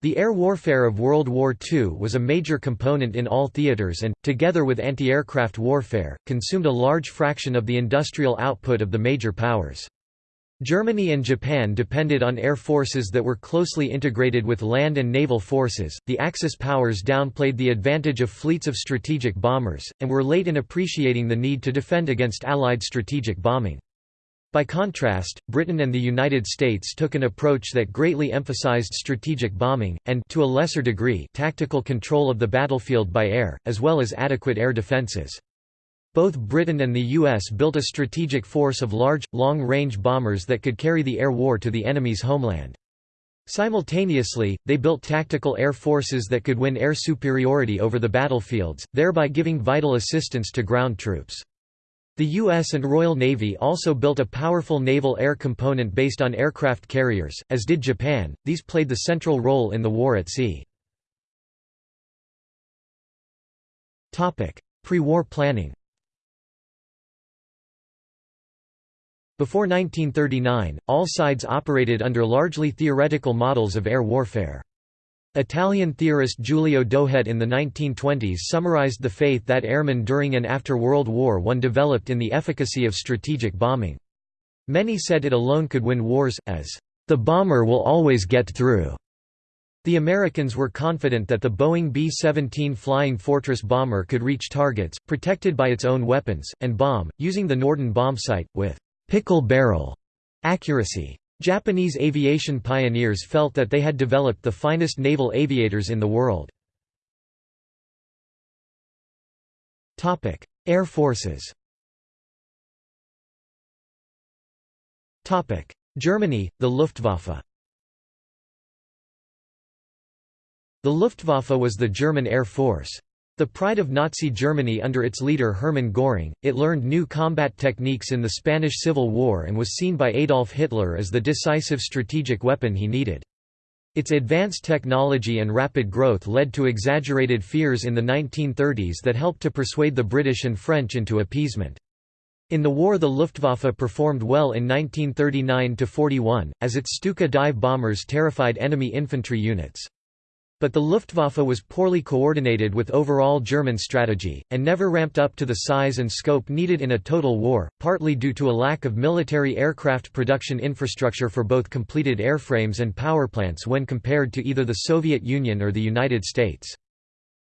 The air warfare of World War II was a major component in all theaters and, together with anti-aircraft warfare, consumed a large fraction of the industrial output of the major powers. Germany and Japan depended on air forces that were closely integrated with land and naval forces. The Axis powers downplayed the advantage of fleets of strategic bombers, and were late in appreciating the need to defend against Allied strategic bombing. By contrast, Britain and the United States took an approach that greatly emphasized strategic bombing, and to a lesser degree, tactical control of the battlefield by air, as well as adequate air defenses. Both Britain and the US built a strategic force of large, long-range bombers that could carry the air war to the enemy's homeland. Simultaneously, they built tactical air forces that could win air superiority over the battlefields, thereby giving vital assistance to ground troops. The U.S. and Royal Navy also built a powerful naval air component based on aircraft carriers, as did Japan, these played the central role in the war at sea. Pre-war planning Before 1939, all sides operated under largely theoretical models of air warfare. Italian theorist Giulio Douhet in the 1920s summarized the faith that airmen during and after World War I developed in the efficacy of strategic bombing. Many said it alone could win wars, as, "...the bomber will always get through." The Americans were confident that the Boeing B-17 Flying Fortress bomber could reach targets, protected by its own weapons, and bomb, using the Norden bombsight, with pickle barrel accuracy. Japanese aviation pioneers felt that they had developed the finest naval aviators in the world. Air forces Germany, the Luftwaffe The Luftwaffe was the German Air Force. The pride of Nazi Germany under its leader Hermann Göring, it learned new combat techniques in the Spanish Civil War and was seen by Adolf Hitler as the decisive strategic weapon he needed. Its advanced technology and rapid growth led to exaggerated fears in the 1930s that helped to persuade the British and French into appeasement. In the war the Luftwaffe performed well in 1939–41, as its Stuka dive bombers terrified enemy infantry units. But the Luftwaffe was poorly coordinated with overall German strategy, and never ramped up to the size and scope needed in a total war, partly due to a lack of military aircraft production infrastructure for both completed airframes and powerplants when compared to either the Soviet Union or the United States.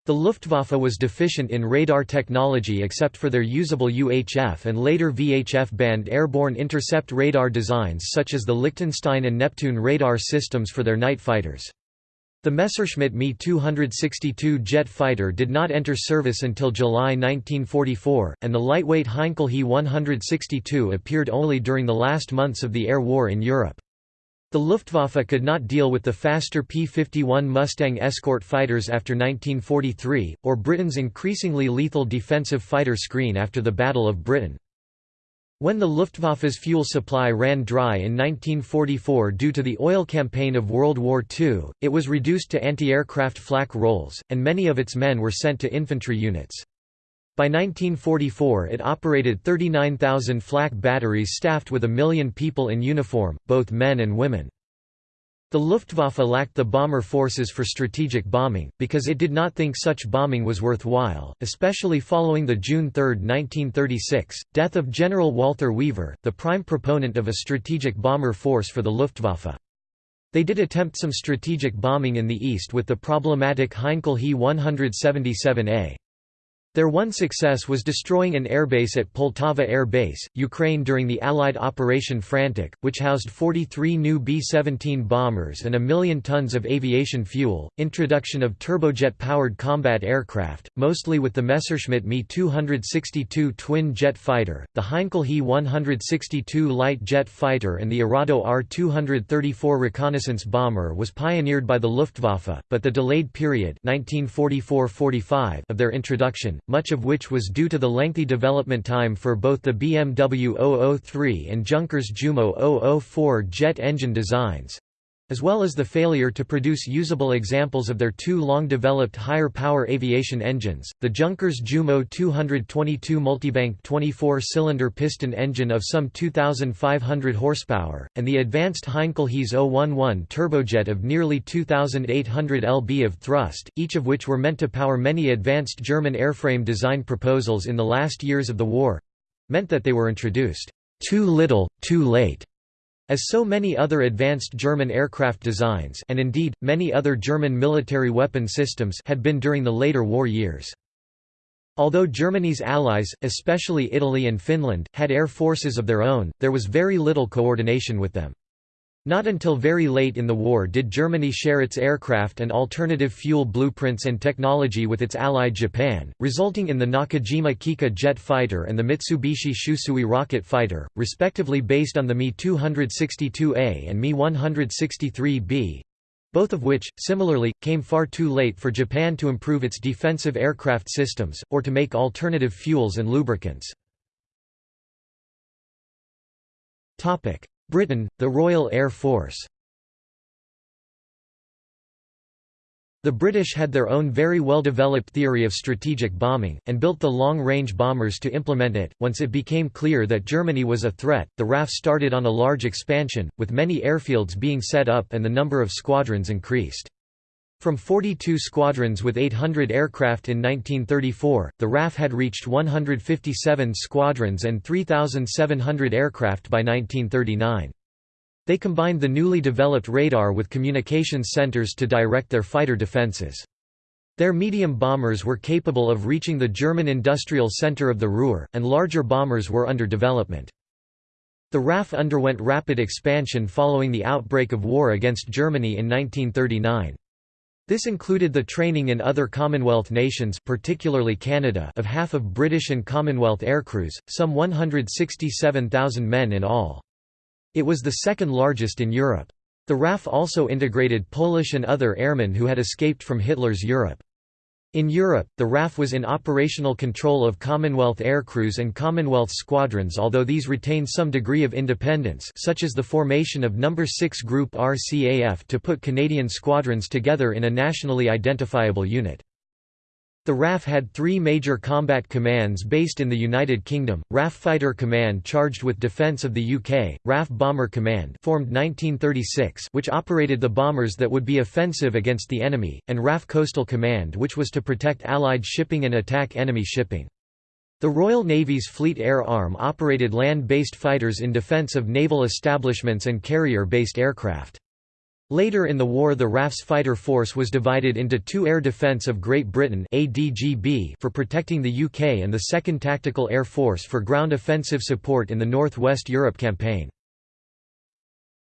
The Luftwaffe was deficient in radar technology except for their usable UHF and later VHF band airborne intercept radar designs such as the Lichtenstein and Neptune radar systems for their night fighters. The Messerschmitt Me 262 jet fighter did not enter service until July 1944, and the lightweight Heinkel He 162 appeared only during the last months of the air war in Europe. The Luftwaffe could not deal with the faster P-51 Mustang escort fighters after 1943, or Britain's increasingly lethal defensive fighter screen after the Battle of Britain. When the Luftwaffe's fuel supply ran dry in 1944 due to the oil campaign of World War II, it was reduced to anti-aircraft flak roles, and many of its men were sent to infantry units. By 1944 it operated 39,000 flak batteries staffed with a million people in uniform, both men and women. The Luftwaffe lacked the bomber forces for strategic bombing, because it did not think such bombing was worthwhile, especially following the June 3, 1936, death of General Walther Wever, the prime proponent of a strategic bomber force for the Luftwaffe. They did attempt some strategic bombing in the east with the problematic Heinkel He 177A. Their one success was destroying an airbase at Poltava Air Base, Ukraine during the Allied Operation Frantic, which housed 43 new B-17 bombers and a million tons of aviation fuel. Introduction of turbojet-powered combat aircraft, mostly with the Messerschmitt Me 262 twin jet fighter, the Heinkel He 162 light jet fighter and the Arado Ar-234 reconnaissance bomber was pioneered by the Luftwaffe, but the delayed period 1944–45 of their introduction, much of which was due to the lengthy development time for both the BMW 003 and Junkers Jumo 004 jet engine designs as well as the failure to produce usable examples of their two long-developed higher-power aviation engines, the Junkers Jumo 222 multibank 24-cylinder piston engine of some 2,500 horsepower, and the advanced Heinkel HeS 011 turbojet of nearly 2,800 lb of thrust, each of which were meant to power many advanced German airframe design proposals in the last years of the war—meant that they were introduced, "...too little, too late." As so many other advanced German aircraft designs and indeed, many other German military weapon systems had been during the later war years. Although Germany's allies, especially Italy and Finland, had air forces of their own, there was very little coordination with them. Not until very late in the war did Germany share its aircraft and alternative fuel blueprints and technology with its ally Japan, resulting in the Nakajima Kikka jet fighter and the Mitsubishi Shusui rocket fighter, respectively based on the Me-262A and Me-163B, both of which, similarly, came far too late for Japan to improve its defensive aircraft systems, or to make alternative fuels and lubricants. Britain, the Royal Air Force The British had their own very well-developed theory of strategic bombing, and built the long-range bombers to implement it. Once it became clear that Germany was a threat, the RAF started on a large expansion, with many airfields being set up and the number of squadrons increased. From 42 squadrons with 800 aircraft in 1934, the RAF had reached 157 squadrons and 3,700 aircraft by 1939. They combined the newly developed radar with communications centers to direct their fighter defenses. Their medium bombers were capable of reaching the German industrial center of the Ruhr, and larger bombers were under development. The RAF underwent rapid expansion following the outbreak of war against Germany in 1939. This included the training in other Commonwealth nations particularly Canada of half of British and Commonwealth aircrews, some 167,000 men in all. It was the second largest in Europe. The RAF also integrated Polish and other airmen who had escaped from Hitler's Europe. In Europe, the RAF was in operational control of Commonwealth aircrews and Commonwealth squadrons although these retained some degree of independence such as the formation of No. 6 Group RCAF to put Canadian squadrons together in a nationally identifiable unit. The RAF had three major combat commands based in the United Kingdom, RAF Fighter Command charged with defence of the UK, RAF Bomber Command formed 1936 which operated the bombers that would be offensive against the enemy, and RAF Coastal Command which was to protect Allied shipping and attack enemy shipping. The Royal Navy's Fleet Air Arm operated land-based fighters in defence of naval establishments and carrier-based aircraft. Later in the war the RAF's fighter force was divided into two Air Defence of Great Britain for protecting the UK and the 2nd Tactical Air Force for ground offensive support in the North West Europe campaign.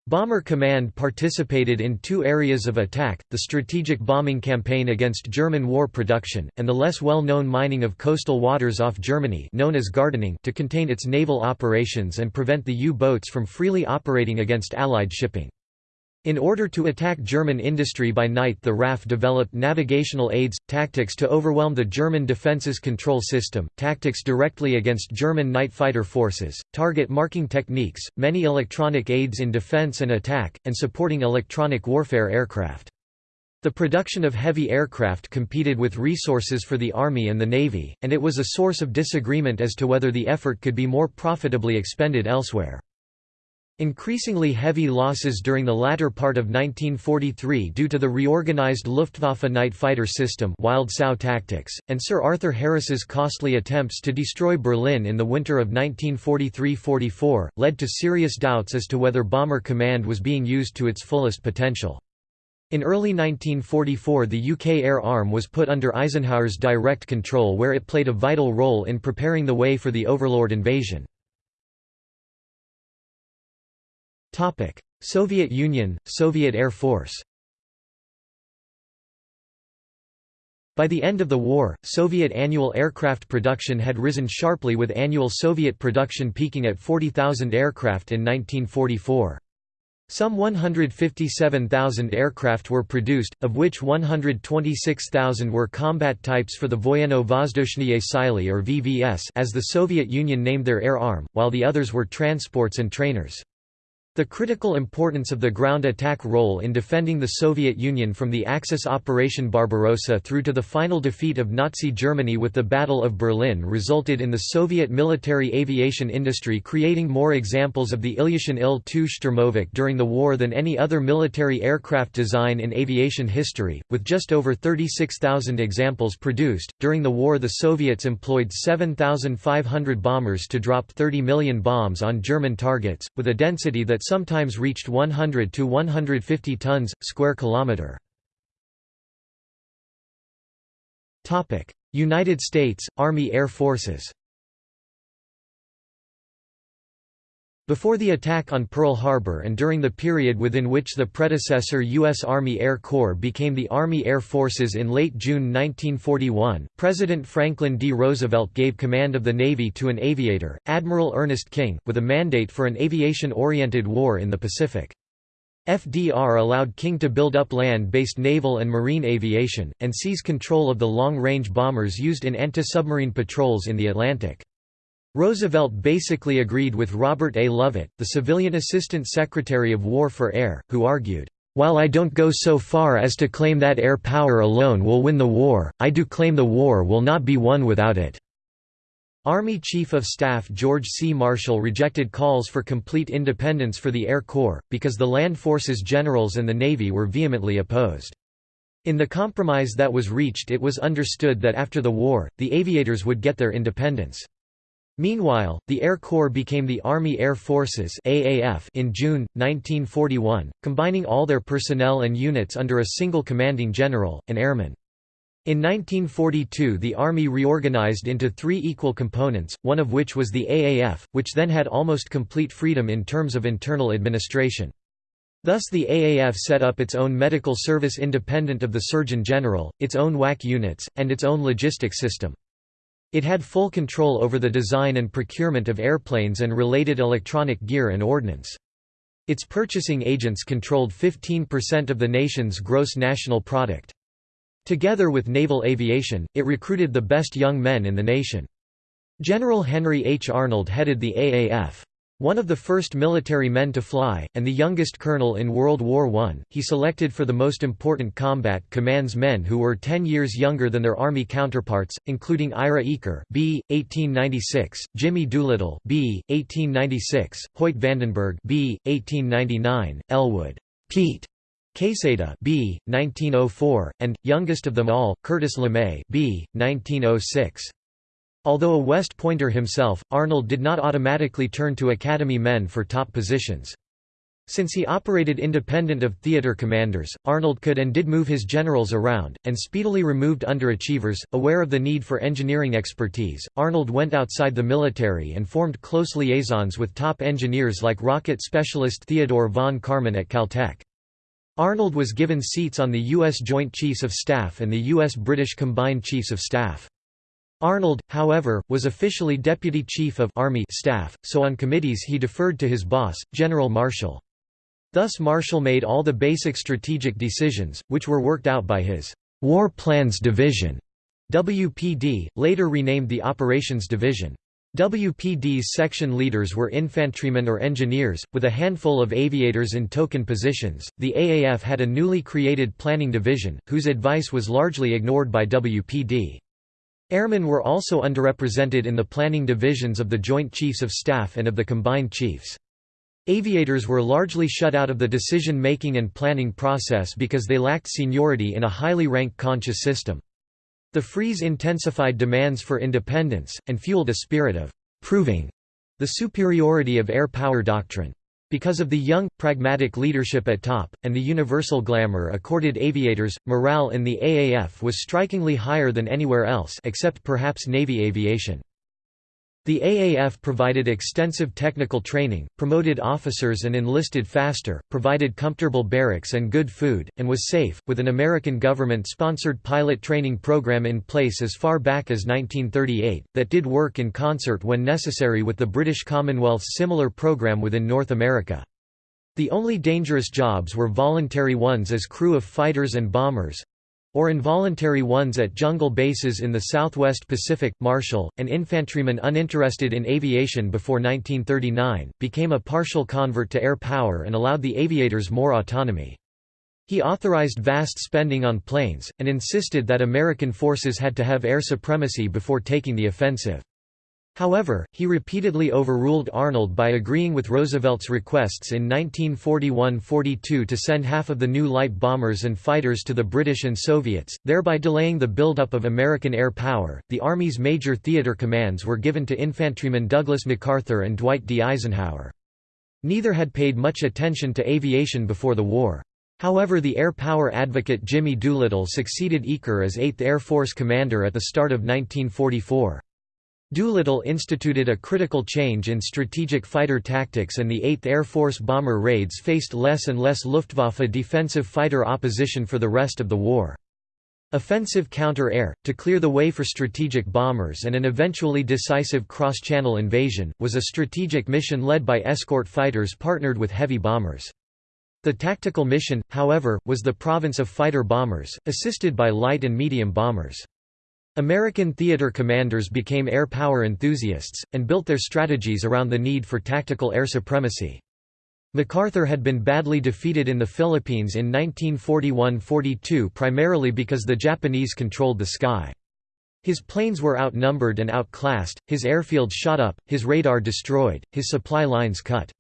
Bomber Command participated in two areas of attack, the strategic bombing campaign against German war production, and the less well-known mining of coastal waters off Germany known as gardening to contain its naval operations and prevent the U-boats from freely operating against Allied shipping. In order to attack German industry by night the RAF developed navigational aids, tactics to overwhelm the German defences control system, tactics directly against German night fighter forces, target marking techniques, many electronic aids in defence and attack, and supporting electronic warfare aircraft. The production of heavy aircraft competed with resources for the Army and the Navy, and it was a source of disagreement as to whether the effort could be more profitably expended elsewhere. Increasingly heavy losses during the latter part of 1943 due to the reorganized Luftwaffe night fighter system Wild Sow tactics, and Sir Arthur Harris's costly attempts to destroy Berlin in the winter of 1943–44, led to serious doubts as to whether Bomber Command was being used to its fullest potential. In early 1944 the UK Air Arm was put under Eisenhower's direct control where it played a vital role in preparing the way for the Overlord invasion. Soviet Union, Soviet Air Force By the end of the war, Soviet annual aircraft production had risen sharply with annual Soviet production peaking at 40,000 aircraft in 1944. Some 157,000 aircraft were produced, of which 126,000 were combat types for the Voyenno-Vozdushnye Sily or VVS as the Soviet Union named their air arm, while the others were transports and trainers. The critical importance of the ground attack role in defending the Soviet Union from the Axis Operation Barbarossa through to the final defeat of Nazi Germany with the Battle of Berlin resulted in the Soviet military aviation industry creating more examples of the Ilyushin Il-2 Sturmovik during the war than any other military aircraft design in aviation history, with just over 36,000 examples produced. During the war, the Soviets employed 7,500 bombers to drop 30 million bombs on German targets, with a density that sometimes reached 100 to 150 tons square kilometer. Topic: United States Army Air Forces. Before the attack on Pearl Harbor and during the period within which the predecessor U.S. Army Air Corps became the Army Air Forces in late June 1941, President Franklin D. Roosevelt gave command of the Navy to an aviator, Admiral Ernest King, with a mandate for an aviation-oriented war in the Pacific. FDR allowed King to build up land-based naval and marine aviation, and seize control of the long-range bombers used in anti-submarine patrols in the Atlantic. Roosevelt basically agreed with Robert A. Lovett, the civilian Assistant Secretary of War for Air, who argued, "...while I don't go so far as to claim that air power alone will win the war, I do claim the war will not be won without it." Army Chief of Staff George C. Marshall rejected calls for complete independence for the Air Corps, because the land forces generals and the Navy were vehemently opposed. In the compromise that was reached it was understood that after the war, the aviators would get their independence. Meanwhile, the Air Corps became the Army Air Forces AAF in June, 1941, combining all their personnel and units under a single commanding general, an airman. In 1942 the Army reorganized into three equal components, one of which was the AAF, which then had almost complete freedom in terms of internal administration. Thus the AAF set up its own medical service independent of the Surgeon General, its own WAC units, and its own logistics system. It had full control over the design and procurement of airplanes and related electronic gear and ordnance. Its purchasing agents controlled 15% of the nation's gross national product. Together with naval aviation, it recruited the best young men in the nation. General Henry H. Arnold headed the AAF. One of the first military men to fly, and the youngest colonel in World War I, he selected for the most important combat commands men who were 10 years younger than their Army counterparts, including Ira Eaker B. 1896, Jimmy Doolittle B. 1896, Hoyt Vandenberg B. 1899, Elwood Pete Quesada B. 1904, and, youngest of them all, Curtis LeMay B. 1906. Although a West Pointer himself, Arnold did not automatically turn to Academy men for top positions. Since he operated independent of theater commanders, Arnold could and did move his generals around, and speedily removed underachievers. Aware of the need for engineering expertise, Arnold went outside the military and formed close liaisons with top engineers like rocket specialist Theodore von Karman at Caltech. Arnold was given seats on the U.S. Joint Chiefs of Staff and the U.S.-British Combined Chiefs of Staff. Arnold, however, was officially Deputy Chief of Army Staff, so on committees he deferred to his boss, General Marshall. Thus Marshall made all the basic strategic decisions, which were worked out by his War Plans Division, WPD, later renamed the Operations Division. WPD's section leaders were infantrymen or engineers, with a handful of aviators in token positions. The AAF had a newly created planning division, whose advice was largely ignored by WPD. Airmen were also underrepresented in the planning divisions of the Joint Chiefs of Staff and of the Combined Chiefs. Aviators were largely shut out of the decision-making and planning process because they lacked seniority in a highly rank-conscious system. The freeze intensified demands for independence, and fueled a spirit of «proving» the superiority of air power doctrine. Because of the young, pragmatic leadership at top, and the universal glamour accorded aviators, morale in the AAF was strikingly higher than anywhere else except perhaps Navy aviation. The AAF provided extensive technical training, promoted officers and enlisted faster, provided comfortable barracks and good food, and was safe, with an American government-sponsored pilot training program in place as far back as 1938, that did work in concert when necessary with the British Commonwealth's similar program within North America. The only dangerous jobs were voluntary ones as crew of fighters and bombers, or involuntary ones at jungle bases in the southwest Pacific. Marshall, an infantryman uninterested in aviation before 1939, became a partial convert to air power and allowed the aviators more autonomy. He authorized vast spending on planes, and insisted that American forces had to have air supremacy before taking the offensive. However, he repeatedly overruled Arnold by agreeing with Roosevelt's requests in 1941–42 to send half of the new light bombers and fighters to the British and Soviets, thereby delaying the buildup of American air power. The Army's major theater commands were given to infantrymen Douglas MacArthur and Dwight D. Eisenhower. Neither had paid much attention to aviation before the war. However the air power advocate Jimmy Doolittle succeeded Eaker as 8th Air Force commander at the start of 1944. Doolittle instituted a critical change in strategic fighter tactics and the 8th Air Force bomber raids faced less and less Luftwaffe defensive fighter opposition for the rest of the war. Offensive counter-air, to clear the way for strategic bombers and an eventually decisive cross-channel invasion, was a strategic mission led by escort fighters partnered with heavy bombers. The tactical mission, however, was the province of fighter bombers, assisted by light and medium bombers. American theater commanders became air power enthusiasts, and built their strategies around the need for tactical air supremacy. MacArthur had been badly defeated in the Philippines in 1941–42 primarily because the Japanese controlled the sky. His planes were outnumbered and outclassed, his airfields shot up, his radar destroyed, his supply lines cut.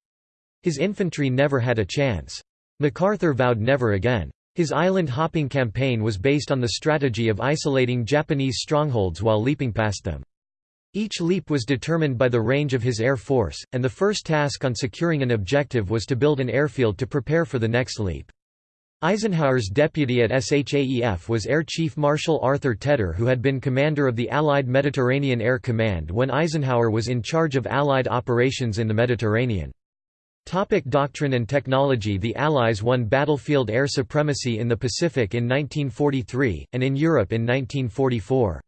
His infantry never had a chance. MacArthur vowed never again. His island-hopping campaign was based on the strategy of isolating Japanese strongholds while leaping past them. Each leap was determined by the range of his air force, and the first task on securing an objective was to build an airfield to prepare for the next leap. Eisenhower's deputy at SHAEF was Air Chief Marshal Arthur Tedder who had been commander of the Allied Mediterranean Air Command when Eisenhower was in charge of Allied operations in the Mediterranean. Topic doctrine and technology The Allies won battlefield air supremacy in the Pacific in 1943, and in Europe in 1944.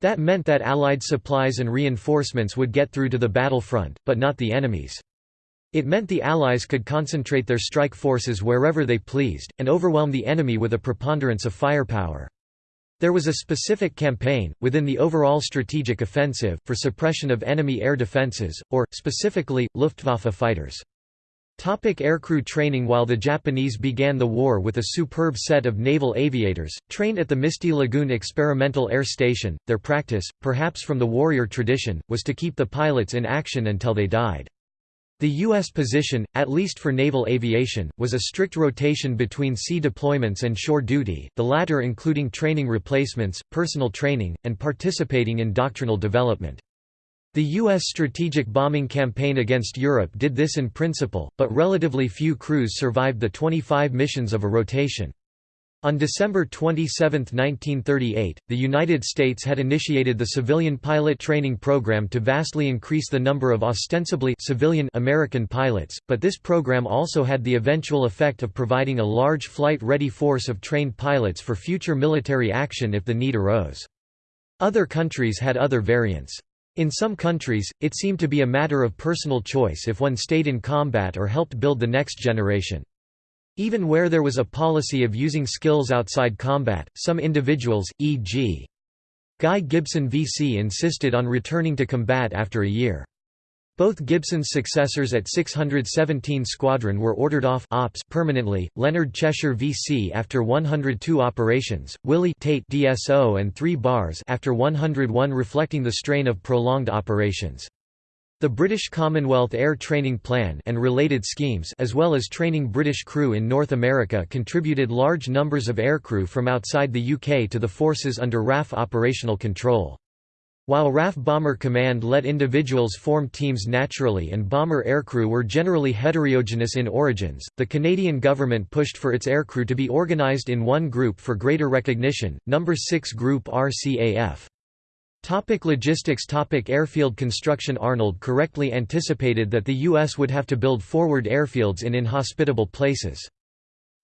That meant that Allied supplies and reinforcements would get through to the battlefront, but not the enemies. It meant the Allies could concentrate their strike forces wherever they pleased, and overwhelm the enemy with a preponderance of firepower. There was a specific campaign, within the overall strategic offensive, for suppression of enemy air defenses, or, specifically, Luftwaffe fighters. Topic aircrew training While the Japanese began the war with a superb set of naval aviators, trained at the Misty Lagoon Experimental Air Station, their practice, perhaps from the warrior tradition, was to keep the pilots in action until they died. The U.S. position, at least for naval aviation, was a strict rotation between sea deployments and shore duty, the latter including training replacements, personal training, and participating in doctrinal development. The U.S. strategic bombing campaign against Europe did this in principle, but relatively few crews survived the 25 missions of a rotation. On December 27, 1938, the United States had initiated the civilian pilot training program to vastly increase the number of ostensibly civilian American pilots, but this program also had the eventual effect of providing a large flight-ready force of trained pilots for future military action if the need arose. Other countries had other variants. In some countries, it seemed to be a matter of personal choice if one stayed in combat or helped build the next generation. Even where there was a policy of using skills outside combat, some individuals, e.g. Guy Gibson VC insisted on returning to combat after a year. Both Gibson's successors at 617 Squadron were ordered off ops permanently, Leonard Cheshire VC after 102 operations, Willie Tait DSO and 3 bars after 101 reflecting the strain of prolonged operations. The British Commonwealth Air Training Plan and related schemes as well as training British crew in North America contributed large numbers of aircrew from outside the UK to the forces under RAF operational control. While RAF Bomber Command let individuals form teams naturally and bomber aircrew were generally heterogeneous in origins, the Canadian government pushed for its aircrew to be organized in one group for greater recognition, No. 6 Group RCAF. Topic logistics Topic Airfield construction Arnold correctly anticipated that the U.S. would have to build forward airfields in inhospitable places.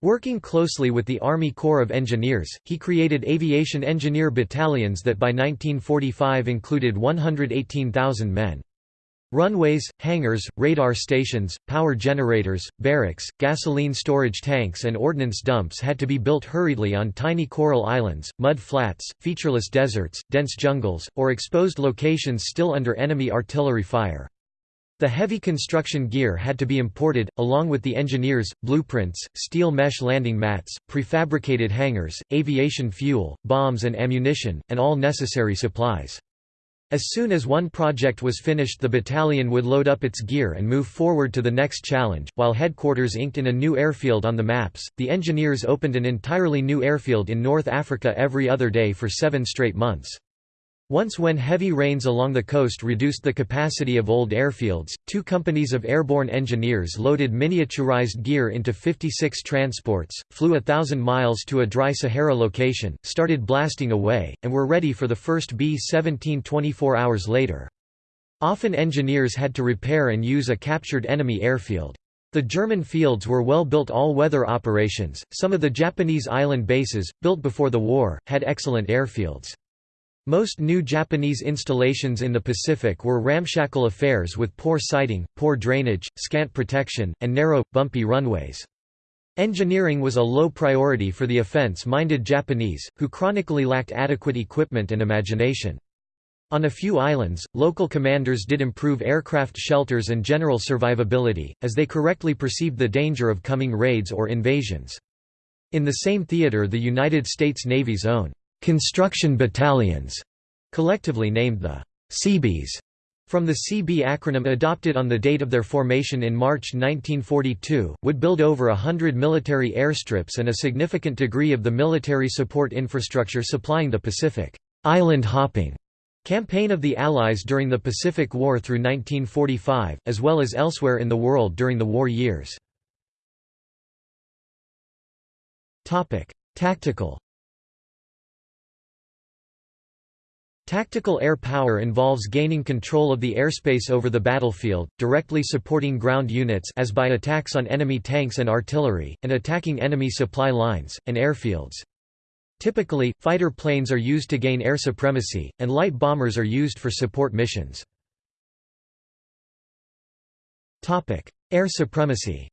Working closely with the Army Corps of Engineers, he created aviation engineer battalions that by 1945 included 118,000 men. Runways, hangars, radar stations, power generators, barracks, gasoline storage tanks and ordnance dumps had to be built hurriedly on tiny coral islands, mud flats, featureless deserts, dense jungles, or exposed locations still under enemy artillery fire. The heavy construction gear had to be imported, along with the engineers, blueprints, steel mesh landing mats, prefabricated hangars, aviation fuel, bombs and ammunition, and all necessary supplies. As soon as one project was finished the battalion would load up its gear and move forward to the next challenge. While headquarters inked in a new airfield on the maps, the engineers opened an entirely new airfield in North Africa every other day for seven straight months. Once when heavy rains along the coast reduced the capacity of old airfields, two companies of airborne engineers loaded miniaturized gear into 56 transports, flew a thousand miles to a dry Sahara location, started blasting away, and were ready for the first B-17 24 hours later. Often engineers had to repair and use a captured enemy airfield. The German fields were well-built all-weather operations. Some of the Japanese island bases, built before the war, had excellent airfields. Most new Japanese installations in the Pacific were ramshackle affairs with poor sighting, poor drainage, scant protection, and narrow, bumpy runways. Engineering was a low priority for the offense-minded Japanese, who chronically lacked adequate equipment and imagination. On a few islands, local commanders did improve aircraft shelters and general survivability, as they correctly perceived the danger of coming raids or invasions. In the same theater the United States Navy's own construction battalions, collectively named the Seabees, from the CB acronym adopted on the date of their formation in March 1942, would build over a hundred military airstrips and a significant degree of the military support infrastructure supplying the Pacific island hopping campaign of the Allies during the Pacific War through 1945, as well as elsewhere in the world during the war years. Tactical Tactical air power involves gaining control of the airspace over the battlefield, directly supporting ground units as by attacks on enemy tanks and artillery, and attacking enemy supply lines, and airfields. Typically, fighter planes are used to gain air supremacy, and light bombers are used for support missions. Air supremacy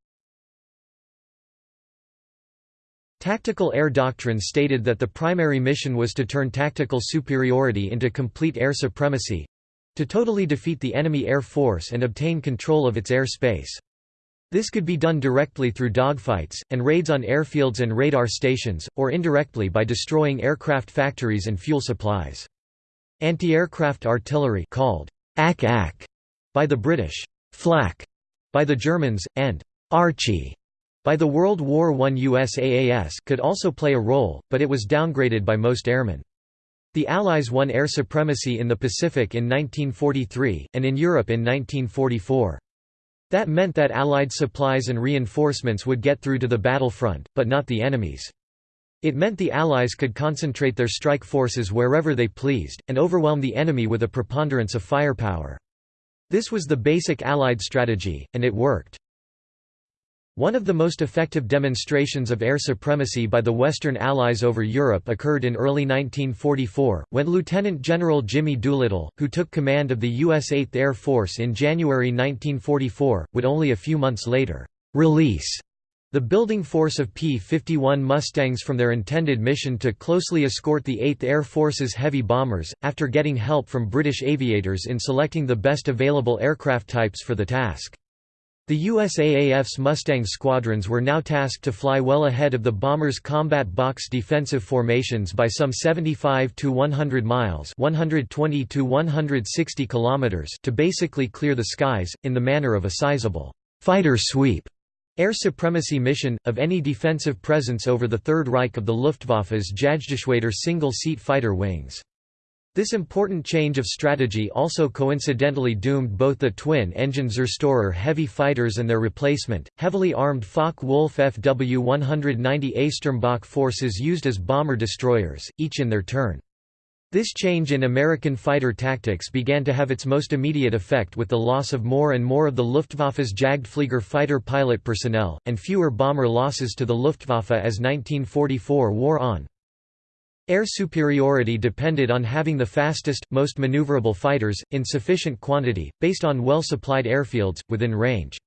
Tactical air doctrine stated that the primary mission was to turn tactical superiority into complete air supremacy—to totally defeat the enemy air force and obtain control of its air space. This could be done directly through dogfights, and raids on airfields and radar stations, or indirectly by destroying aircraft factories and fuel supplies. Anti-aircraft artillery called ack-ack by the British, flak by the Germans, and Archie by the World War I USAAS could also play a role, but it was downgraded by most airmen. The Allies won air supremacy in the Pacific in 1943, and in Europe in 1944. That meant that Allied supplies and reinforcements would get through to the battlefront, but not the enemies. It meant the Allies could concentrate their strike forces wherever they pleased, and overwhelm the enemy with a preponderance of firepower. This was the basic Allied strategy, and it worked. One of the most effective demonstrations of air supremacy by the Western Allies over Europe occurred in early 1944, when Lieutenant General Jimmy Doolittle, who took command of the U.S. 8th Air Force in January 1944, would only a few months later, "...release." The building force of P-51 Mustangs from their intended mission to closely escort the 8th Air Force's heavy bombers, after getting help from British aviators in selecting the best available aircraft types for the task. The USAAF's Mustang squadrons were now tasked to fly well ahead of the bombers' combat box defensive formations by some 75 to 100 miles 120 to 160 kilometers to basically clear the skies, in the manner of a sizable «fighter sweep» air supremacy mission, of any defensive presence over the Third Reich of the Luftwaffe's Jagdgeschwader single-seat fighter wings. This important change of strategy also coincidentally doomed both the twin-engine Zerstorer heavy fighters and their replacement, heavily armed Focke-Wulf FW-190A Sturmböcke forces used as bomber-destroyers, each in their turn. This change in American fighter tactics began to have its most immediate effect with the loss of more and more of the Luftwaffe's Jagdflieger fighter pilot personnel, and fewer bomber losses to the Luftwaffe as 1944 wore on. Air superiority depended on having the fastest, most maneuverable fighters, in sufficient quantity, based on well-supplied airfields, within range.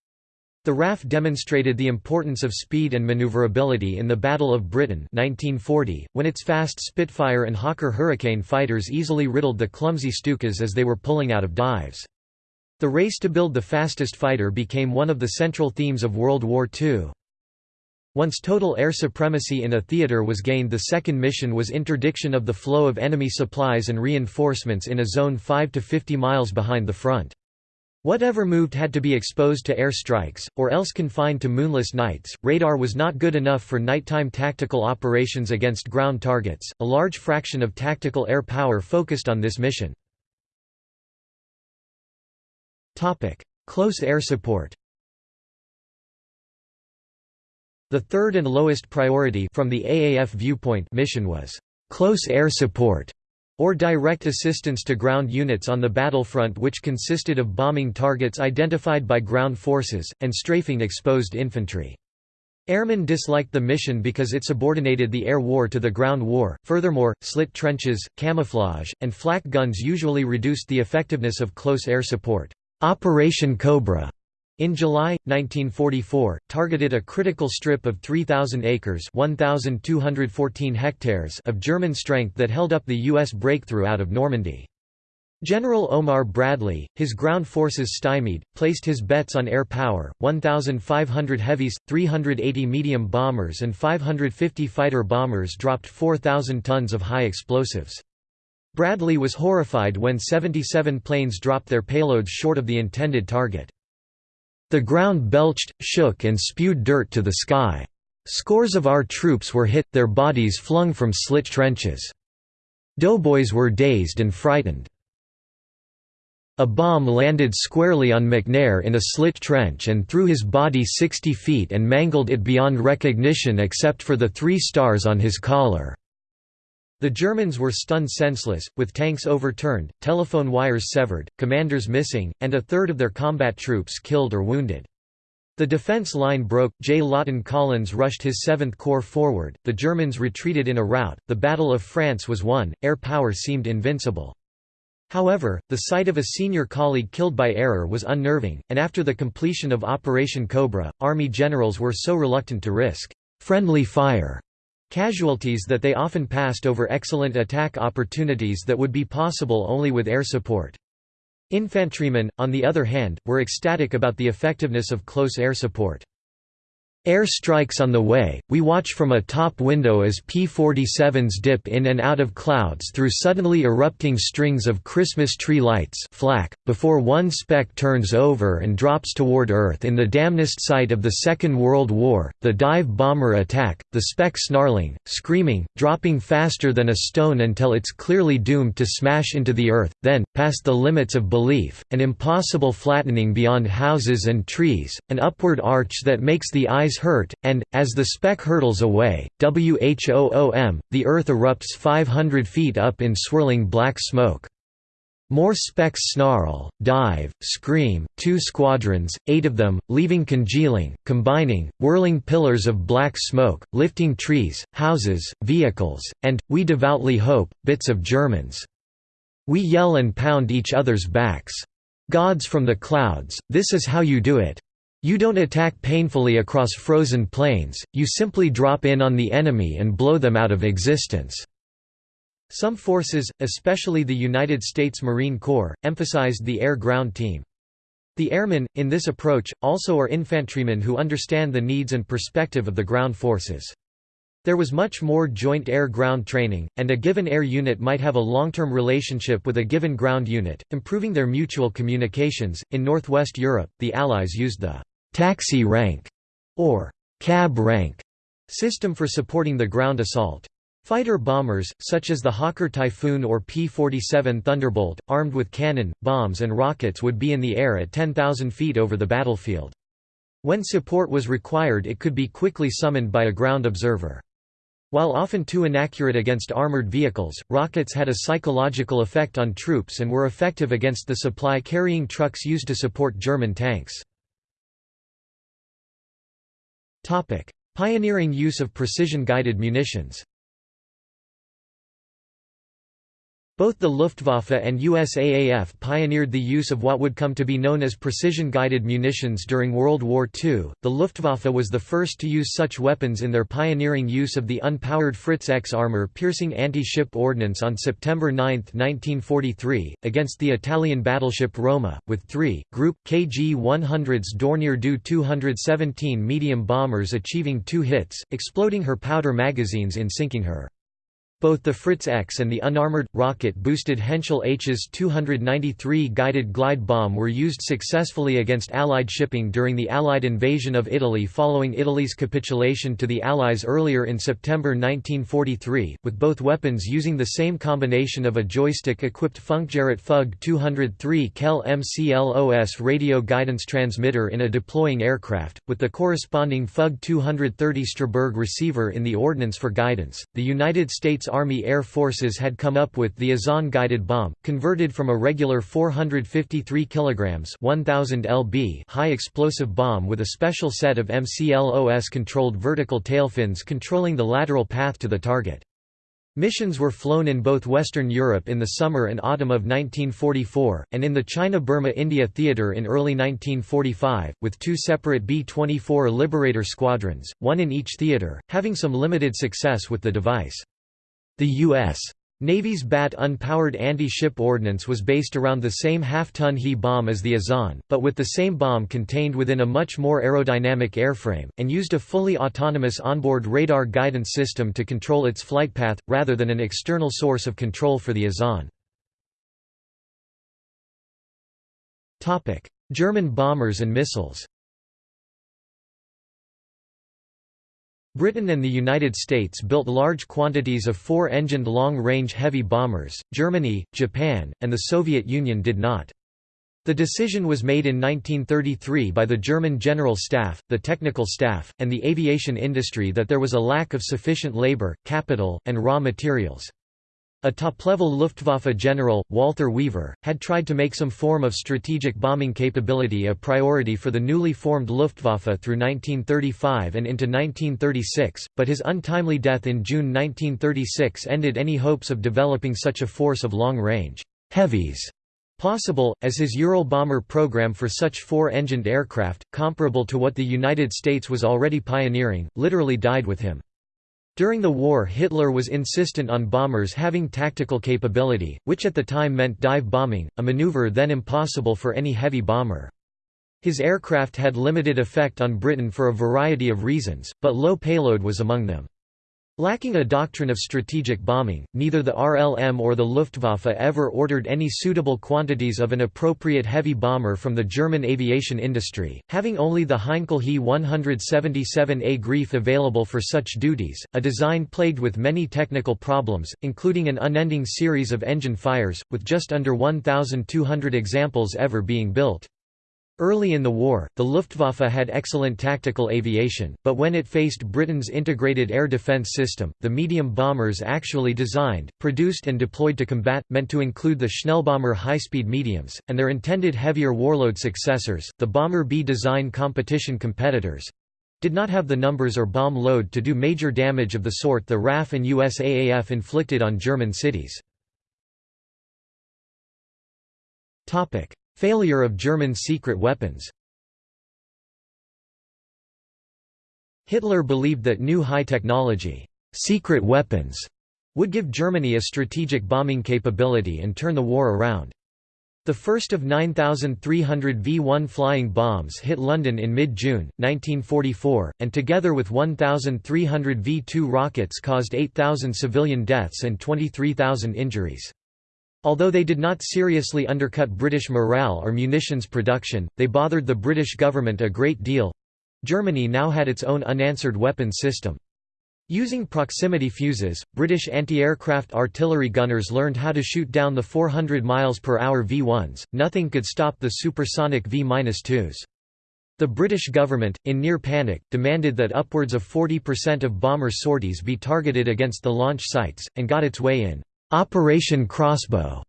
The RAF demonstrated the importance of speed and maneuverability in the Battle of Britain 1940, when its fast Spitfire and Hawker Hurricane fighters easily riddled the clumsy Stukas as they were pulling out of dives. The race to build the fastest fighter became one of the central themes of World War II. Once total air supremacy in a theater was gained the second mission was interdiction of the flow of enemy supplies and reinforcements in a zone 5 to 50 miles behind the front. Whatever moved had to be exposed to air strikes, or else confined to moonless nights. Radar was not good enough for nighttime tactical operations against ground targets. A large fraction of tactical air power focused on this mission. Close air support. The third and lowest priority from the AAF viewpoint mission was close air support or direct assistance to ground units on the battlefront which consisted of bombing targets identified by ground forces, and strafing exposed infantry. Airmen disliked the mission because it subordinated the air war to the ground war. Furthermore, slit trenches, camouflage, and flak guns usually reduced the effectiveness of close air support. Operation Cobra in July, 1944, targeted a critical strip of 3,000 acres 1,214 hectares of German strength that held up the U.S. breakthrough out of Normandy. General Omar Bradley, his ground forces stymied, placed his bets on air power, 1,500 heavies, 380 medium bombers and 550 fighter bombers dropped 4,000 tons of high explosives. Bradley was horrified when 77 planes dropped their payloads short of the intended target. The ground belched, shook and spewed dirt to the sky. Scores of our troops were hit, their bodies flung from slit trenches. Doughboys were dazed and frightened. A bomb landed squarely on McNair in a slit trench and threw his body 60 feet and mangled it beyond recognition except for the three stars on his collar. The Germans were stunned senseless, with tanks overturned, telephone wires severed, commanders missing, and a third of their combat troops killed or wounded. The defense line broke, J. Lawton Collins rushed his 7th Corps forward, the Germans retreated in a rout, the Battle of France was won, air power seemed invincible. However, the sight of a senior colleague killed by error was unnerving, and after the completion of Operation Cobra, Army generals were so reluctant to risk friendly fire Casualties that they often passed over excellent attack opportunities that would be possible only with air support. Infantrymen, on the other hand, were ecstatic about the effectiveness of close air support. Air strikes on the way, we watch from a top window as P-47s dip in and out of clouds through suddenly erupting strings of Christmas tree lights flak, before one speck turns over and drops toward Earth in the damnest sight of the Second World War, the dive bomber attack, the speck snarling, screaming, dropping faster than a stone until it's clearly doomed to smash into the Earth, then, past the limits of belief, an impossible flattening beyond houses and trees, an upward arch that makes the eyes hurt, and, as the speck hurtles away, WHOOM, the earth erupts 500 feet up in swirling black smoke. More specks snarl, dive, scream, two squadrons, eight of them, leaving congealing, combining, whirling pillars of black smoke, lifting trees, houses, vehicles, and, we devoutly hope, bits of Germans. We yell and pound each other's backs. Gods from the clouds, this is how you do it. You don't attack painfully across frozen plains, you simply drop in on the enemy and blow them out of existence." Some forces, especially the United States Marine Corps, emphasized the air-ground team. The airmen, in this approach, also are infantrymen who understand the needs and perspective of the ground forces. There was much more joint air-ground training, and a given air unit might have a long-term relationship with a given ground unit, improving their mutual communications. In Northwest Europe, the Allies used the taxi rank or cab rank system for supporting the ground assault. Fighter bombers, such as the Hawker Typhoon or P-47 Thunderbolt, armed with cannon, bombs and rockets would be in the air at 10,000 feet over the battlefield. When support was required it could be quickly summoned by a ground observer. While often too inaccurate against armored vehicles, rockets had a psychological effect on troops and were effective against the supply-carrying trucks used to support German tanks. Topic: Pioneering use of precision-guided munitions. Both the Luftwaffe and USAAF pioneered the use of what would come to be known as precision-guided munitions during World War II. The Luftwaffe was the first to use such weapons in their pioneering use of the unpowered Fritz X armor-piercing anti-ship ordnance on September 9, 1943, against the Italian battleship Roma, with three, Group KG-100's Dornier Do 217 medium bombers achieving two hits, exploding her powder magazines in sinking her. Both the Fritz X and the unarmored, rocket-boosted Henschel Hs 293 guided glide bomb were used successfully against Allied shipping during the Allied invasion of Italy following Italy's capitulation to the Allies earlier in September 1943, with both weapons using the same combination of a joystick-equipped Funkgerät Fug 203 Kehl MCLOS radio guidance transmitter in a deploying aircraft, with the corresponding Fug 230 Strasbourg receiver in the ordnance for guidance. The United States Army Air Forces had come up with the Azon guided bomb, converted from a regular 453 kg 1000 lb high explosive bomb with a special set of MCLOS-controlled vertical tailfins controlling the lateral path to the target. Missions were flown in both Western Europe in the summer and autumn of 1944, and in the China-Burma-India theater in early 1945, with two separate B-24 Liberator squadrons, one in each theater, having some limited success with the device. The U.S. Navy's BAT unpowered anti-ship ordnance was based around the same half-ton He bomb as the Azon, but with the same bomb contained within a much more aerodynamic airframe, and used a fully autonomous onboard radar guidance system to control its flight path, rather than an external source of control for the Azon. German bombers and missiles Britain and the United States built large quantities of four-engined long-range heavy bombers, Germany, Japan, and the Soviet Union did not. The decision was made in 1933 by the German General Staff, the technical staff, and the aviation industry that there was a lack of sufficient labor, capital, and raw materials. A top-level Luftwaffe general, Walther Wever, had tried to make some form of strategic bombing capability a priority for the newly formed Luftwaffe through 1935 and into 1936, but his untimely death in June 1936 ended any hopes of developing such a force of long-range heavies possible, as his Ural bomber program for such four-engined aircraft, comparable to what the United States was already pioneering, literally died with him. During the war Hitler was insistent on bombers having tactical capability, which at the time meant dive bombing, a maneuver then impossible for any heavy bomber. His aircraft had limited effect on Britain for a variety of reasons, but low payload was among them. Lacking a doctrine of strategic bombing, neither the RLM or the Luftwaffe ever ordered any suitable quantities of an appropriate heavy bomber from the German aviation industry, having only the Heinkel He 177A Greif available for such duties, a design plagued with many technical problems, including an unending series of engine fires, with just under 1,200 examples ever being built. Early in the war, the Luftwaffe had excellent tactical aviation, but when it faced Britain's integrated air defence system, the medium bombers actually designed, produced and deployed to combat, meant to include the Schnellbomber high-speed mediums, and their intended heavier warload successors, the Bomber B design competition competitors—did not have the numbers or bomb load to do major damage of the sort the RAF and USAAF inflicted on German cities. Failure of German secret weapons Hitler believed that new high technology secret weapons would give Germany a strategic bombing capability and turn the war around. The first of 9,300 V-1 flying bombs hit London in mid-June, 1944, and together with 1,300 V-2 rockets caused 8,000 civilian deaths and 23,000 injuries. Although they did not seriously undercut British morale or munitions production, they bothered the British government a great deal. Germany now had its own unanswered weapons system. Using proximity fuses, British anti-aircraft artillery gunners learned how to shoot down the 400 miles per hour V1s. Nothing could stop the supersonic V-2s. The British government, in near panic, demanded that upwards of 40% of bomber sorties be targeted against the launch sites, and got its way in. Operation Crossbow.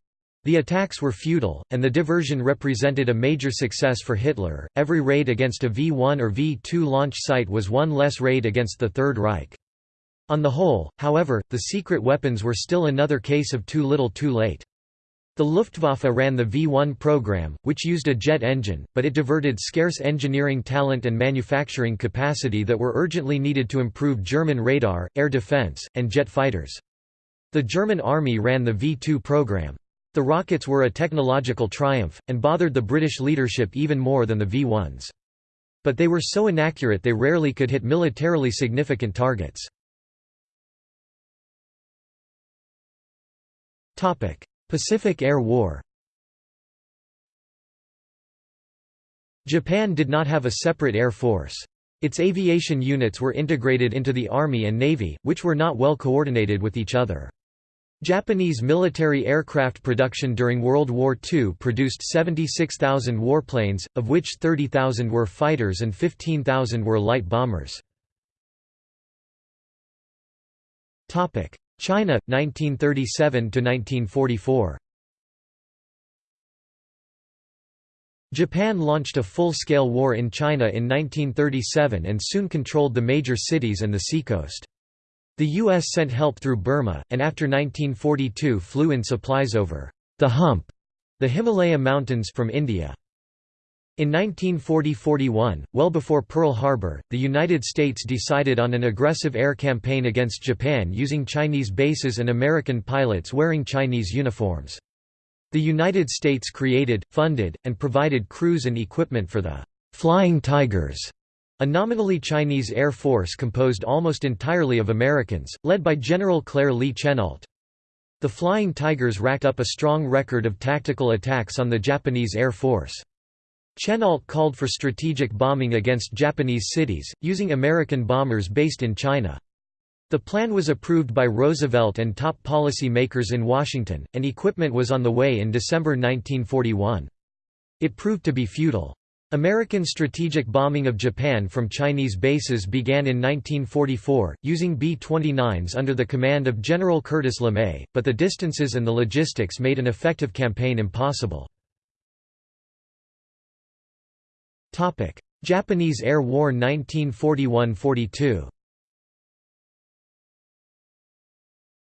The attacks were futile, and the diversion represented a major success for Hitler. Every raid against a V 1 or V 2 launch site was one less raid against the Third Reich. On the whole, however, the secret weapons were still another case of too little too late. The Luftwaffe ran the V-1 program, which used a jet engine, but it diverted scarce engineering talent and manufacturing capacity that were urgently needed to improve German radar, air defense, and jet fighters. The German army ran the V-2 program. The rockets were a technological triumph, and bothered the British leadership even more than the V-1s. But they were so inaccurate they rarely could hit militarily significant targets. Pacific Air War Japan did not have a separate air force. Its aviation units were integrated into the Army and Navy, which were not well coordinated with each other. Japanese military aircraft production during World War II produced 76,000 warplanes, of which 30,000 were fighters and 15,000 were light bombers. China 1937 to 1944 Japan launched a full-scale war in China in 1937 and soon controlled the major cities and the seacoast. The U.S. sent help through Burma, and after 1942 flew in supplies over the hump, the Himalaya Mountains from India. In 1940–41, well before Pearl Harbor, the United States decided on an aggressive air campaign against Japan using Chinese bases and American pilots wearing Chinese uniforms. The United States created, funded, and provided crews and equipment for the «Flying Tigers», a nominally Chinese air force composed almost entirely of Americans, led by General Claire Lee Chennault. The Flying Tigers racked up a strong record of tactical attacks on the Japanese Air Force. Chennault called for strategic bombing against Japanese cities, using American bombers based in China. The plan was approved by Roosevelt and top policy makers in Washington, and equipment was on the way in December 1941. It proved to be futile. American strategic bombing of Japan from Chinese bases began in 1944, using B-29s under the command of General Curtis LeMay, but the distances and the logistics made an effective campaign impossible. Japanese Air War 1941–42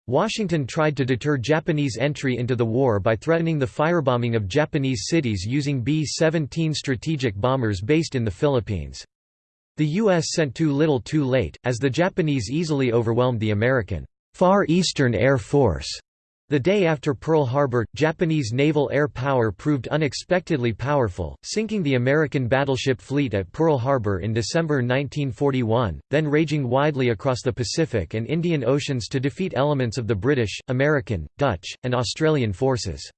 Washington tried to deter Japanese entry into the war by threatening the firebombing of Japanese cities using B-17 strategic bombers based in the Philippines. The U.S. sent too little too late, as the Japanese easily overwhelmed the American Far Eastern Air Force the day after Pearl Harbor, Japanese naval air power proved unexpectedly powerful, sinking the American battleship fleet at Pearl Harbor in December 1941, then raging widely across the Pacific and Indian Oceans to defeat elements of the British, American, Dutch, and Australian forces.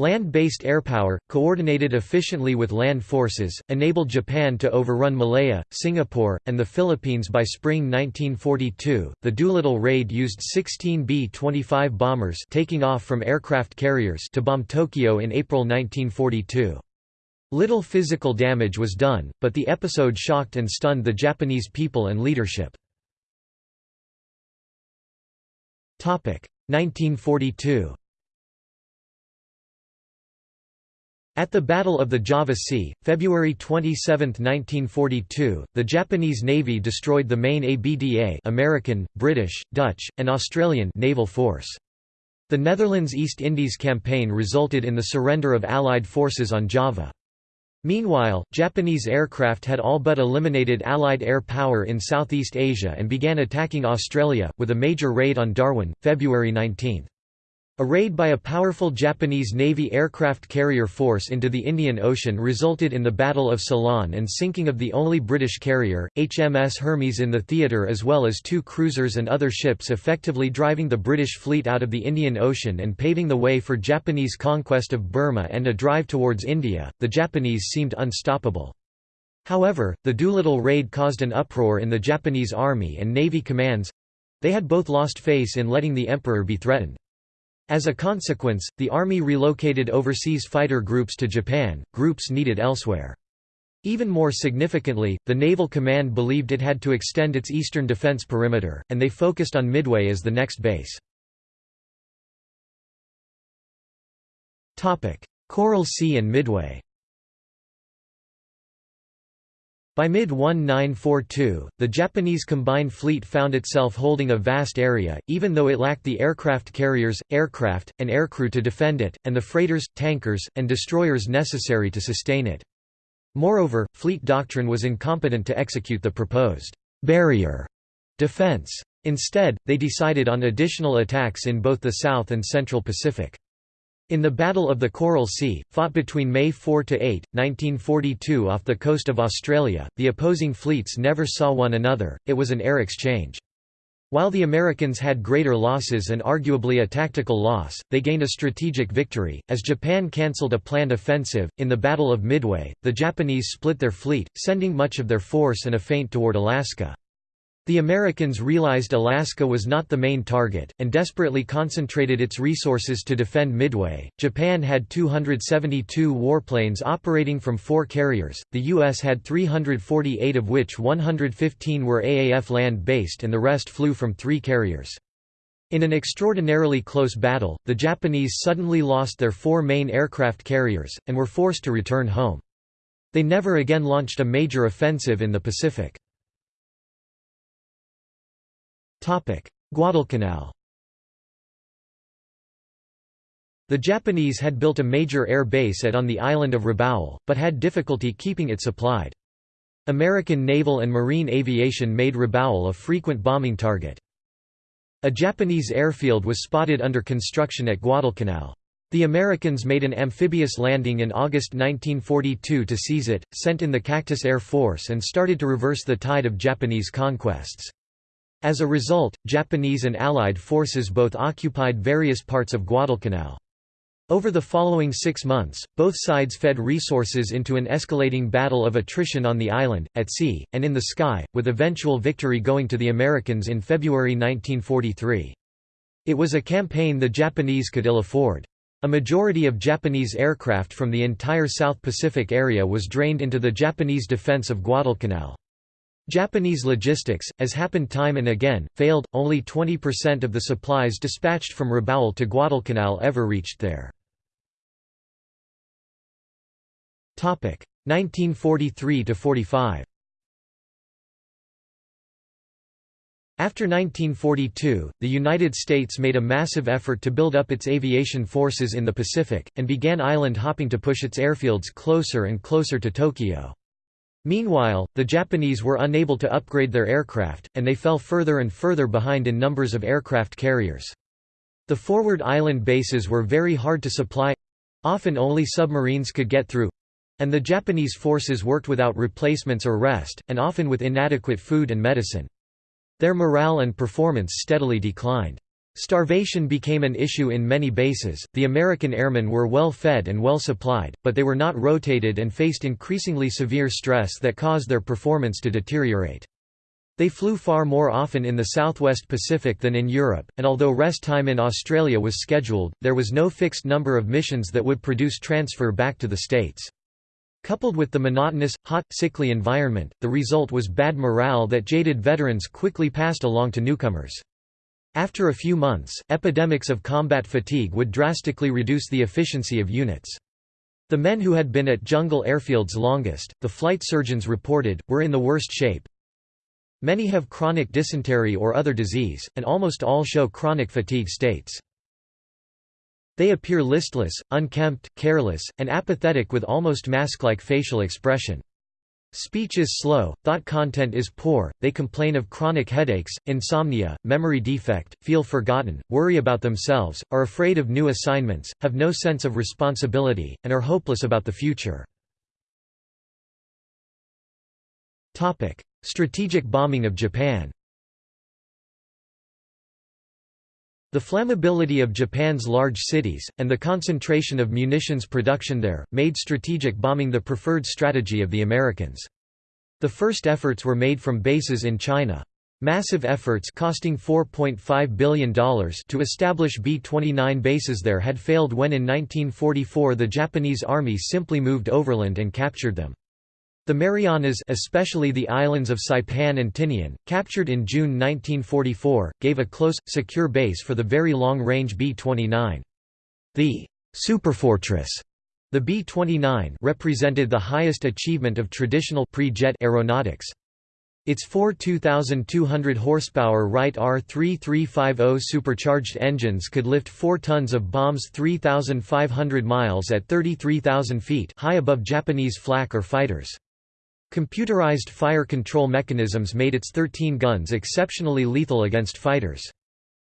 Land-based airpower, coordinated efficiently with land forces, enabled Japan to overrun Malaya, Singapore, and the Philippines by spring 1942. The Doolittle raid used 16 B-25 bombers taking off from aircraft carriers to bomb Tokyo in April 1942. Little physical damage was done, but the episode shocked and stunned the Japanese people and leadership. 1942 At the Battle of the Java Sea, February 27, 1942, the Japanese Navy destroyed the main ABDA American, British, Dutch, and Australian naval force. The Netherlands East Indies campaign resulted in the surrender of Allied forces on Java. Meanwhile, Japanese aircraft had all but eliminated Allied air power in Southeast Asia and began attacking Australia, with a major raid on Darwin, February 19. A raid by a powerful Japanese Navy aircraft carrier force into the Indian Ocean resulted in the Battle of Ceylon and sinking of the only British carrier, HMS Hermes in the theatre as well as two cruisers and other ships effectively driving the British fleet out of the Indian Ocean and paving the way for Japanese conquest of Burma and a drive towards India. The Japanese seemed unstoppable. However, the Doolittle raid caused an uproar in the Japanese army and navy commands they had both lost face in letting the emperor be threatened. As a consequence, the army relocated overseas fighter groups to Japan, groups needed elsewhere. Even more significantly, the Naval Command believed it had to extend its eastern defense perimeter, and they focused on Midway as the next base. Coral Sea and Midway By mid-1942, the Japanese combined fleet found itself holding a vast area, even though it lacked the aircraft carriers, aircraft, and aircrew to defend it, and the freighters, tankers, and destroyers necessary to sustain it. Moreover, fleet doctrine was incompetent to execute the proposed «barrier» defense. Instead, they decided on additional attacks in both the South and Central Pacific. In the Battle of the Coral Sea, fought between May 4–8, 1942 off the coast of Australia, the opposing fleets never saw one another, it was an air exchange. While the Americans had greater losses and arguably a tactical loss, they gained a strategic victory. As Japan cancelled a planned offensive, in the Battle of Midway, the Japanese split their fleet, sending much of their force and a feint toward Alaska. The Americans realized Alaska was not the main target, and desperately concentrated its resources to defend Midway. Japan had 272 warplanes operating from four carriers, the U.S. had 348 of which 115 were AAF land based and the rest flew from three carriers. In an extraordinarily close battle, the Japanese suddenly lost their four main aircraft carriers, and were forced to return home. They never again launched a major offensive in the Pacific. Guadalcanal The Japanese had built a major air base at on the island of Rabaul, but had difficulty keeping it supplied. American naval and marine aviation made Rabaul a frequent bombing target. A Japanese airfield was spotted under construction at Guadalcanal. The Americans made an amphibious landing in August 1942 to seize it, sent in the Cactus Air Force and started to reverse the tide of Japanese conquests. As a result, Japanese and Allied forces both occupied various parts of Guadalcanal. Over the following six months, both sides fed resources into an escalating battle of attrition on the island, at sea, and in the sky, with eventual victory going to the Americans in February 1943. It was a campaign the Japanese could ill afford. A majority of Japanese aircraft from the entire South Pacific area was drained into the Japanese defense of Guadalcanal. Japanese logistics, as happened time and again, failed, only 20% of the supplies dispatched from Rabaul to Guadalcanal ever reached there. 1943–45 After 1942, the United States made a massive effort to build up its aviation forces in the Pacific, and began island hopping to push its airfields closer and closer to Tokyo. Meanwhile, the Japanese were unable to upgrade their aircraft, and they fell further and further behind in numbers of aircraft carriers. The forward island bases were very hard to supply—often only submarines could get through—and the Japanese forces worked without replacements or rest, and often with inadequate food and medicine. Their morale and performance steadily declined. Starvation became an issue in many bases. The American airmen were well fed and well supplied, but they were not rotated and faced increasingly severe stress that caused their performance to deteriorate. They flew far more often in the southwest Pacific than in Europe, and although rest time in Australia was scheduled, there was no fixed number of missions that would produce transfer back to the States. Coupled with the monotonous, hot, sickly environment, the result was bad morale that jaded veterans quickly passed along to newcomers. After a few months, epidemics of combat fatigue would drastically reduce the efficiency of units. The men who had been at jungle airfields longest, the flight surgeons reported, were in the worst shape. Many have chronic dysentery or other disease, and almost all show chronic fatigue states. They appear listless, unkempt, careless, and apathetic with almost mask-like facial expression. Speech is slow, thought content is poor, they complain of chronic headaches, insomnia, memory defect, feel forgotten, worry about themselves, are afraid of new assignments, have no sense of responsibility, and are hopeless about the future. Strategic bombing of Japan The flammability of Japan's large cities, and the concentration of munitions production there, made strategic bombing the preferred strategy of the Americans. The first efforts were made from bases in China. Massive efforts costing $4.5 billion to establish B-29 bases there had failed when in 1944 the Japanese army simply moved overland and captured them. The Marianas especially the islands of Saipan and Tinian, captured in June 1944, gave a close, secure base for the very long-range B-29. The «superfortress» The B-29 represented the highest achievement of traditional pre-jet aeronautics. Its four 2,200 horsepower Wright R3350 supercharged engines could lift 4 tons of bombs 3,500 miles at 33,000 feet high above Japanese flak or fighters. Computerized fire control mechanisms made its 13 guns exceptionally lethal against fighters.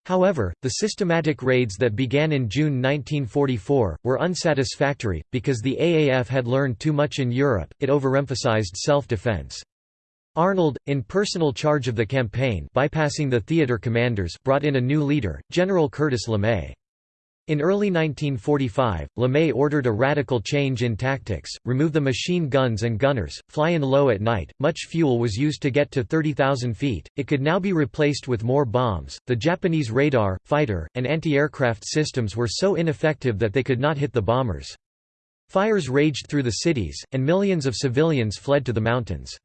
However, the systematic raids that began in June 1944, were unsatisfactory, because the AAF had learned too much in Europe, it overemphasized self-defense. Arnold, in personal charge of the campaign bypassing the theater commanders, brought in a new leader, General Curtis LeMay. In early 1945, LeMay ordered a radical change in tactics, remove the machine guns and gunners, fly in low at night. Much fuel was used to get to 30,000 feet, it could now be replaced with more bombs. The Japanese radar, fighter, and anti aircraft systems were so ineffective that they could not hit the bombers. Fires raged through the cities, and millions of civilians fled to the mountains.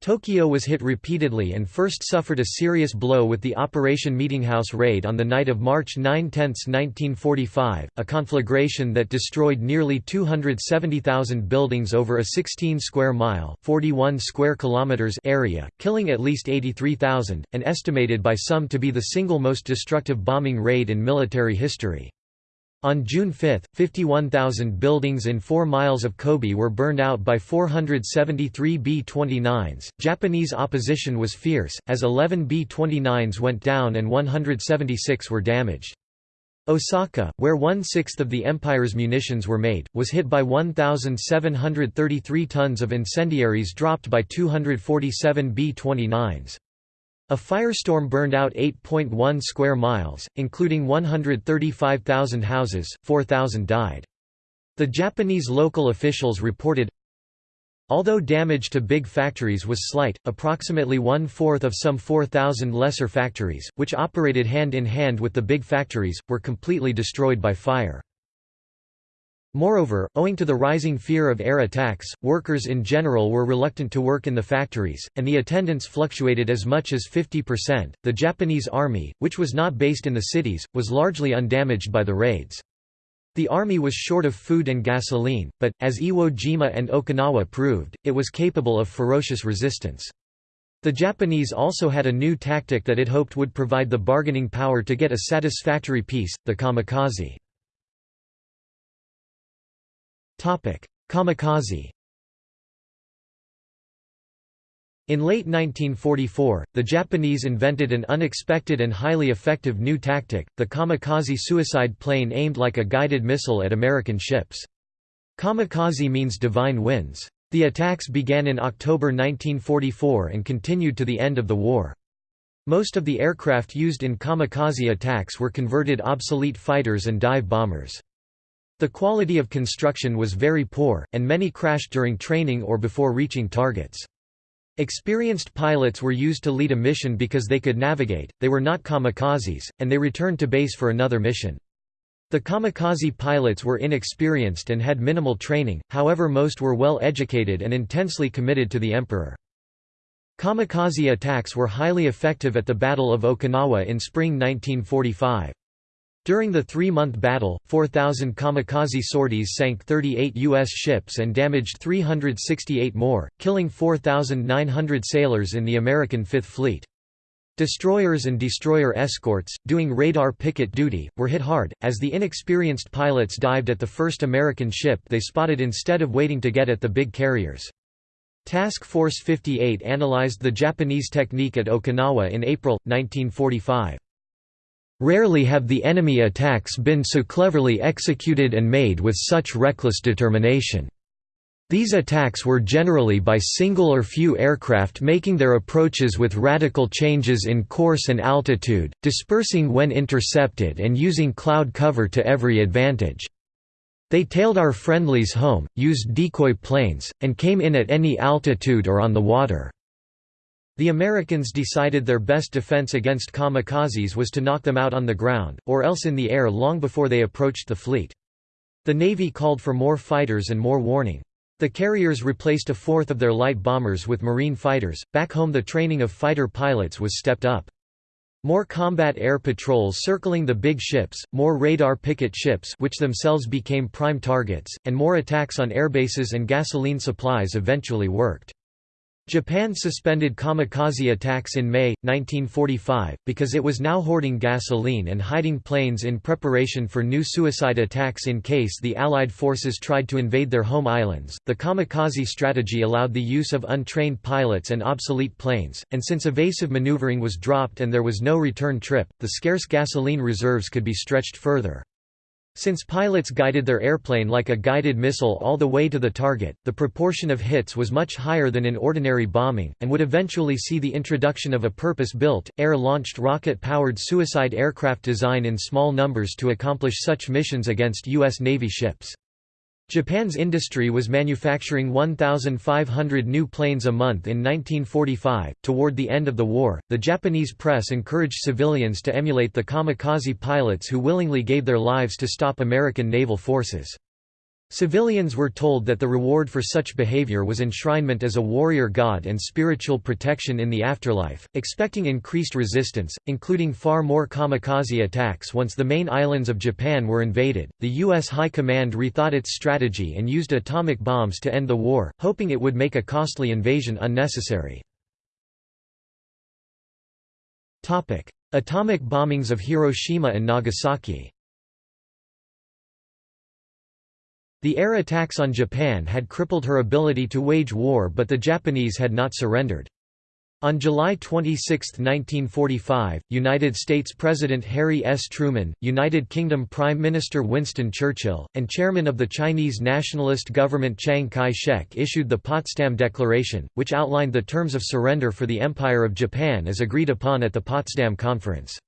Tokyo was hit repeatedly and first suffered a serious blow with the Operation Meetinghouse raid on the night of March 9–10, 1945, a conflagration that destroyed nearly 270,000 buildings over a 16-square-mile square kilometers area, killing at least 83,000, and estimated by some to be the single most destructive bombing raid in military history. On June 5, 51,000 buildings in 4 miles of Kobe were burned out by 473 B-29s. Japanese opposition was fierce, as 11 B-29s went down and 176 were damaged. Osaka, where one-sixth of the Empire's munitions were made, was hit by 1,733 tons of incendiaries dropped by 247 B-29s. A firestorm burned out 8.1 square miles, including 135,000 houses, 4,000 died. The Japanese local officials reported, Although damage to big factories was slight, approximately one-fourth of some 4,000 lesser factories, which operated hand in hand with the big factories, were completely destroyed by fire. Moreover, owing to the rising fear of air attacks, workers in general were reluctant to work in the factories, and the attendance fluctuated as much as 50%. The Japanese army, which was not based in the cities, was largely undamaged by the raids. The army was short of food and gasoline, but, as Iwo Jima and Okinawa proved, it was capable of ferocious resistance. The Japanese also had a new tactic that it hoped would provide the bargaining power to get a satisfactory peace, the kamikaze. Kamikaze In late 1944, the Japanese invented an unexpected and highly effective new tactic, the kamikaze suicide plane aimed like a guided missile at American ships. Kamikaze means divine winds. The attacks began in October 1944 and continued to the end of the war. Most of the aircraft used in kamikaze attacks were converted obsolete fighters and dive bombers. The quality of construction was very poor, and many crashed during training or before reaching targets. Experienced pilots were used to lead a mission because they could navigate, they were not kamikazes, and they returned to base for another mission. The kamikaze pilots were inexperienced and had minimal training, however most were well educated and intensely committed to the emperor. Kamikaze attacks were highly effective at the Battle of Okinawa in spring 1945. During the three-month battle, 4,000 kamikaze sorties sank 38 U.S. ships and damaged 368 more, killing 4,900 sailors in the American Fifth Fleet. Destroyers and destroyer escorts, doing radar picket duty, were hit hard, as the inexperienced pilots dived at the first American ship they spotted instead of waiting to get at the big carriers. Task Force 58 analyzed the Japanese technique at Okinawa in April, 1945. Rarely have the enemy attacks been so cleverly executed and made with such reckless determination. These attacks were generally by single or few aircraft making their approaches with radical changes in course and altitude, dispersing when intercepted and using cloud cover to every advantage. They tailed our friendlies home, used decoy planes, and came in at any altitude or on the water. The Americans decided their best defense against kamikazes was to knock them out on the ground, or else in the air long before they approached the fleet. The Navy called for more fighters and more warning. The carriers replaced a fourth of their light bombers with marine fighters. Back home, the training of fighter pilots was stepped up. More combat air patrols circling the big ships, more radar picket ships which themselves became prime targets, and more attacks on airbases and gasoline supplies eventually worked. Japan suspended kamikaze attacks in May, 1945, because it was now hoarding gasoline and hiding planes in preparation for new suicide attacks in case the Allied forces tried to invade their home islands. The kamikaze strategy allowed the use of untrained pilots and obsolete planes, and since evasive maneuvering was dropped and there was no return trip, the scarce gasoline reserves could be stretched further. Since pilots guided their airplane like a guided missile all the way to the target, the proportion of hits was much higher than in ordinary bombing, and would eventually see the introduction of a purpose-built, air-launched rocket-powered suicide aircraft design in small numbers to accomplish such missions against U.S. Navy ships. Japan's industry was manufacturing 1,500 new planes a month in 1945. Toward the end of the war, the Japanese press encouraged civilians to emulate the kamikaze pilots who willingly gave their lives to stop American naval forces. Civilians were told that the reward for such behavior was enshrinement as a warrior god and spiritual protection in the afterlife, expecting increased resistance, including far more kamikaze attacks once the main islands of Japan were invaded. The U.S. High Command rethought its strategy and used atomic bombs to end the war, hoping it would make a costly invasion unnecessary. Atomic bombings of Hiroshima and Nagasaki The air attacks on Japan had crippled her ability to wage war but the Japanese had not surrendered. On July 26, 1945, United States President Harry S. Truman, United Kingdom Prime Minister Winston Churchill, and Chairman of the Chinese nationalist government Chiang Kai-shek issued the Potsdam Declaration, which outlined the terms of surrender for the Empire of Japan as agreed upon at the Potsdam Conference.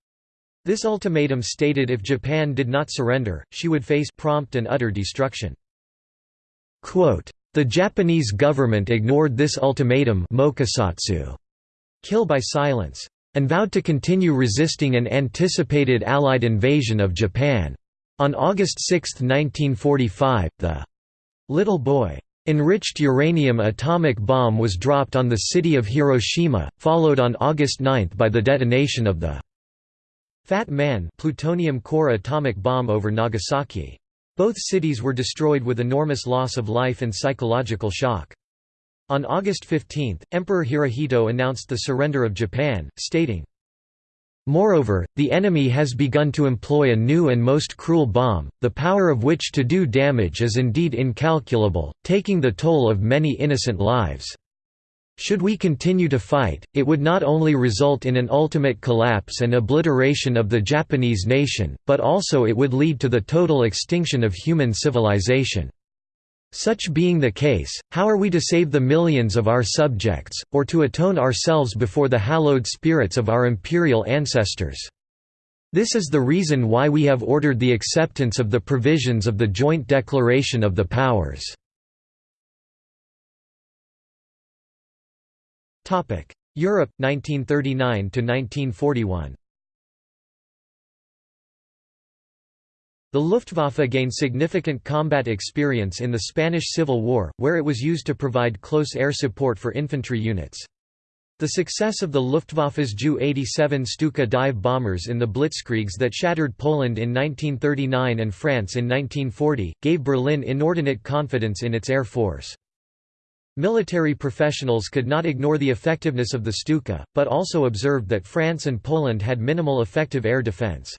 This ultimatum stated if Japan did not surrender, she would face prompt and utter destruction. The Japanese government ignored this ultimatum kill by silence, and vowed to continue resisting an anticipated Allied invasion of Japan. On August 6, 1945, the «little boy» enriched uranium atomic bomb was dropped on the city of Hiroshima, followed on August 9 by the detonation of the «Fat Man» plutonium core atomic bomb over Nagasaki. Both cities were destroyed with enormous loss of life and psychological shock. On August 15, Emperor Hirohito announced the surrender of Japan, stating, Moreover, the enemy has begun to employ a new and most cruel bomb, the power of which to do damage is indeed incalculable, taking the toll of many innocent lives. Should we continue to fight, it would not only result in an ultimate collapse and obliteration of the Japanese nation, but also it would lead to the total extinction of human civilization. Such being the case, how are we to save the millions of our subjects, or to atone ourselves before the hallowed spirits of our imperial ancestors? This is the reason why we have ordered the acceptance of the provisions of the Joint Declaration of the Powers. Europe 1939 to 1941 The Luftwaffe gained significant combat experience in the Spanish Civil War, where it was used to provide close air support for infantry units. The success of the Luftwaffe's Ju-87 Stuka dive bombers in the blitzkriegs that shattered Poland in 1939 and France in 1940, gave Berlin inordinate confidence in its air force. Military professionals could not ignore the effectiveness of the Stuka, but also observed that France and Poland had minimal effective air defense.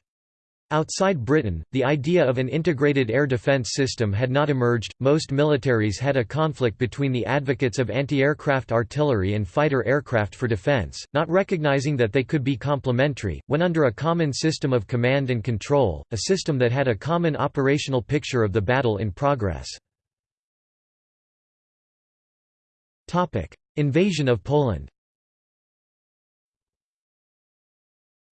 Outside Britain, the idea of an integrated air defense system had not emerged. Most militaries had a conflict between the advocates of anti-aircraft artillery and fighter aircraft for defense, not recognizing that they could be complementary, when under a common system of command and control, a system that had a common operational picture of the battle in progress. Invasion of Poland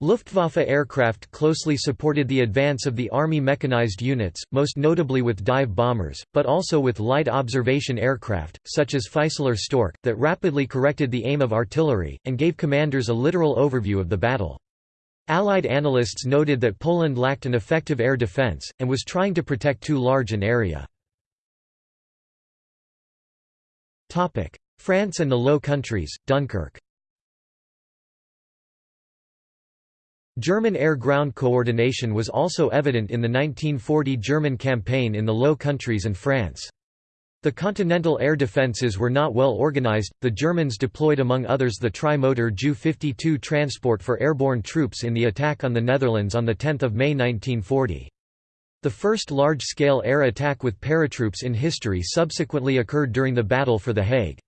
Luftwaffe aircraft closely supported the advance of the Army mechanized units, most notably with dive bombers, but also with light observation aircraft, such as Fieseler Stork, that rapidly corrected the aim of artillery, and gave commanders a literal overview of the battle. Allied analysts noted that Poland lacked an effective air defense, and was trying to protect too large an area. France and the Low Countries, Dunkirk German air-ground coordination was also evident in the 1940 German campaign in the Low Countries and France. The continental air defences were not well organised, the Germans deployed among others the tri-motor Ju-52 transport for airborne troops in the attack on the Netherlands on 10 May 1940. The first large-scale air attack with paratroops in history subsequently occurred during the Battle for The Hague.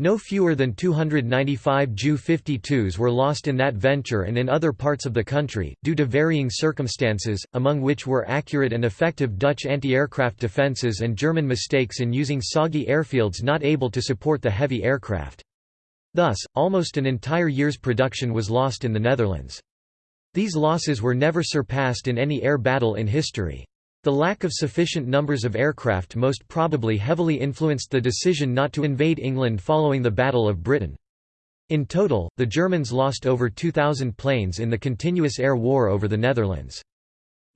No fewer than 295 Ju-52s were lost in that venture and in other parts of the country, due to varying circumstances, among which were accurate and effective Dutch anti-aircraft defences and German mistakes in using soggy airfields not able to support the heavy aircraft. Thus, almost an entire year's production was lost in the Netherlands. These losses were never surpassed in any air battle in history. The lack of sufficient numbers of aircraft most probably heavily influenced the decision not to invade England following the Battle of Britain. In total, the Germans lost over 2,000 planes in the continuous air war over the Netherlands.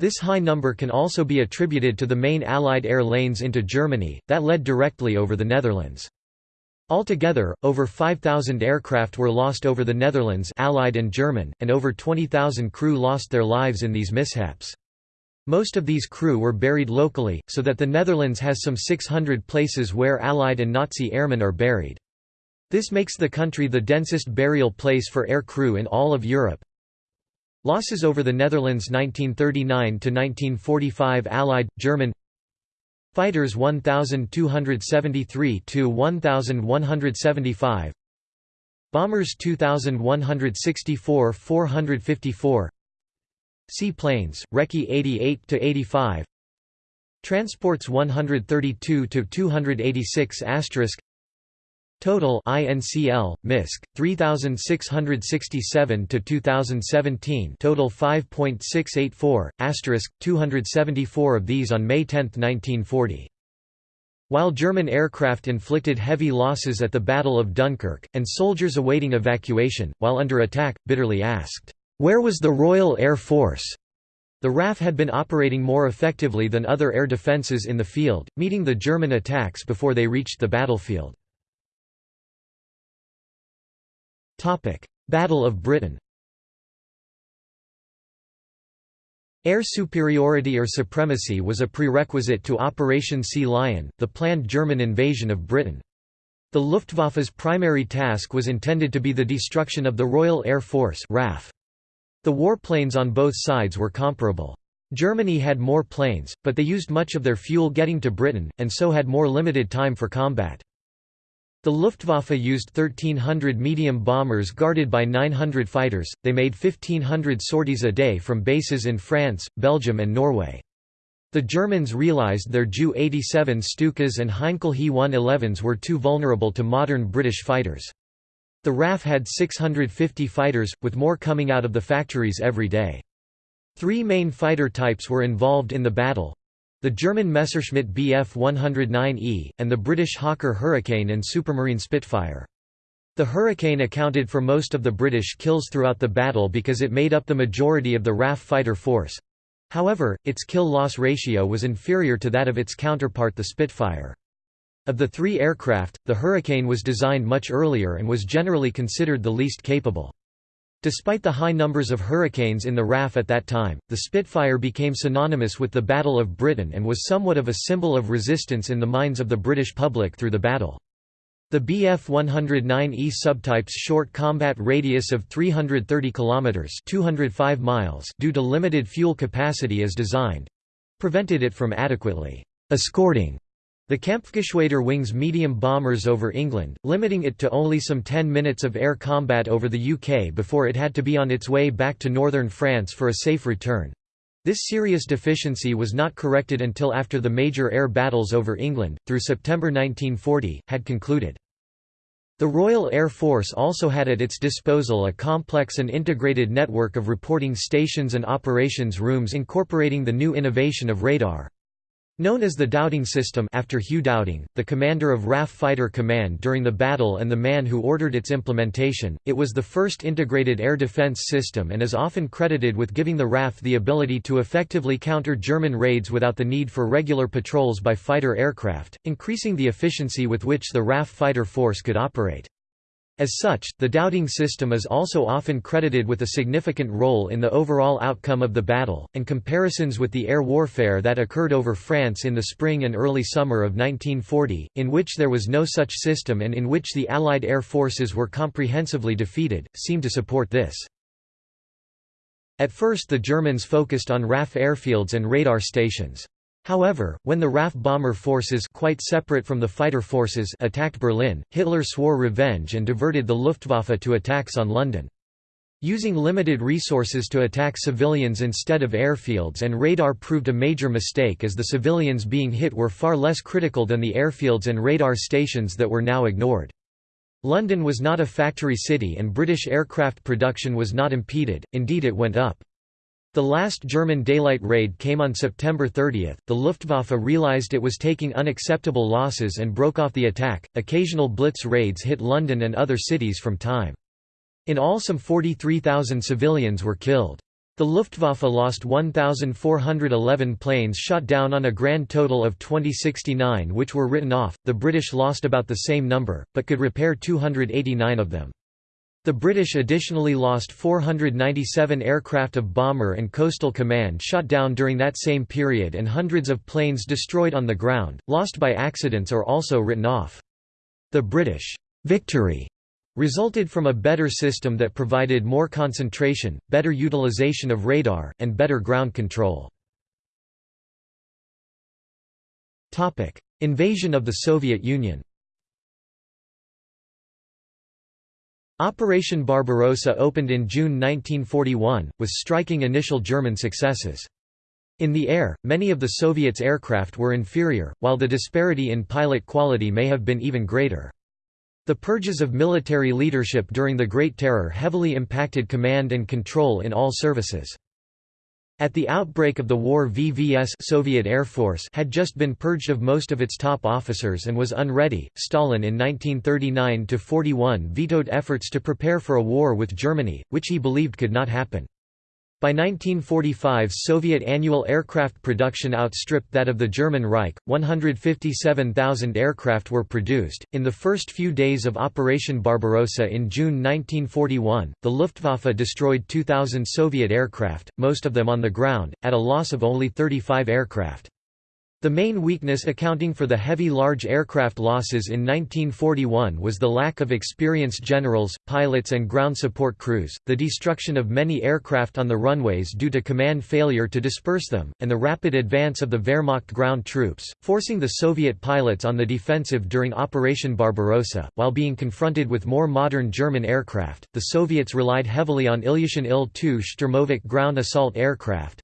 This high number can also be attributed to the main Allied air lanes into Germany, that led directly over the Netherlands. Altogether, over 5,000 aircraft were lost over the Netherlands Allied and German, and over 20,000 crew lost their lives in these mishaps. Most of these crew were buried locally, so that the Netherlands has some 600 places where Allied and Nazi airmen are buried. This makes the country the densest burial place for air crew in all of Europe. Losses over the Netherlands 1939–1945 Allied, German Fighters 1273 to 1175 Bombers 2164 454 Seaplanes, Recce 88 to 85. Transports 132 to 286 asterisk. Total INCL MISC 3667 to 2017 total 5.684 asterisk 274 of these on May 10, 1940 while German aircraft inflicted heavy losses at the Battle of Dunkirk, and soldiers awaiting evacuation, while under attack, bitterly asked, where was the Royal Air Force? The RAF had been operating more effectively than other air defences in the field, meeting the German attacks before they reached the battlefield. Battle of Britain Air superiority or supremacy was a prerequisite to Operation Sea Lion, the planned German invasion of Britain. The Luftwaffe's primary task was intended to be the destruction of the Royal Air Force RAF. The warplanes on both sides were comparable. Germany had more planes, but they used much of their fuel getting to Britain, and so had more limited time for combat. The Luftwaffe used 1,300 medium bombers guarded by 900 fighters, they made 1,500 sorties a day from bases in France, Belgium and Norway. The Germans realised their Ju-87 Stukas and Heinkel He-111s were too vulnerable to modern British fighters. The RAF had 650 fighters, with more coming out of the factories every day. Three main fighter types were involved in the battle. The German Messerschmitt Bf 109E, and the British Hawker Hurricane and Supermarine Spitfire. The Hurricane accounted for most of the British kills throughout the battle because it made up the majority of the RAF fighter force. However, its kill-loss ratio was inferior to that of its counterpart the Spitfire. Of the three aircraft, the Hurricane was designed much earlier and was generally considered the least capable. Despite the high numbers of Hurricanes in the RAF at that time, the Spitfire became synonymous with the Battle of Britain and was somewhat of a symbol of resistance in the minds of the British public through the battle. The Bf-109E subtype's short combat radius of 330 km 205 miles due to limited fuel capacity as designed—prevented it from adequately escorting the Kampfgeschwader wings medium bombers over England, limiting it to only some 10 minutes of air combat over the UK before it had to be on its way back to northern France for a safe return. This serious deficiency was not corrected until after the major air battles over England, through September 1940, had concluded. The Royal Air Force also had at its disposal a complex and integrated network of reporting stations and operations rooms incorporating the new innovation of radar. Known as the Dowding System after Hugh Dowding, the commander of RAF Fighter Command during the battle and the man who ordered its implementation, it was the first integrated air defense system and is often credited with giving the RAF the ability to effectively counter German raids without the need for regular patrols by fighter aircraft, increasing the efficiency with which the RAF fighter force could operate. As such, the Dowding system is also often credited with a significant role in the overall outcome of the battle, and comparisons with the air warfare that occurred over France in the spring and early summer of 1940, in which there was no such system and in which the Allied air forces were comprehensively defeated, seem to support this. At first the Germans focused on RAF airfields and radar stations. However, when the RAF bomber forces quite separate from the fighter forces attacked Berlin, Hitler swore revenge and diverted the Luftwaffe to attacks on London. Using limited resources to attack civilians instead of airfields and radar proved a major mistake as the civilians being hit were far less critical than the airfields and radar stations that were now ignored. London was not a factory city and British aircraft production was not impeded, indeed it went up. The last German daylight raid came on September 30. The Luftwaffe realized it was taking unacceptable losses and broke off the attack. Occasional blitz raids hit London and other cities from time. In all, some 43,000 civilians were killed. The Luftwaffe lost 1,411 planes shot down on a grand total of 2069 which were written off, the British lost about the same number, but could repair 289 of them. The British additionally lost 497 aircraft of Bomber and Coastal Command shot down during that same period and hundreds of planes destroyed on the ground, lost by accidents or also written off. The British victory resulted from a better system that provided more concentration, better utilization of radar, and better ground control. Invasion of the Soviet Union Operation Barbarossa opened in June 1941, with striking initial German successes. In the air, many of the Soviets' aircraft were inferior, while the disparity in pilot quality may have been even greater. The purges of military leadership during the Great Terror heavily impacted command and control in all services. At the outbreak of the war VVS Soviet Air Force had just been purged of most of its top officers and was unready. Stalin in 1939–41 vetoed efforts to prepare for a war with Germany, which he believed could not happen. By 1945 Soviet annual aircraft production outstripped that of the German Reich, 157,000 aircraft were produced. In the first few days of Operation Barbarossa in June 1941, the Luftwaffe destroyed 2,000 Soviet aircraft, most of them on the ground, at a loss of only 35 aircraft. The main weakness accounting for the heavy large aircraft losses in 1941 was the lack of experienced generals, pilots and ground support crews, the destruction of many aircraft on the runways due to command failure to disperse them, and the rapid advance of the Wehrmacht ground troops, forcing the Soviet pilots on the defensive during Operation Barbarossa. While being confronted with more modern German aircraft, the Soviets relied heavily on Ilyushin Il-2 Sturmovik ground assault aircraft,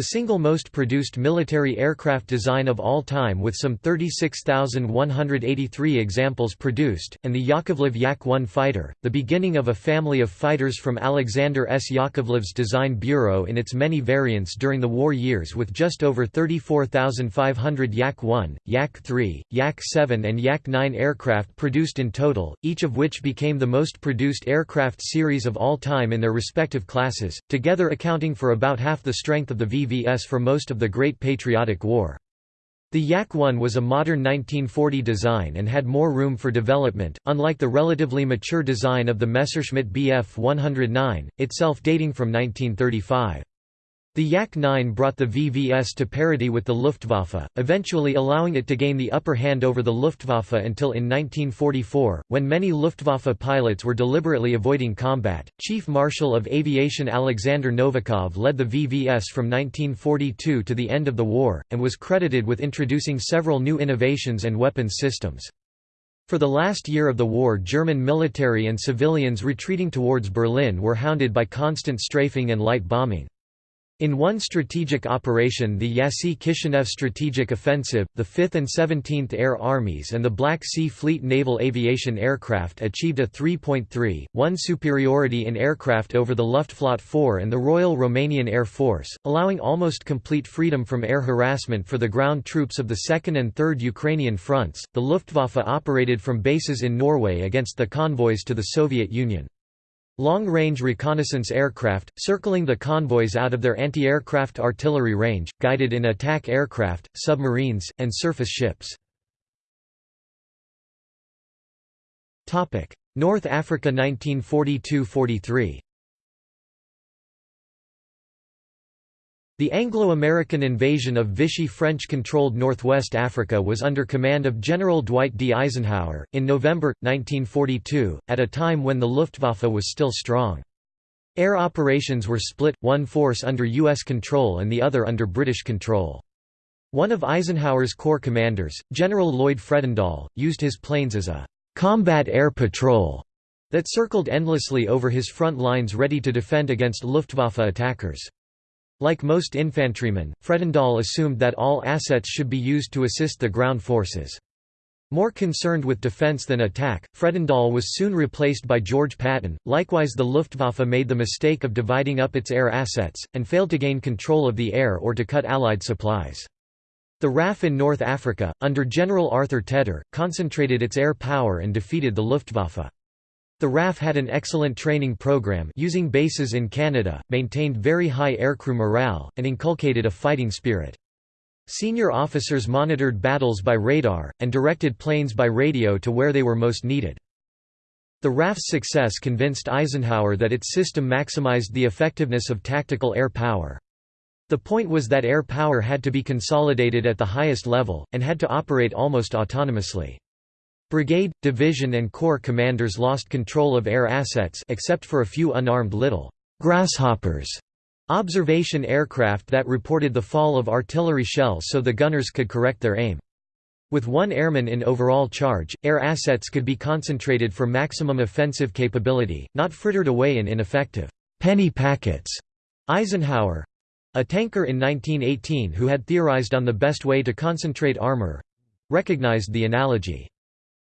the single most produced military aircraft design of all time with some 36,183 examples produced, and the Yakovlev Yak-1 fighter, the beginning of a family of fighters from Alexander S. Yakovlev's design bureau in its many variants during the war years with just over 34,500 Yak-1, Yak-3, Yak-7 and Yak-9 aircraft produced in total, each of which became the most produced aircraft series of all time in their respective classes, together accounting for about half the strength of the V VVS for most of the Great Patriotic War. The Yak-1 was a modern 1940 design and had more room for development, unlike the relatively mature design of the Messerschmitt Bf 109, itself dating from 1935. The Yak-9 brought the VVS to parity with the Luftwaffe, eventually allowing it to gain the upper hand over the Luftwaffe until in 1944, when many Luftwaffe pilots were deliberately avoiding combat. Chief Marshal of Aviation Alexander Novikov led the VVS from 1942 to the end of the war, and was credited with introducing several new innovations and weapons systems. For the last year of the war German military and civilians retreating towards Berlin were hounded by constant strafing and light bombing. In one strategic operation the Jassy-Kishinev Strategic Offensive, the 5th and 17th Air Armies and the Black Sea Fleet naval aviation aircraft achieved a 3.3-1 superiority in aircraft over the Luftflotte 4 and the Royal Romanian Air Force, allowing almost complete freedom from air harassment for the ground troops of the 2nd and 3rd Ukrainian fronts. The Luftwaffe operated from bases in Norway against the convoys to the Soviet Union. Long-range reconnaissance aircraft, circling the convoys out of their anti-aircraft artillery range, guided in attack aircraft, submarines, and surface ships. North Africa 1942–43 The Anglo-American invasion of Vichy French-controlled Northwest Africa was under command of General Dwight D. Eisenhower, in November, 1942, at a time when the Luftwaffe was still strong. Air operations were split, one force under U.S. control and the other under British control. One of Eisenhower's corps commanders, General Lloyd Fredendall, used his planes as a «combat air patrol» that circled endlessly over his front lines ready to defend against Luftwaffe attackers. Like most infantrymen, Fredendall assumed that all assets should be used to assist the ground forces. More concerned with defense than attack, Fredendall was soon replaced by George Patton. Likewise, the Luftwaffe made the mistake of dividing up its air assets, and failed to gain control of the air or to cut Allied supplies. The RAF in North Africa, under General Arthur Tedder, concentrated its air power and defeated the Luftwaffe. The RAF had an excellent training program using bases in Canada, maintained very high aircrew morale, and inculcated a fighting spirit. Senior officers monitored battles by radar, and directed planes by radio to where they were most needed. The RAF's success convinced Eisenhower that its system maximized the effectiveness of tactical air power. The point was that air power had to be consolidated at the highest level, and had to operate almost autonomously. Brigade, division and corps commanders lost control of air assets except for a few unarmed little «grasshoppers» observation aircraft that reported the fall of artillery shells so the gunners could correct their aim. With one airman in overall charge, air assets could be concentrated for maximum offensive capability, not frittered away in ineffective penny packets. Eisenhower—a tanker in 1918 who had theorized on the best way to concentrate armor—recognized the analogy.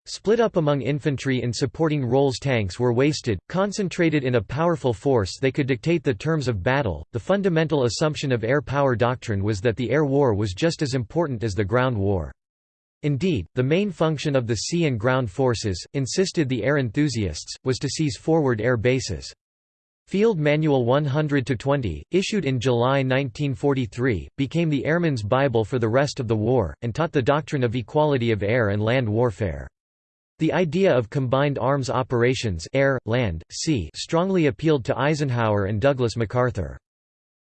Split up among infantry in supporting roles tanks were wasted, concentrated in a powerful force they could dictate the terms of battle. The fundamental assumption of air power doctrine was that the air war was just as important as the ground war. Indeed, the main function of the sea and ground forces, insisted the air enthusiasts, was to seize forward air bases. Field Manual 100-20, issued in July 1943, became the Airman's Bible for the rest of the war, and taught the doctrine of equality of air and land warfare. The idea of combined arms operations air, land, sea strongly appealed to Eisenhower and Douglas MacArthur.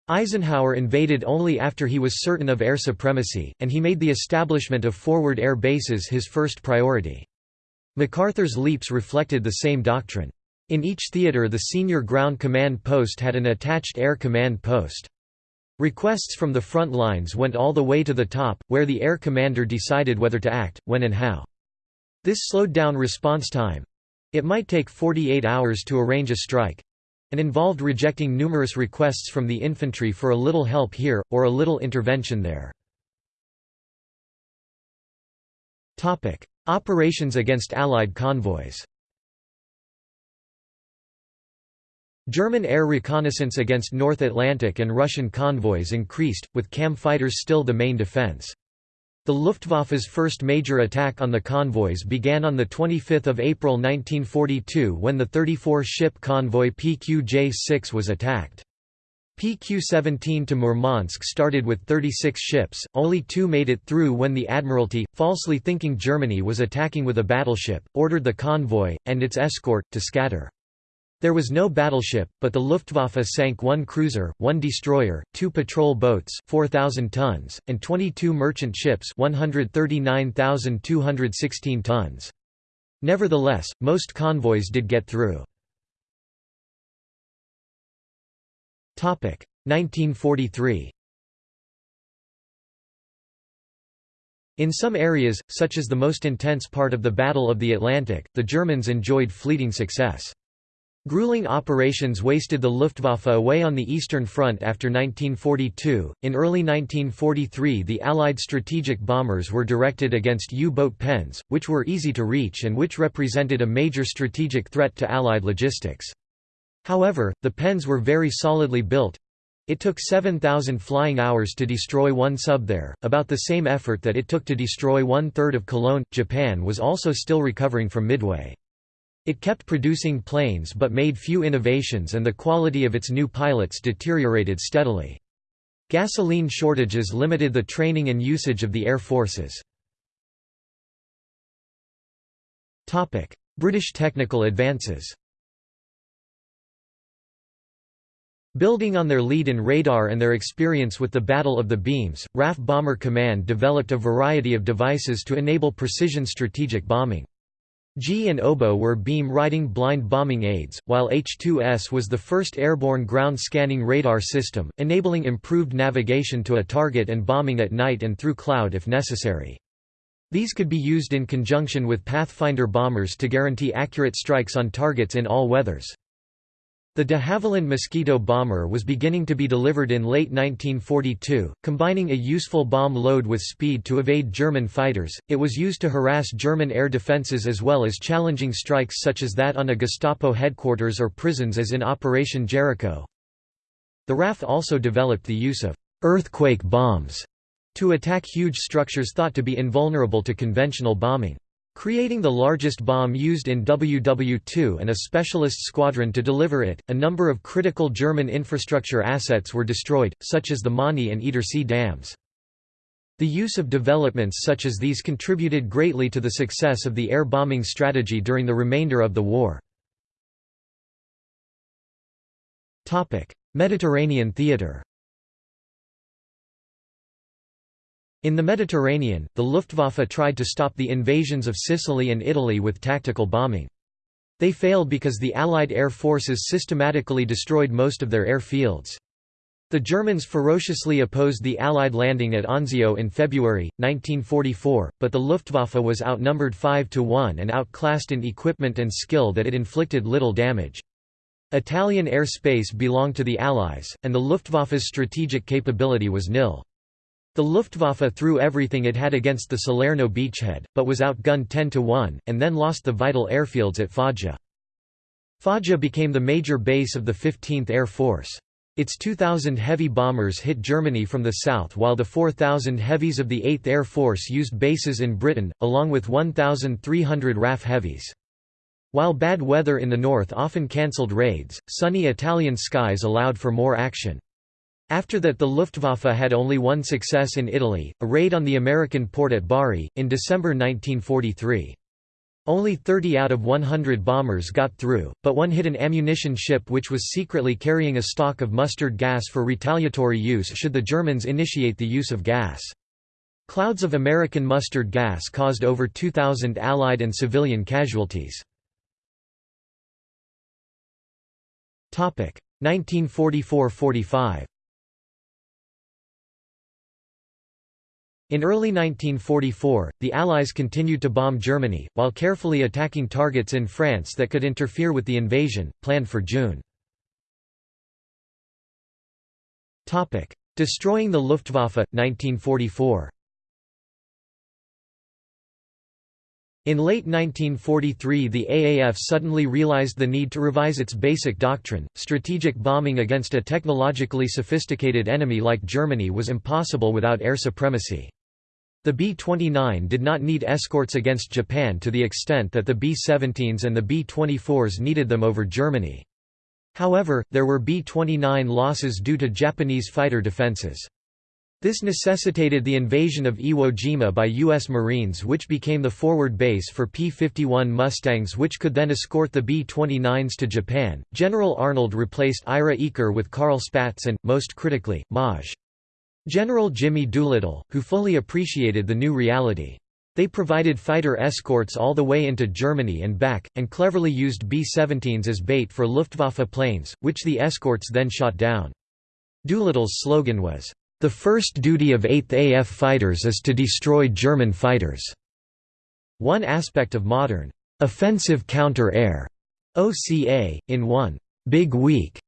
Eisenhower invaded only after he was certain of air supremacy, and he made the establishment of forward air bases his first priority. MacArthur's leaps reflected the same doctrine. In each theater the senior ground command post had an attached air command post. Requests from the front lines went all the way to the top, where the air commander decided whether to act, when and how. This slowed down response time. It might take 48 hours to arrange a strike and involved rejecting numerous requests from the infantry for a little help here, or a little intervention there. Operations against Allied convoys German air reconnaissance against North Atlantic and Russian convoys increased, with CAM fighters still the main defense. The Luftwaffe's first major attack on the convoys began on 25 April 1942 when the 34-ship convoy PQ-J-6 was attacked. PQ-17 to Murmansk started with 36 ships, only two made it through when the Admiralty, falsely thinking Germany was attacking with a battleship, ordered the convoy, and its escort, to scatter. There was no battleship, but the Luftwaffe sank one cruiser, one destroyer, two patrol boats 4,000 tons, and 22 merchant ships 139,216 tons. Nevertheless, most convoys did get through. 1943 In some areas, such as the most intense part of the Battle of the Atlantic, the Germans enjoyed fleeting success. Grueling operations wasted the Luftwaffe away on the Eastern Front after 1942. In early 1943, the Allied strategic bombers were directed against U boat pens, which were easy to reach and which represented a major strategic threat to Allied logistics. However, the pens were very solidly built. It took 7,000 flying hours to destroy one sub there, about the same effort that it took to destroy one third of Cologne. Japan was also still recovering from Midway. It kept producing planes but made few innovations and the quality of its new pilots deteriorated steadily. Gasoline shortages limited the training and usage of the air forces. British technical advances Building on their lead in radar and their experience with the Battle of the Beams, RAF Bomber Command developed a variety of devices to enable precision strategic bombing. Gee and Oboe were beam-riding blind bombing aids, while H-2S was the first airborne ground scanning radar system, enabling improved navigation to a target and bombing at night and through cloud if necessary. These could be used in conjunction with Pathfinder bombers to guarantee accurate strikes on targets in all weathers. The de Havilland Mosquito bomber was beginning to be delivered in late 1942, combining a useful bomb load with speed to evade German fighters. It was used to harass German air defenses as well as challenging strikes such as that on a Gestapo headquarters or prisons as in Operation Jericho. The RAF also developed the use of earthquake bombs to attack huge structures thought to be invulnerable to conventional bombing. Creating the largest bomb used in WW2 and a specialist squadron to deliver it, a number of critical German infrastructure assets were destroyed, such as the Möhne and Edersee dams. The use of developments such as these contributed greatly to the success of the air bombing strategy during the remainder of the war. Mediterranean theater In the Mediterranean, the Luftwaffe tried to stop the invasions of Sicily and Italy with tactical bombing. They failed because the Allied air forces systematically destroyed most of their airfields. The Germans ferociously opposed the Allied landing at Anzio in February, 1944, but the Luftwaffe was outnumbered 5 to 1 and outclassed in equipment and skill that it inflicted little damage. Italian air space belonged to the Allies, and the Luftwaffe's strategic capability was nil. The Luftwaffe threw everything it had against the Salerno beachhead, but was outgunned 10 to 1, and then lost the vital airfields at Foggia. Foggia became the major base of the 15th Air Force. Its 2,000 heavy bombers hit Germany from the south while the 4,000 heavies of the 8th Air Force used bases in Britain, along with 1,300 RAF heavies. While bad weather in the north often cancelled raids, sunny Italian skies allowed for more action. After that the Luftwaffe had only one success in Italy, a raid on the American port at Bari, in December 1943. Only 30 out of 100 bombers got through, but one hit an ammunition ship which was secretly carrying a stock of mustard gas for retaliatory use should the Germans initiate the use of gas. Clouds of American mustard gas caused over 2,000 Allied and civilian casualties. 1944–45 In early 1944, the Allies continued to bomb Germany, while carefully attacking targets in France that could interfere with the invasion, planned for June. Destroying the Luftwaffe, 1944 In late 1943 the AAF suddenly realized the need to revise its basic doctrine, strategic bombing against a technologically sophisticated enemy like Germany was impossible without air supremacy. The B-29 did not need escorts against Japan to the extent that the B-17s and the B-24s needed them over Germany. However, there were B-29 losses due to Japanese fighter defenses. This necessitated the invasion of Iwo Jima by U.S. Marines which became the forward base for P-51 Mustangs which could then escort the B-29s to Japan. General Arnold replaced Ira Eaker with Carl Spaatz and, most critically, Maj. General Jimmy Doolittle, who fully appreciated the new reality. They provided fighter escorts all the way into Germany and back, and cleverly used B-17s as bait for Luftwaffe planes, which the escorts then shot down. Doolittle's slogan was, "...the first duty of 8th AF fighters is to destroy German fighters." One aspect of modern, "...offensive counter-air," OCA, in one, "...big week,"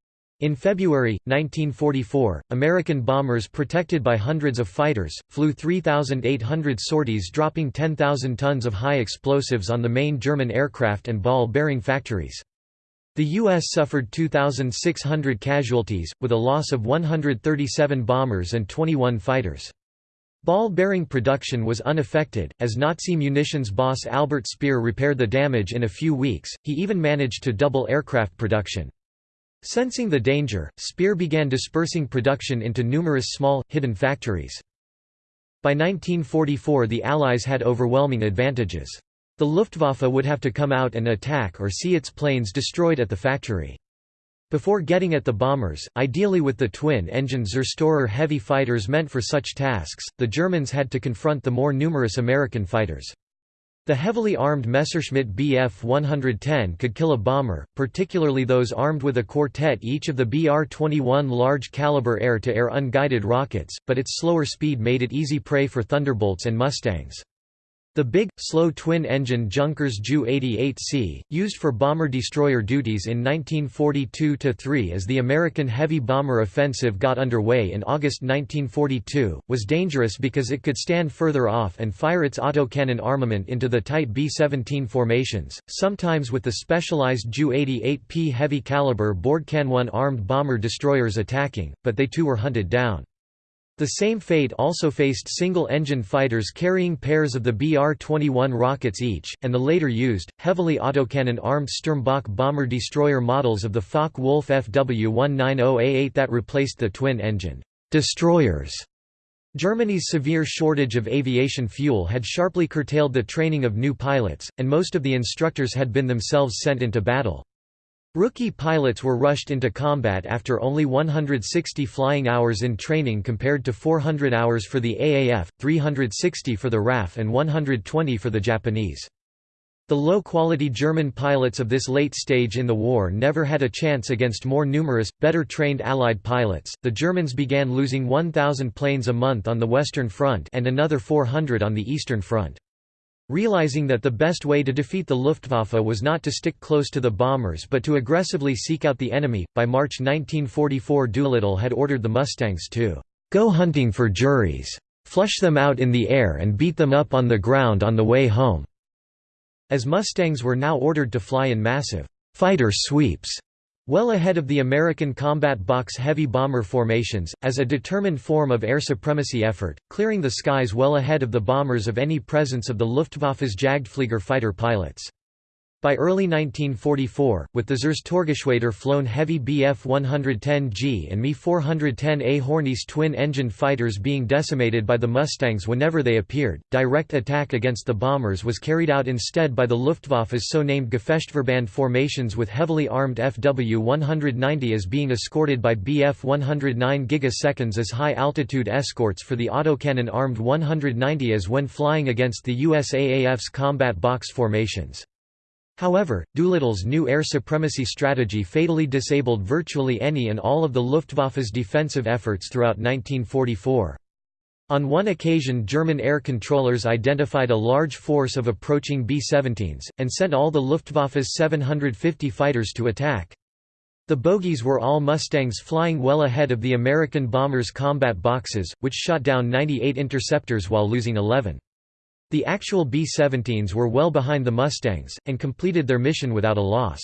In February, 1944, American bombers protected by hundreds of fighters, flew 3,800 sorties dropping 10,000 tons of high explosives on the main German aircraft and ball-bearing factories. The U.S. suffered 2,600 casualties, with a loss of 137 bombers and 21 fighters. Ball-bearing production was unaffected, as Nazi munitions boss Albert Speer repaired the damage in a few weeks, he even managed to double aircraft production. Sensing the danger, Speer began dispersing production into numerous small, hidden factories. By 1944 the Allies had overwhelming advantages. The Luftwaffe would have to come out and attack or see its planes destroyed at the factory. Before getting at the bombers, ideally with the twin-engine Zerstorer heavy fighters meant for such tasks, the Germans had to confront the more numerous American fighters. The heavily armed Messerschmitt Bf 110 could kill a bomber, particularly those armed with a quartet each of the Br-21 large-caliber air-to-air unguided rockets, but its slower speed made it easy prey for Thunderbolts and Mustangs. The big, slow twin-engine Junkers Ju-88C, used for bomber-destroyer duties in 1942–3 as the American heavy bomber offensive got underway in August 1942, was dangerous because it could stand further off and fire its autocannon armament into the tight B-17 formations, sometimes with the specialized Ju-88P heavy-caliber Bordkanone armed bomber-destroyers attacking, but they too were hunted down. The same fate also faced single-engine fighters carrying pairs of the Br-21 rockets each, and the later used, heavily autocannon-armed Sturmbock bomber-destroyer models of the Focke-Wulf FW-190A8 that replaced the twin-engine destroyers. Germany's severe shortage of aviation fuel had sharply curtailed the training of new pilots, and most of the instructors had been themselves sent into battle. Rookie pilots were rushed into combat after only 160 flying hours in training compared to 400 hours for the AAF, 360 for the RAF and 120 for the Japanese. The low-quality German pilots of this late stage in the war never had a chance against more numerous, better trained Allied pilots. The Germans began losing 1,000 planes a month on the Western Front and another 400 on the Eastern Front. Realizing that the best way to defeat the Luftwaffe was not to stick close to the bombers but to aggressively seek out the enemy, by March 1944 Doolittle had ordered the Mustangs to "...go hunting for Jerries. Flush them out in the air and beat them up on the ground on the way home." As Mustangs were now ordered to fly in massive "...fighter sweeps." Well ahead of the American combat box heavy bomber formations, as a determined form of air supremacy effort, clearing the skies well ahead of the bombers of any presence of the Luftwaffe's Jagdflieger fighter pilots. By early 1944, with the Zerstorgeschwader flown heavy Bf-110G and Me-410A Hornisse twin-engined fighters being decimated by the Mustangs whenever they appeared, direct attack against the bombers was carried out instead by the Luftwaffe's so-named Gefechtsverband formations with heavily armed Fw-190 as being escorted by Bf-109 gigaseconds as high-altitude escorts for the autocannon-armed 190 as when flying against the USAAF's combat box formations. However, Doolittle's new air supremacy strategy fatally disabled virtually any and all of the Luftwaffe's defensive efforts throughout 1944. On one occasion German air controllers identified a large force of approaching B-17s, and sent all the Luftwaffe's 750 fighters to attack. The bogies were all Mustangs flying well ahead of the American bombers' combat boxes, which shot down 98 interceptors while losing 11. The actual B-17s were well behind the Mustangs, and completed their mission without a loss.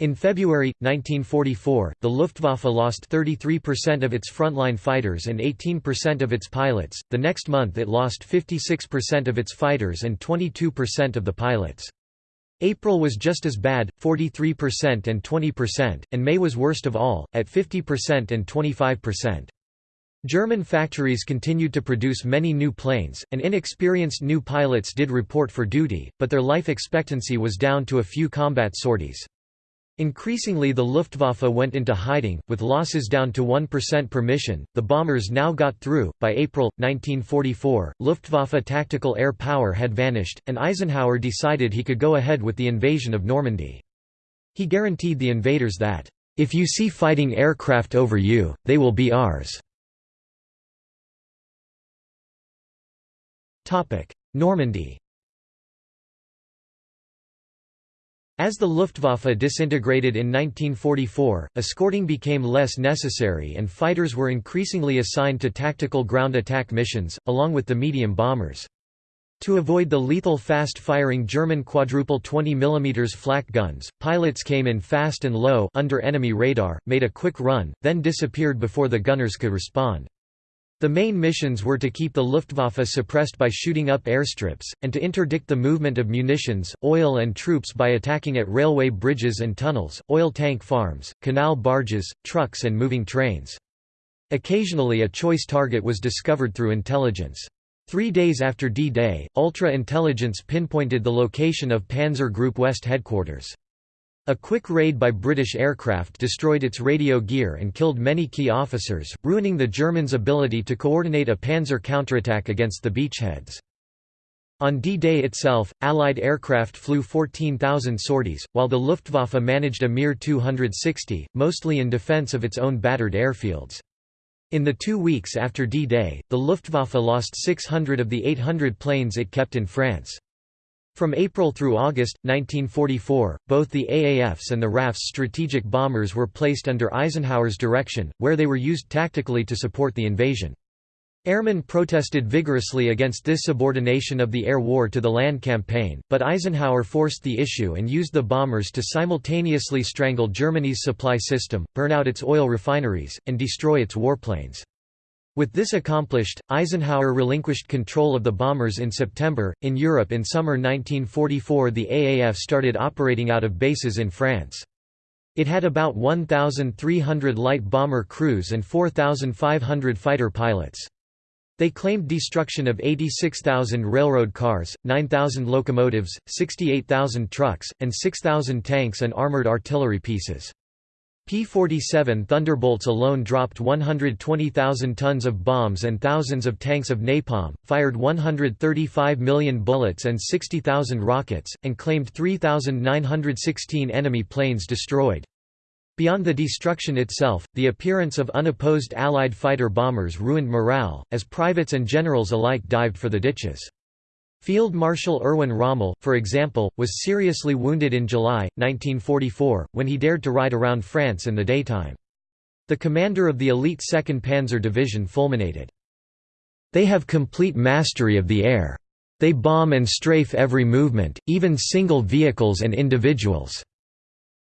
In February, 1944, the Luftwaffe lost 33% of its frontline fighters and 18% of its pilots, the next month it lost 56% of its fighters and 22% of the pilots. April was just as bad, 43% and 20%, and May was worst of all, at 50% and 25%. German factories continued to produce many new planes, and inexperienced new pilots did report for duty, but their life expectancy was down to a few combat sorties. Increasingly, the Luftwaffe went into hiding, with losses down to 1% per mission. The bombers now got through. By April 1944, Luftwaffe tactical air power had vanished, and Eisenhower decided he could go ahead with the invasion of Normandy. He guaranteed the invaders that, if you see fighting aircraft over you, they will be ours. Normandy As the Luftwaffe disintegrated in 1944, escorting became less necessary and fighters were increasingly assigned to tactical ground attack missions, along with the medium bombers. To avoid the lethal fast-firing German quadruple 20 mm flak guns, pilots came in fast and low under enemy radar, made a quick run, then disappeared before the gunners could respond. The main missions were to keep the Luftwaffe suppressed by shooting up airstrips, and to interdict the movement of munitions, oil and troops by attacking at railway bridges and tunnels, oil tank farms, canal barges, trucks and moving trains. Occasionally a choice target was discovered through intelligence. Three days after D-Day, ultra-intelligence pinpointed the location of Panzer Group West headquarters. A quick raid by British aircraft destroyed its radio gear and killed many key officers, ruining the Germans' ability to coordinate a panzer counterattack against the beachheads. On D-Day itself, Allied aircraft flew 14,000 sorties, while the Luftwaffe managed a mere 260, mostly in defence of its own battered airfields. In the two weeks after D-Day, the Luftwaffe lost 600 of the 800 planes it kept in France. From April through August, 1944, both the AAF's and the RAF's strategic bombers were placed under Eisenhower's direction, where they were used tactically to support the invasion. Airmen protested vigorously against this subordination of the air war to the land campaign, but Eisenhower forced the issue and used the bombers to simultaneously strangle Germany's supply system, burn out its oil refineries, and destroy its warplanes. With this accomplished, Eisenhower relinquished control of the bombers in September. In Europe in summer 1944, the AAF started operating out of bases in France. It had about 1,300 light bomber crews and 4,500 fighter pilots. They claimed destruction of 86,000 railroad cars, 9,000 locomotives, 68,000 trucks, and 6,000 tanks and armored artillery pieces. P-47 Thunderbolts alone dropped 120,000 tons of bombs and thousands of tanks of napalm, fired 135 million bullets and 60,000 rockets, and claimed 3,916 enemy planes destroyed. Beyond the destruction itself, the appearance of unopposed Allied fighter bombers ruined morale, as privates and generals alike dived for the ditches. Field Marshal Erwin Rommel, for example, was seriously wounded in July, 1944, when he dared to ride around France in the daytime. The commander of the elite 2nd Panzer Division fulminated. They have complete mastery of the air. They bomb and strafe every movement, even single vehicles and individuals.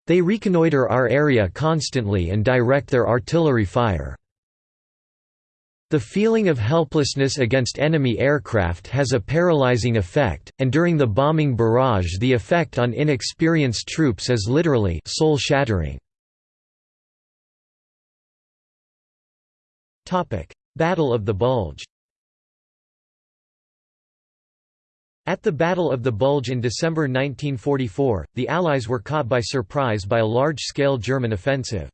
They reconnoiter our area constantly and direct their artillery fire. The feeling of helplessness against enemy aircraft has a paralyzing effect, and during the bombing barrage the effect on inexperienced troops is literally soul-shattering. Battle of the Bulge At the Battle of the Bulge in December 1944, the Allies were caught by surprise by a large-scale German offensive.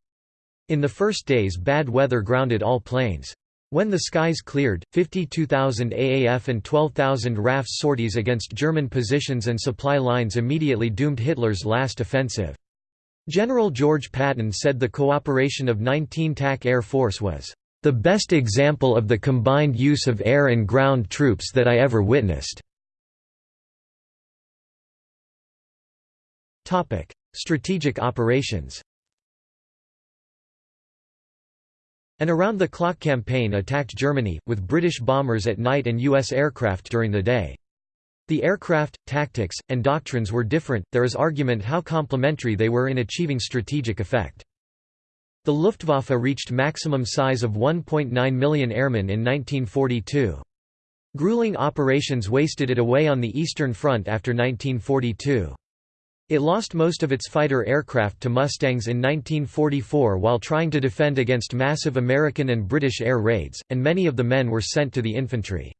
In the first days bad weather grounded all planes. When the skies cleared, 52,000 AAF and 12,000 RAF sorties against German positions and supply lines immediately doomed Hitler's last offensive. General George Patton said the cooperation of 19 TAC Air Force was, "...the best example of the combined use of air and ground troops that I ever witnessed." Strategic operations. An around-the-clock campaign attacked Germany, with British bombers at night and U.S. aircraft during the day. The aircraft, tactics, and doctrines were different, there is argument how complementary they were in achieving strategic effect. The Luftwaffe reached maximum size of 1.9 million airmen in 1942. Grueling operations wasted it away on the Eastern Front after 1942. It lost most of its fighter aircraft to Mustangs in 1944 while trying to defend against massive American and British air raids, and many of the men were sent to the infantry.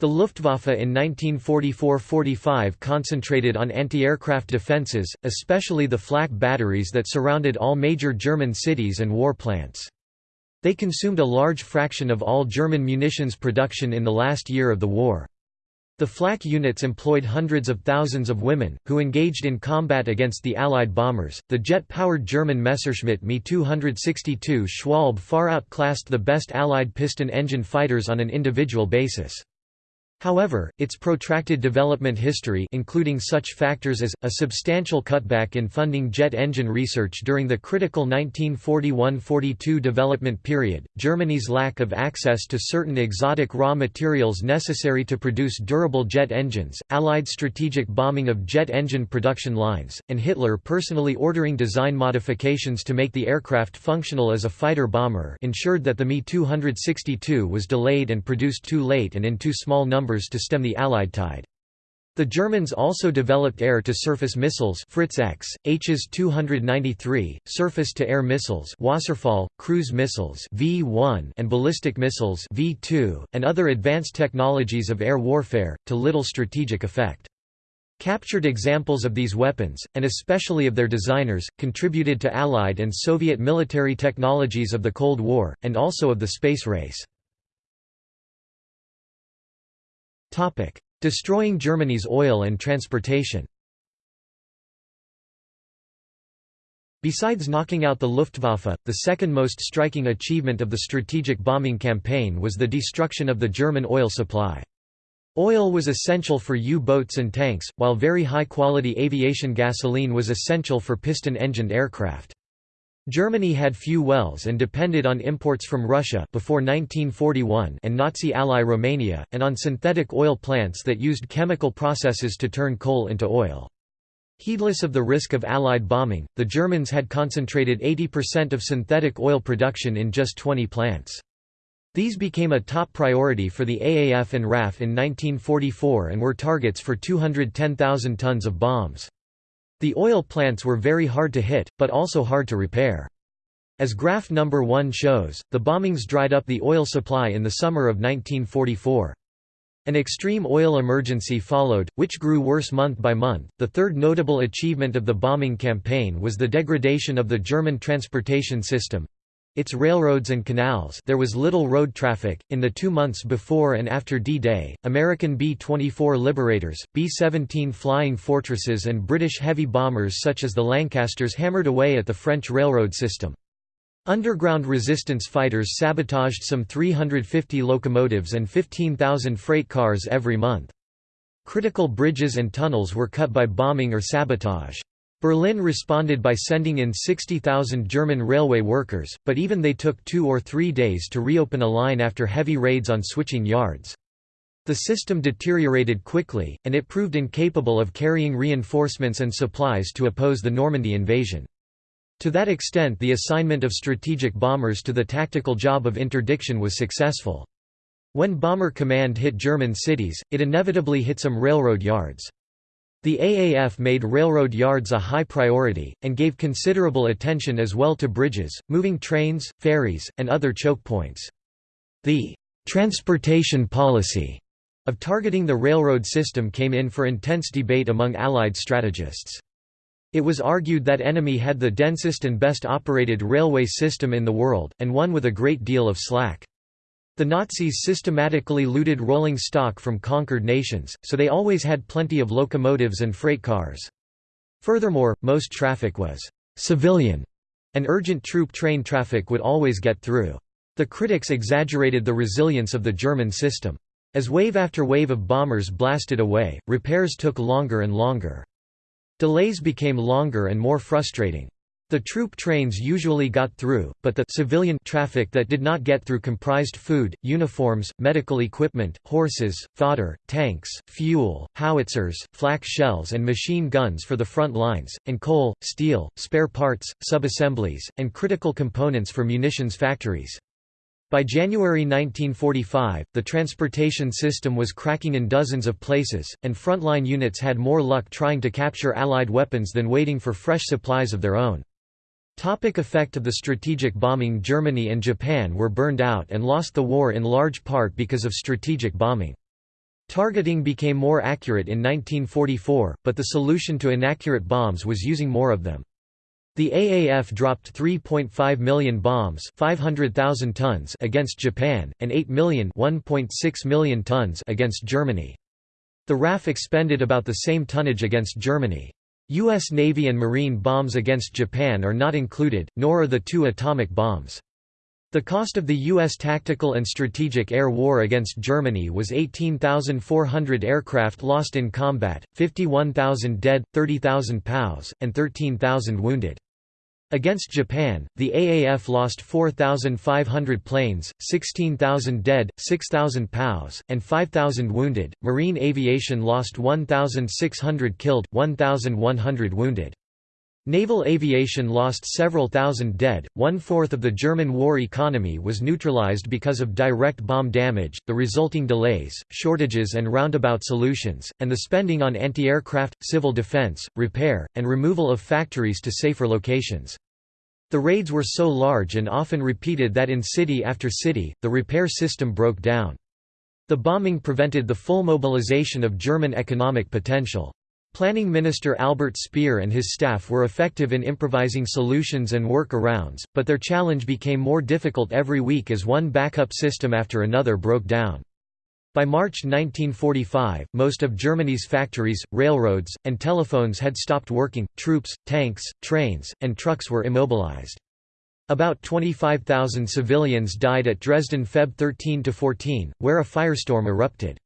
The Luftwaffe in 1944–45 concentrated on anti-aircraft defences, especially the flak batteries that surrounded all major German cities and war plants. They consumed a large fraction of all German munitions production in the last year of the war. The flak units employed hundreds of thousands of women, who engaged in combat against the Allied bombers. The jet powered German Messerschmitt Me 262 Schwalbe far outclassed the best Allied piston engine fighters on an individual basis. However, its protracted development history including such factors as, a substantial cutback in funding jet engine research during the critical 1941–42 development period, Germany's lack of access to certain exotic raw materials necessary to produce durable jet engines, Allied strategic bombing of jet engine production lines, and Hitler personally ordering design modifications to make the aircraft functional as a fighter bomber ensured that the Me-262 was delayed and produced too late and in too small numbers to stem the Allied tide. The Germans also developed air-to-surface missiles Fritz X, Hs 293, surface-to-air missiles Wasserfall, cruise missiles V1 and ballistic missiles V2, and other advanced technologies of air warfare, to little strategic effect. Captured examples of these weapons, and especially of their designers, contributed to Allied and Soviet military technologies of the Cold War, and also of the space race. Destroying Germany's oil and transportation Besides knocking out the Luftwaffe, the second most striking achievement of the strategic bombing campaign was the destruction of the German oil supply. Oil was essential for U-boats and tanks, while very high-quality aviation gasoline was essential for piston-engined aircraft. Germany had few wells and depended on imports from Russia before 1941 and Nazi ally Romania, and on synthetic oil plants that used chemical processes to turn coal into oil. Heedless of the risk of Allied bombing, the Germans had concentrated 80% of synthetic oil production in just 20 plants. These became a top priority for the AAF and RAF in 1944 and were targets for 210,000 tons of bombs. The oil plants were very hard to hit, but also hard to repair. As graph number 1 shows, the bombings dried up the oil supply in the summer of 1944. An extreme oil emergency followed, which grew worse month by month. The third notable achievement of the bombing campaign was the degradation of the German transportation system, its railroads and canals there was little road traffic. In the two months before and after D-Day, American B-24 Liberators, B-17 Flying Fortresses and British heavy bombers such as the Lancasters hammered away at the French railroad system. Underground resistance fighters sabotaged some 350 locomotives and 15,000 freight cars every month. Critical bridges and tunnels were cut by bombing or sabotage. Berlin responded by sending in 60,000 German railway workers, but even they took two or three days to reopen a line after heavy raids on switching yards. The system deteriorated quickly, and it proved incapable of carrying reinforcements and supplies to oppose the Normandy invasion. To that extent the assignment of strategic bombers to the tactical job of interdiction was successful. When Bomber Command hit German cities, it inevitably hit some railroad yards. The AAF made railroad yards a high priority, and gave considerable attention as well to bridges, moving trains, ferries, and other choke points. The «transportation policy» of targeting the railroad system came in for intense debate among Allied strategists. It was argued that enemy had the densest and best operated railway system in the world, and one with a great deal of slack. The Nazis systematically looted rolling stock from conquered nations, so they always had plenty of locomotives and freight cars. Furthermore, most traffic was «civilian», and urgent troop train traffic would always get through. The critics exaggerated the resilience of the German system. As wave after wave of bombers blasted away, repairs took longer and longer. Delays became longer and more frustrating. The troop trains usually got through, but the civilian traffic that did not get through comprised food, uniforms, medical equipment, horses, fodder, tanks, fuel, howitzers, flak shells and machine guns for the front lines, and coal, steel, spare parts, subassemblies, and critical components for munitions factories. By January 1945, the transportation system was cracking in dozens of places, and frontline units had more luck trying to capture Allied weapons than waiting for fresh supplies of their own. Topic effect of the strategic bombing Germany and Japan were burned out and lost the war in large part because of strategic bombing. Targeting became more accurate in 1944, but the solution to inaccurate bombs was using more of them. The AAF dropped 3.5 million bombs 500,000 tons against Japan, and 8 million 1.6 million tons against Germany. The RAF expended about the same tonnage against Germany. U.S. Navy and Marine bombs against Japan are not included, nor are the two atomic bombs. The cost of the U.S. tactical and strategic air war against Germany was 18,400 aircraft lost in combat, 51,000 dead, 30,000 POWs, and 13,000 wounded. Against Japan, the AAF lost 4,500 planes, 16,000 dead, 6,000 POWs, and 5,000 wounded. Marine aviation lost 1,600 killed, 1,100 wounded. Naval aviation lost several thousand dead, one-fourth of the German war economy was neutralized because of direct bomb damage, the resulting delays, shortages and roundabout solutions, and the spending on anti-aircraft, civil defense, repair, and removal of factories to safer locations. The raids were so large and often repeated that in city after city, the repair system broke down. The bombing prevented the full mobilization of German economic potential. Planning Minister Albert Speer and his staff were effective in improvising solutions and work-arounds, but their challenge became more difficult every week as one backup system after another broke down. By March 1945, most of Germany's factories, railroads, and telephones had stopped working, troops, tanks, trains, and trucks were immobilized. About 25,000 civilians died at Dresden Feb 13–14, where a firestorm erupted.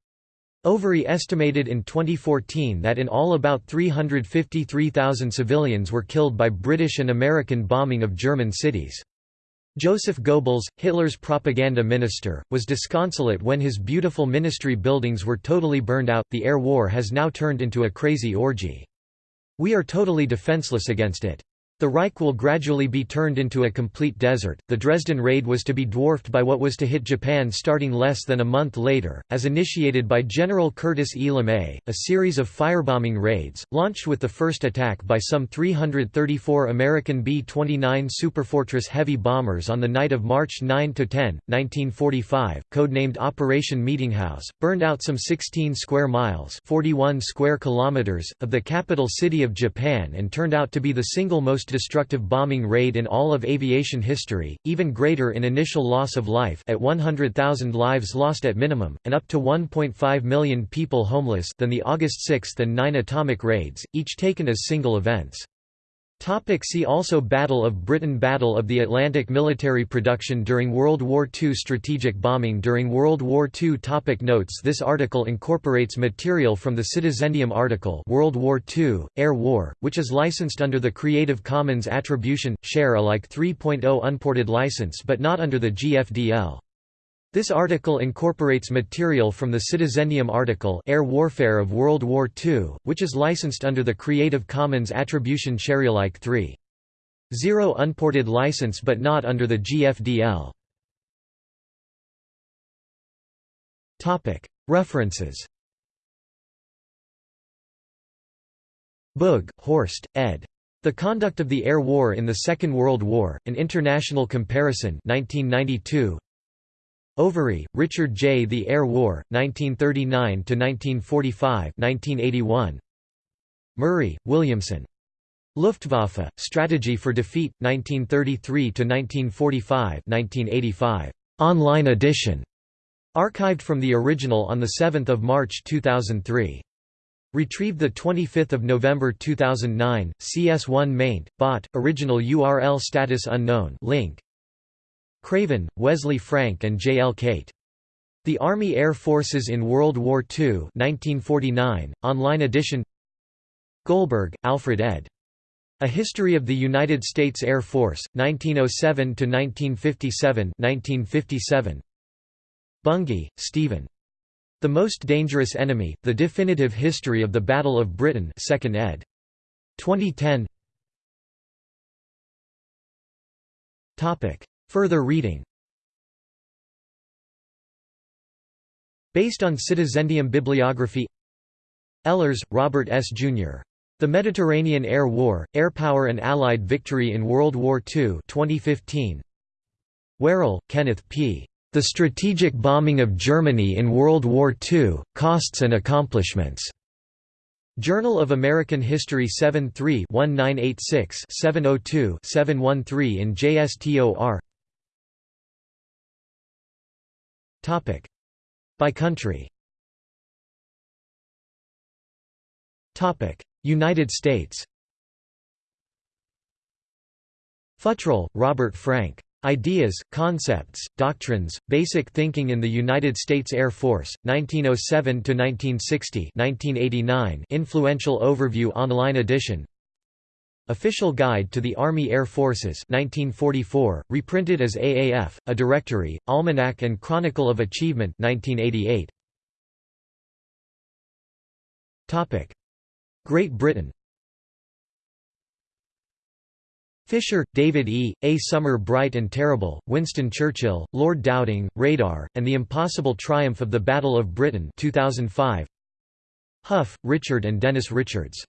Overy estimated in 2014 that in all about 353,000 civilians were killed by British and American bombing of German cities. Joseph Goebbels, Hitler's propaganda minister, was disconsolate when his beautiful ministry buildings were totally burned out. The air war has now turned into a crazy orgy. We are totally defenseless against it. The Reich will gradually be turned into a complete desert. The Dresden raid was to be dwarfed by what was to hit Japan starting less than a month later, as initiated by General Curtis E. LeMay, a series of firebombing raids, launched with the first attack by some 334 American B-29 Superfortress heavy bombers on the night of March 9–10, 1945, codenamed Operation Meetinghouse, burned out some 16 square miles 41 square kilometers, of the capital city of Japan and turned out to be the single most destructive bombing raid in all of aviation history, even greater in initial loss of life at 100,000 lives lost at minimum, and up to 1.5 million people homeless than the August 6 and 9 atomic raids, each taken as single events. Topic see also Battle of Britain Battle of the Atlantic Military production during World War II Strategic bombing during World War II topic Notes This article incorporates material from the Citizendium article World War II, Air War, which is licensed under the Creative Commons Attribution, Share Alike 3.0 unported license but not under the GFDL. This article incorporates material from the Citizendium article Air Warfare of World War II, which is licensed under the Creative Commons Attribution Sharealike 3.0 unported license but not under the GFDL. References Boog, Horst, ed. The Conduct of the Air War in the Second World War, An International Comparison 1992, Overy, Richard J. The Air War, 1939–1945 1981. Murray, Williamson. Luftwaffe, Strategy for Defeat, 1933–1945 1985. Online edition. Archived from the original on 7 March 2003. Retrieved 25 November 2009, CS1 maint, bot, original URL status unknown link, Craven, Wesley Frank and J. L. Cate. The Army Air Forces in World War II 1949, online edition Goldberg, Alfred ed. A History of the United States Air Force, 1907–1957 1957. Bungay, Stephen. The Most Dangerous Enemy, The Definitive History of the Battle of Britain 2nd ed. 2010 Further reading Based on Citizendium bibliography Ehlers, Robert S. Jr. The Mediterranean Air War, Air Power and Allied Victory in World War II 2015. Werrell, Kenneth P. The Strategic Bombing of Germany in World War II, Costs and Accomplishments. Journal of American History 73-1986-702-713 in JSTOR Topic by country. Topic United States. Futrell, Robert Frank. Ideas, Concepts, Doctrines, Basic Thinking in the United States Air Force, 1907–1960 1989 influential overview online edition Official Guide to the Army Air Forces 1944, reprinted as AAF, A Directory, Almanac and Chronicle of Achievement 1988. Topic. Great Britain Fisher, David E., A Summer Bright and Terrible, Winston Churchill, Lord Dowding, Radar, and the Impossible Triumph of the Battle of Britain 2005. Hough, Richard and Dennis Richards.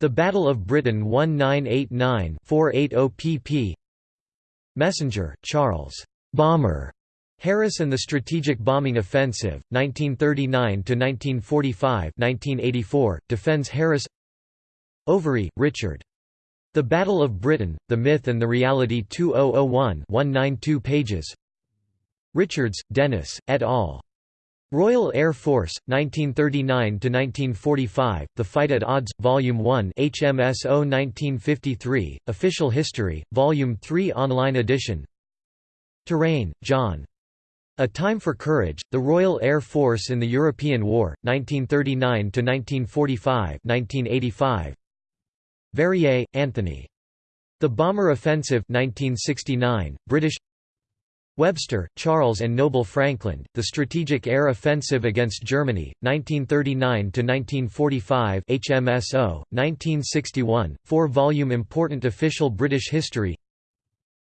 The Battle of Britain 1989-480 pp. Messenger, Charles. Bomber. Harris and the Strategic Bombing Offensive, 1939–1945 1984, defends Harris Overy, Richard. The Battle of Britain, The Myth and the Reality 2001 192 pages Richards, Dennis, et al. Royal Air Force, 1939–1945, The Fight at Odds, Volume 1 HMSO 1953, Official History, Volume 3 Online edition Terraine, John. A Time for Courage, The Royal Air Force in the European War, 1939–1945 1985. Verrier, Anthony. The Bomber Offensive 1969, British Webster, Charles and Noble Frankland, The Strategic Air Offensive Against Germany, 1939–1945 HMSO, 1961, four-volume Important Official British History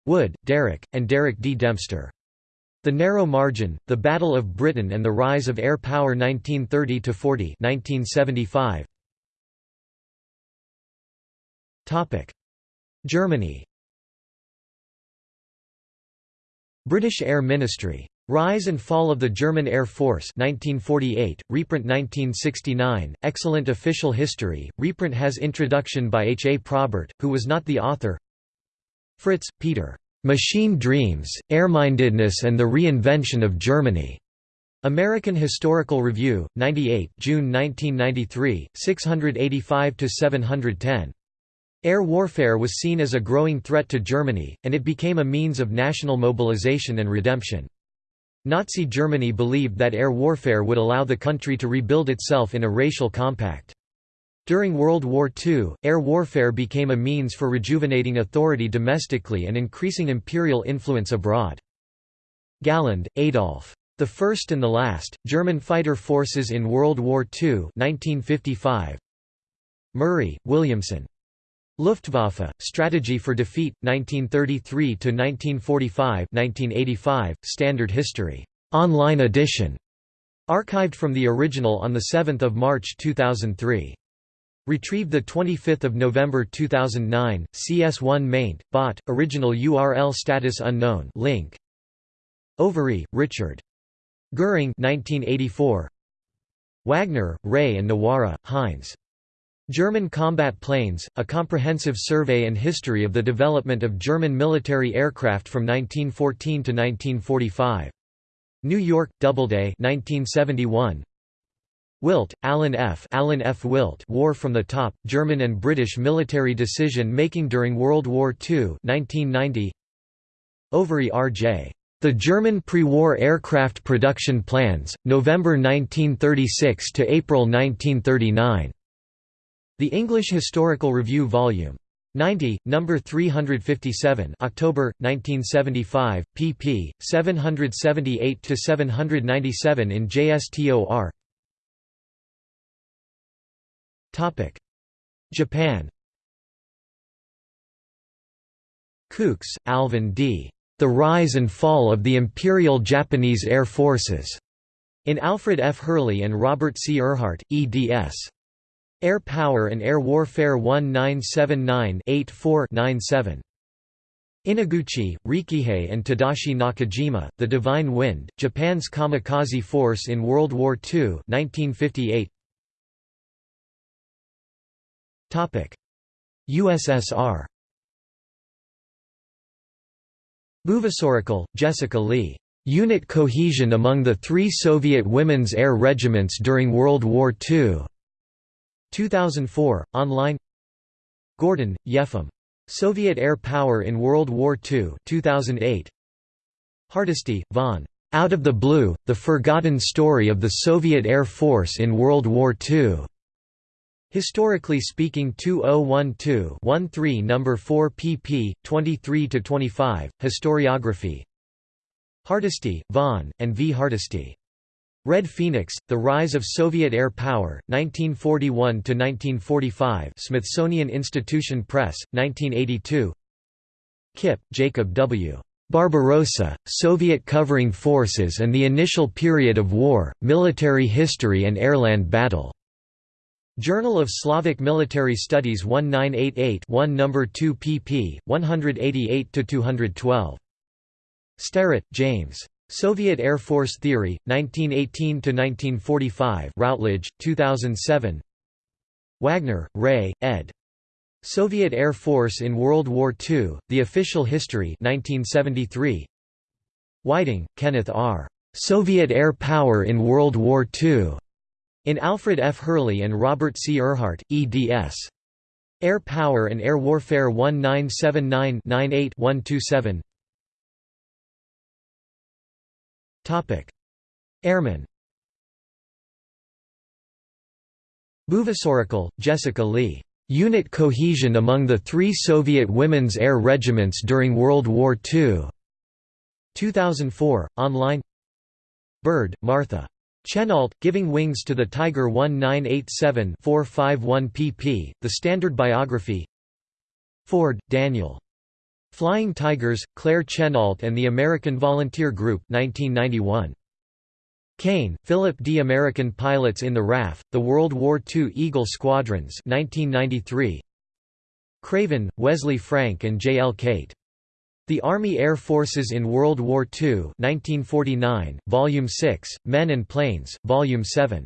Wood, Derek, and Derek D. Dempster. The Narrow Margin, The Battle of Britain and the Rise of Air Power 1930–40 1975. Germany British Air Ministry. Rise and Fall of the German Air Force 1948, reprint 1969, excellent official history, reprint has introduction by H. A. Probert, who was not the author Fritz, Peter. "'Machine Dreams, Airmindedness and the Reinvention of Germany' American Historical Review, 98 June 1993, 685–710. Air warfare was seen as a growing threat to Germany, and it became a means of national mobilization and redemption. Nazi Germany believed that air warfare would allow the country to rebuild itself in a racial compact. During World War II, air warfare became a means for rejuvenating authority domestically and increasing imperial influence abroad. Galland, Adolf. The First and the Last, German Fighter Forces in World War II 1955. Murray, Williamson. Luftwaffe, Strategy for Defeat, 1933–1945 Standard History. Online edition. Archived from the original on 7 March 2003. Retrieved 25 November 2009, CS1 maint, bot, original URL status unknown link. Overy, Richard. Goering 1984. Wagner, Ray and Nawara, Heinz. German Combat Planes, A Comprehensive Survey and History of the Development of German Military Aircraft from 1914 to 1945. New York, Doubleday 1971. Wilt, Alan F. Alan F. Wilt War from the Top, German and British Military Decision-Making During World War II 1990. Overy R.J. The German Pre-War Aircraft Production Plans, November 1936 to April 1939. The English Historical Review Vol. 90, No. 357 October, 1975, pp. 778–797 in JSTOR Japan Coox, Alvin D. The Rise and Fall of the Imperial Japanese Air Forces, in Alfred F. Hurley and Robert C. Ehrhart, eds. Air Power and Air Warfare 1979-84-97. Inoguchi, Rikihei and Tadashi Nakajima, The Divine Wind, Japan's kamikaze force in World War II 1958. USSR Buvasaurical, Jessica Lee. Unit cohesion among the three Soviet women's air regiments during World War II. 2004, online Gordon, Yefim. Soviet Air Power in World War II 2008. Hardesty, Von. Out of the Blue, The Forgotten Story of the Soviet Air Force in World War II. Historically Speaking 2012-13 No. 4 pp. 23–25, Historiography Hardesty, Von, and V. Hardesty. Red Phoenix, The Rise of Soviet Air Power, 1941–1945 Smithsonian Institution Press, 1982 Kipp, Jacob W. Barbarossa, Soviet Covering Forces and the Initial Period of War, Military History and Airland Battle. Journal of Slavic Military Studies 1988 1 No. 2 pp. 188–212. Sterrett, James. Soviet Air Force Theory, 1918–1945 Routledge, 2007 Wagner, Ray, ed. Soviet Air Force in World War II, The Official History 1973. Whiting, Kenneth R. Soviet Air Power in World War II. In Alfred F. Hurley and Robert C. Ehrhart, eds. Air Power and Air Warfare 1979-98-127 Airmen Buvasaurikal, Jessica Lee. Unit cohesion among the three Soviet women's air regiments during World War II. 2004, online Byrd, Martha. Chennault, Giving Wings to the Tiger 1987-451 pp. The Standard Biography Ford, Daniel. Flying Tigers, Claire Chennault and the American Volunteer Group 1991. Caine, Philip D. American Pilots in the RAF, The World War II Eagle Squadrons 1993. Craven, Wesley Frank and J. L. Cate. The Army Air Forces in World War II 1949, Volume 6, Men and Planes, Volume 7.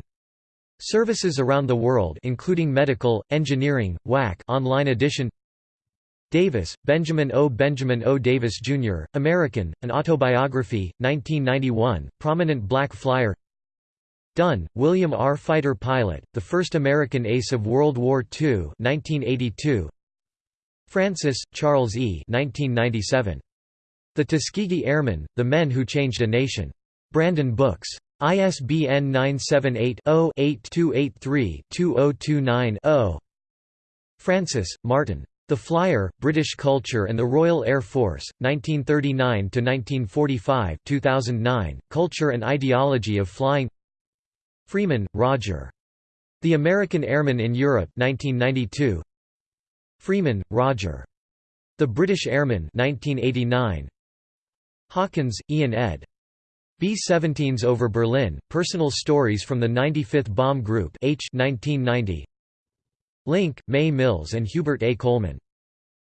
Services Around the World including Medical, Engineering, WAC online edition Davis, Benjamin O. Benjamin O. Davis, Jr., American, An Autobiography, 1991, prominent black flyer Dunn, William R. Fighter pilot, the first American ace of World War II 1982. Francis, Charles E. 1997. The Tuskegee Airmen, The Men Who Changed a Nation. Brandon Books. ISBN 978 0 8283 2029 0. Francis, Martin. The Flyer, British Culture and the Royal Air Force, 1939–1945 2009, Culture and Ideology of Flying Freeman, Roger. The American Airman in Europe 1992. Freeman, Roger. The British Airman 1989. Hawkins, Ian ed. B-17s over Berlin, Personal Stories from the 95th Bomb Group H 1990. Link, May Mills and Hubert A. Coleman.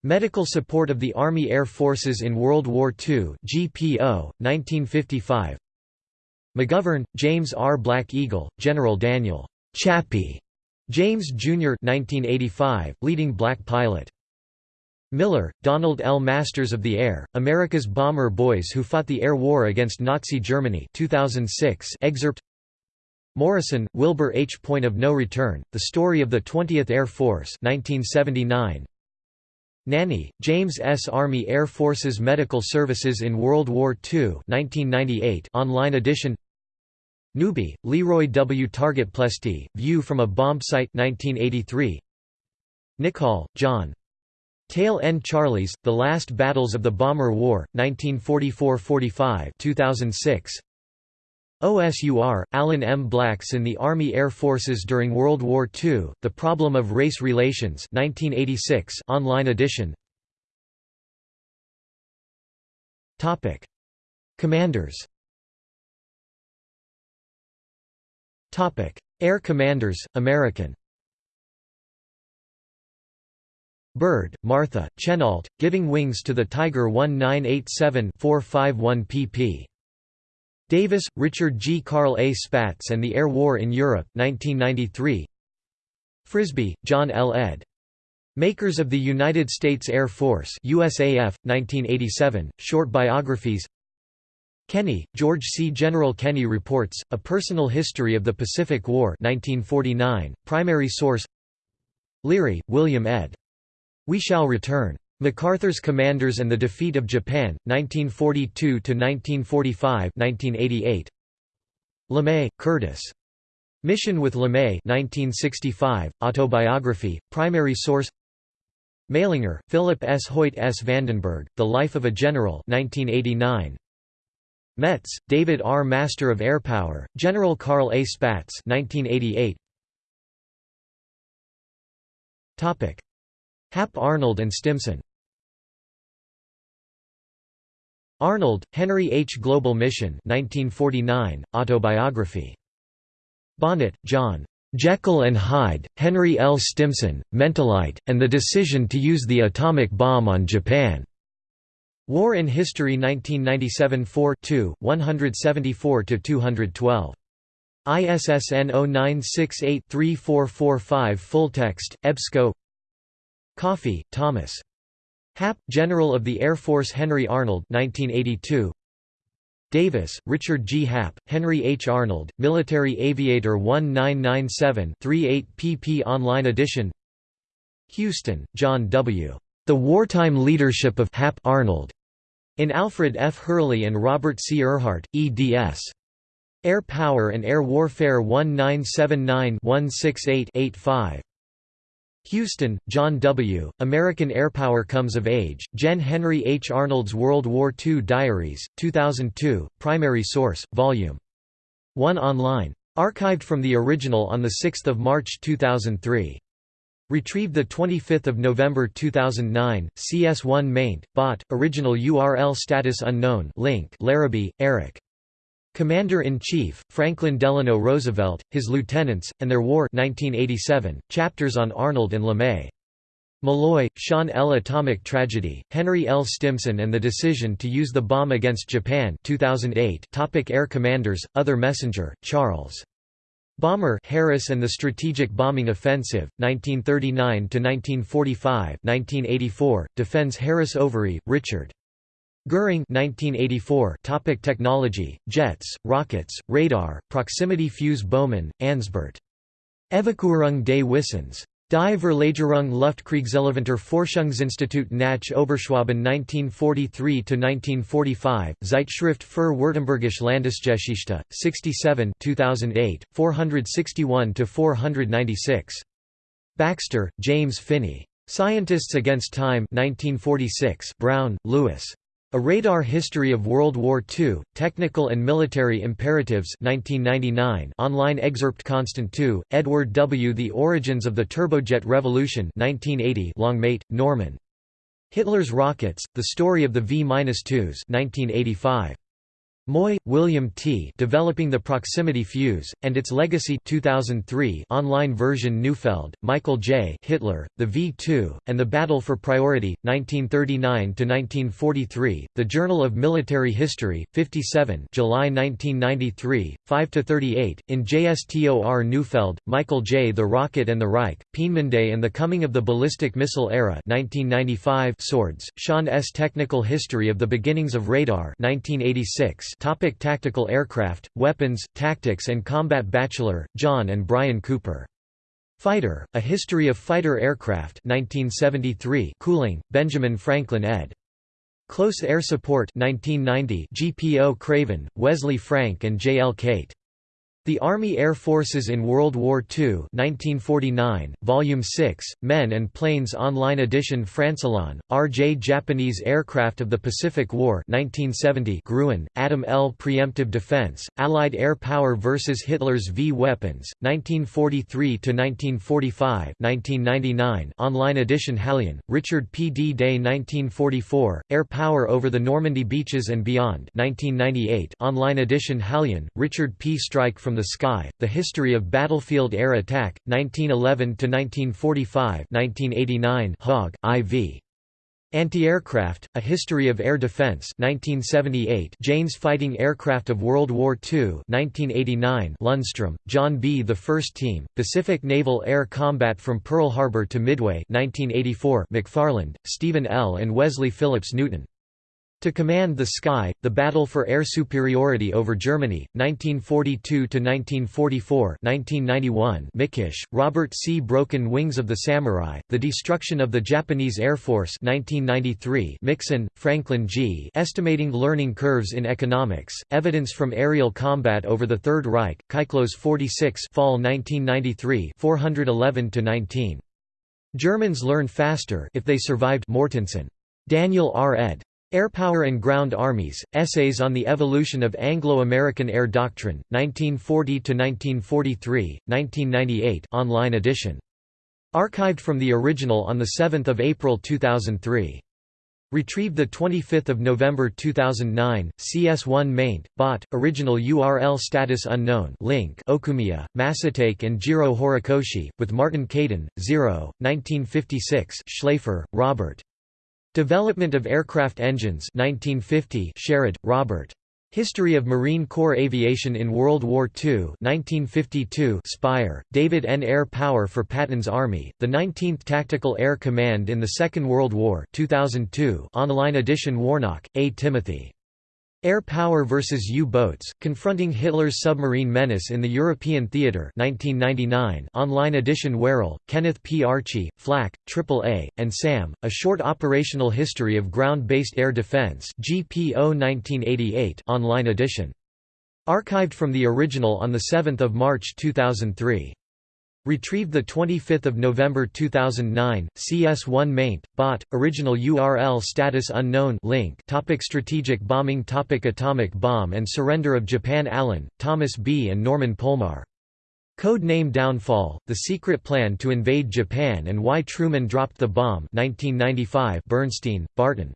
Medical Support of the Army Air Forces in World War II GPO, 1955 McGovern, James R. Black Eagle, General Daniel Chappie James, Jr. 1985, leading black pilot. Miller, Donald L. Masters of the Air, America's Bomber Boys Who Fought the Air War Against Nazi Germany 2006 excerpt Morrison, Wilbur H. Point of No Return, The Story of the 20th Air Force 1979. Nanney, James S. Army Air Forces Medical Services in World War II 1998 online edition Newby, Leroy W. Target Ploesti, View from a Bomb Site 1983. Nichol, John. Tail End Charlies, The Last Battles of the Bomber War, 1944–45 2006. OSUR, Alan M. Blacks in the Army Air Forces during World War II, The Problem of Race Relations 1986 online edition. Commanders. Air Commanders, American. Byrd, Martha, Chennault, Giving Wings to the Tiger 1987-451 pp. Davis, Richard G. Carl A. Spaatz and the Air War in Europe 1993. Frisbee, John L. ed. Makers of the United States Air Force USAF, 1987, short biographies Kenney, George C. General Kenney Reports, A Personal History of the Pacific War 1949, primary source Leary, William ed. We Shall Return. MacArthur's Commanders and the Defeat of Japan, 1942–1945 1988. LeMay, Curtis. Mission with LeMay 1965, autobiography, primary source Meilinger, Philip S. Hoyt S. Vandenberg, The Life of a General 1989. Mets, David R. Master of Air Power, General Carl A. Spaatz 1988. Hap Arnold and Stimson Arnold, Henry H. Global Mission 1949, autobiography. Bonnet, John. Jekyll and Hyde, Henry L. Stimson, Mentalite, and the Decision to Use the Atomic Bomb on Japan. War in History 1997 4 174–212. ISSN 09683445 Full text, EBSCO Coffey, Thomas. Hap, General of the Air Force Henry Arnold 1982. Davis, Richard G. Hap, Henry H. Arnold, Military Aviator 1997-38 pp Online edition Huston, John W. The Wartime Leadership of Hap Arnold. In Alfred F. Hurley and Robert C. Ehrhart, eds. Air Power and Air Warfare 1979-168-85. Huston, John W., American Airpower Comes of Age, Gen. Henry H. Arnold's World War II Diaries, 2002, primary source, Vol. 1 online. Archived from the original on 6 March 2003. Retrieved 25 November 2009, CS1 maint, bot, original URL status unknown link Larrabee, Eric. Commander-in-Chief, Franklin Delano Roosevelt, his lieutenants, and their war 1987, chapters on Arnold and LeMay. Malloy, Sean L. Atomic Tragedy, Henry L. Stimson and the Decision to Use the Bomb Against Japan 2008 Topic Air Commanders, Other Messenger, Charles. Bomber Harris and the Strategic Bombing Offensive, 1939–1945 1984, defends Harris Overy, Richard. Goering 1984 topic Technology, jets, rockets, radar, proximity fuse Baumann, Ansbert. Evakuierung des Wissens. Die Verlagerung Luftkriegsrelevanter Forschungsinstitut nach Oberschwaben 1943–1945, Zeitschrift für Württembergische Landesgeschichte, 67 2008, 461–496. Baxter, James Finney. Scientists Against Time 1946, Brown, Louis. A Radar History of World War II, Technical and Military Imperatives 1999 online excerpt Constant II, Edward W. The Origins of the Turbojet Revolution 1980 Longmate, Norman. Hitler's Rockets, The Story of the V-2s 1985. Moy, William T. Developing the Proximity Fuse, and Its Legacy 2003 online version Neufeld, Michael J. Hitler, The V-2, and the Battle for Priority, 1939–1943, The Journal of Military History, 57 July 1993, 5–38, in JSTOR Neufeld, Michael J. The Rocket and the Reich, Peenemünde and the Coming of the Ballistic Missile Era 1995 Swords, Sean S. Technical History of the Beginnings of Radar 1986 Topic tactical aircraft, weapons, tactics and combat Batchelor, John and Brian Cooper. Fighter, A History of Fighter Aircraft 1973 Cooling, Benjamin Franklin ed. Close Air Support 1990 GPO Craven, Wesley Frank and J. L. Cate. The Army Air Forces in World War II 1949, Volume 6, Men and Planes Online Edition Francillon, R.J. Japanese Aircraft of the Pacific War 1970 Gruen, Adam L. Preemptive Defense, Allied Air Power vs. Hitler's V-Weapons, 1943–1945 1999 Online Edition Hallion, Richard P. D-Day 1944, Air Power over the Normandy Beaches and Beyond 1998 Online Edition Hallion, Richard P. Strike from the Sky, The History of Battlefield Air Attack, 1911–1945 1989 Hogg, I.V. Anti-Aircraft, A History of Air Defense 1978 Jane's Fighting Aircraft of World War II 1989 Lundstrom, John B. The First Team, Pacific Naval Air Combat from Pearl Harbor to Midway 1984 McFarland, Stephen L. and Wesley Phillips Newton. To Command the Sky, The Battle for Air Superiority over Germany, 1942–1944 1991 Mikesh, Robert C. Broken Wings of the Samurai, The Destruction of the Japanese Air Force 1993 Mixon, Franklin G. Estimating Learning Curves in Economics, Evidence from Aerial Combat over the Third Reich, Kyklos 46 Fall 1993 411–19. Germans learn faster if they survived Mortensen. Daniel R. ed. Airpower and Ground Armies, Essays on the Evolution of Anglo-American Air Doctrine, 1940–1943, 1998 online edition. Archived from the original on 7 April 2003. Retrieved 25 November 2009, CS1 maint, bot, original URL status unknown link Okumiya, Masatake and Jiro Horikoshi, with Martin Caidin, 0, 1956 Schlaifer, Robert. Development of Aircraft Engines 1950 Sherrod, Robert. History of Marine Corps Aviation in World War II 1952 Spire, David N. Air Power for Patton's Army, the 19th Tactical Air Command in the Second World War 2002 online edition Warnock, A. Timothy. Air Power vs. U-Boats, Confronting Hitler's Submarine Menace in the European Theatre 1999 online edition Werrell, Kenneth P. Archie, Flak, AAA, and SAM, A Short Operational History of Ground-Based Air Defense GPO 1988 online edition. Archived from the original on 7 March 2003. Retrieved 25 November 2009, CS1 maint, bot, original URL status unknown link topic Strategic bombing topic Atomic bomb and surrender of Japan Allen, Thomas B. and Norman Polmar. Code name Downfall, The Secret Plan to Invade Japan and Why Truman Dropped the Bomb 1995 Bernstein, Barton.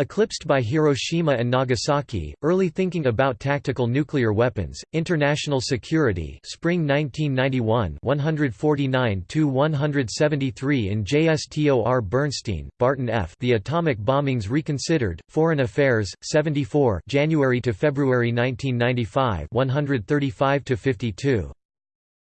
Eclipsed by Hiroshima and Nagasaki, Early Thinking About Tactical Nuclear Weapons, International Security Spring 1991 149–173 in JSTOR Bernstein, Barton F. The Atomic Bombings Reconsidered, Foreign Affairs, 74 January to February 1995 135–52.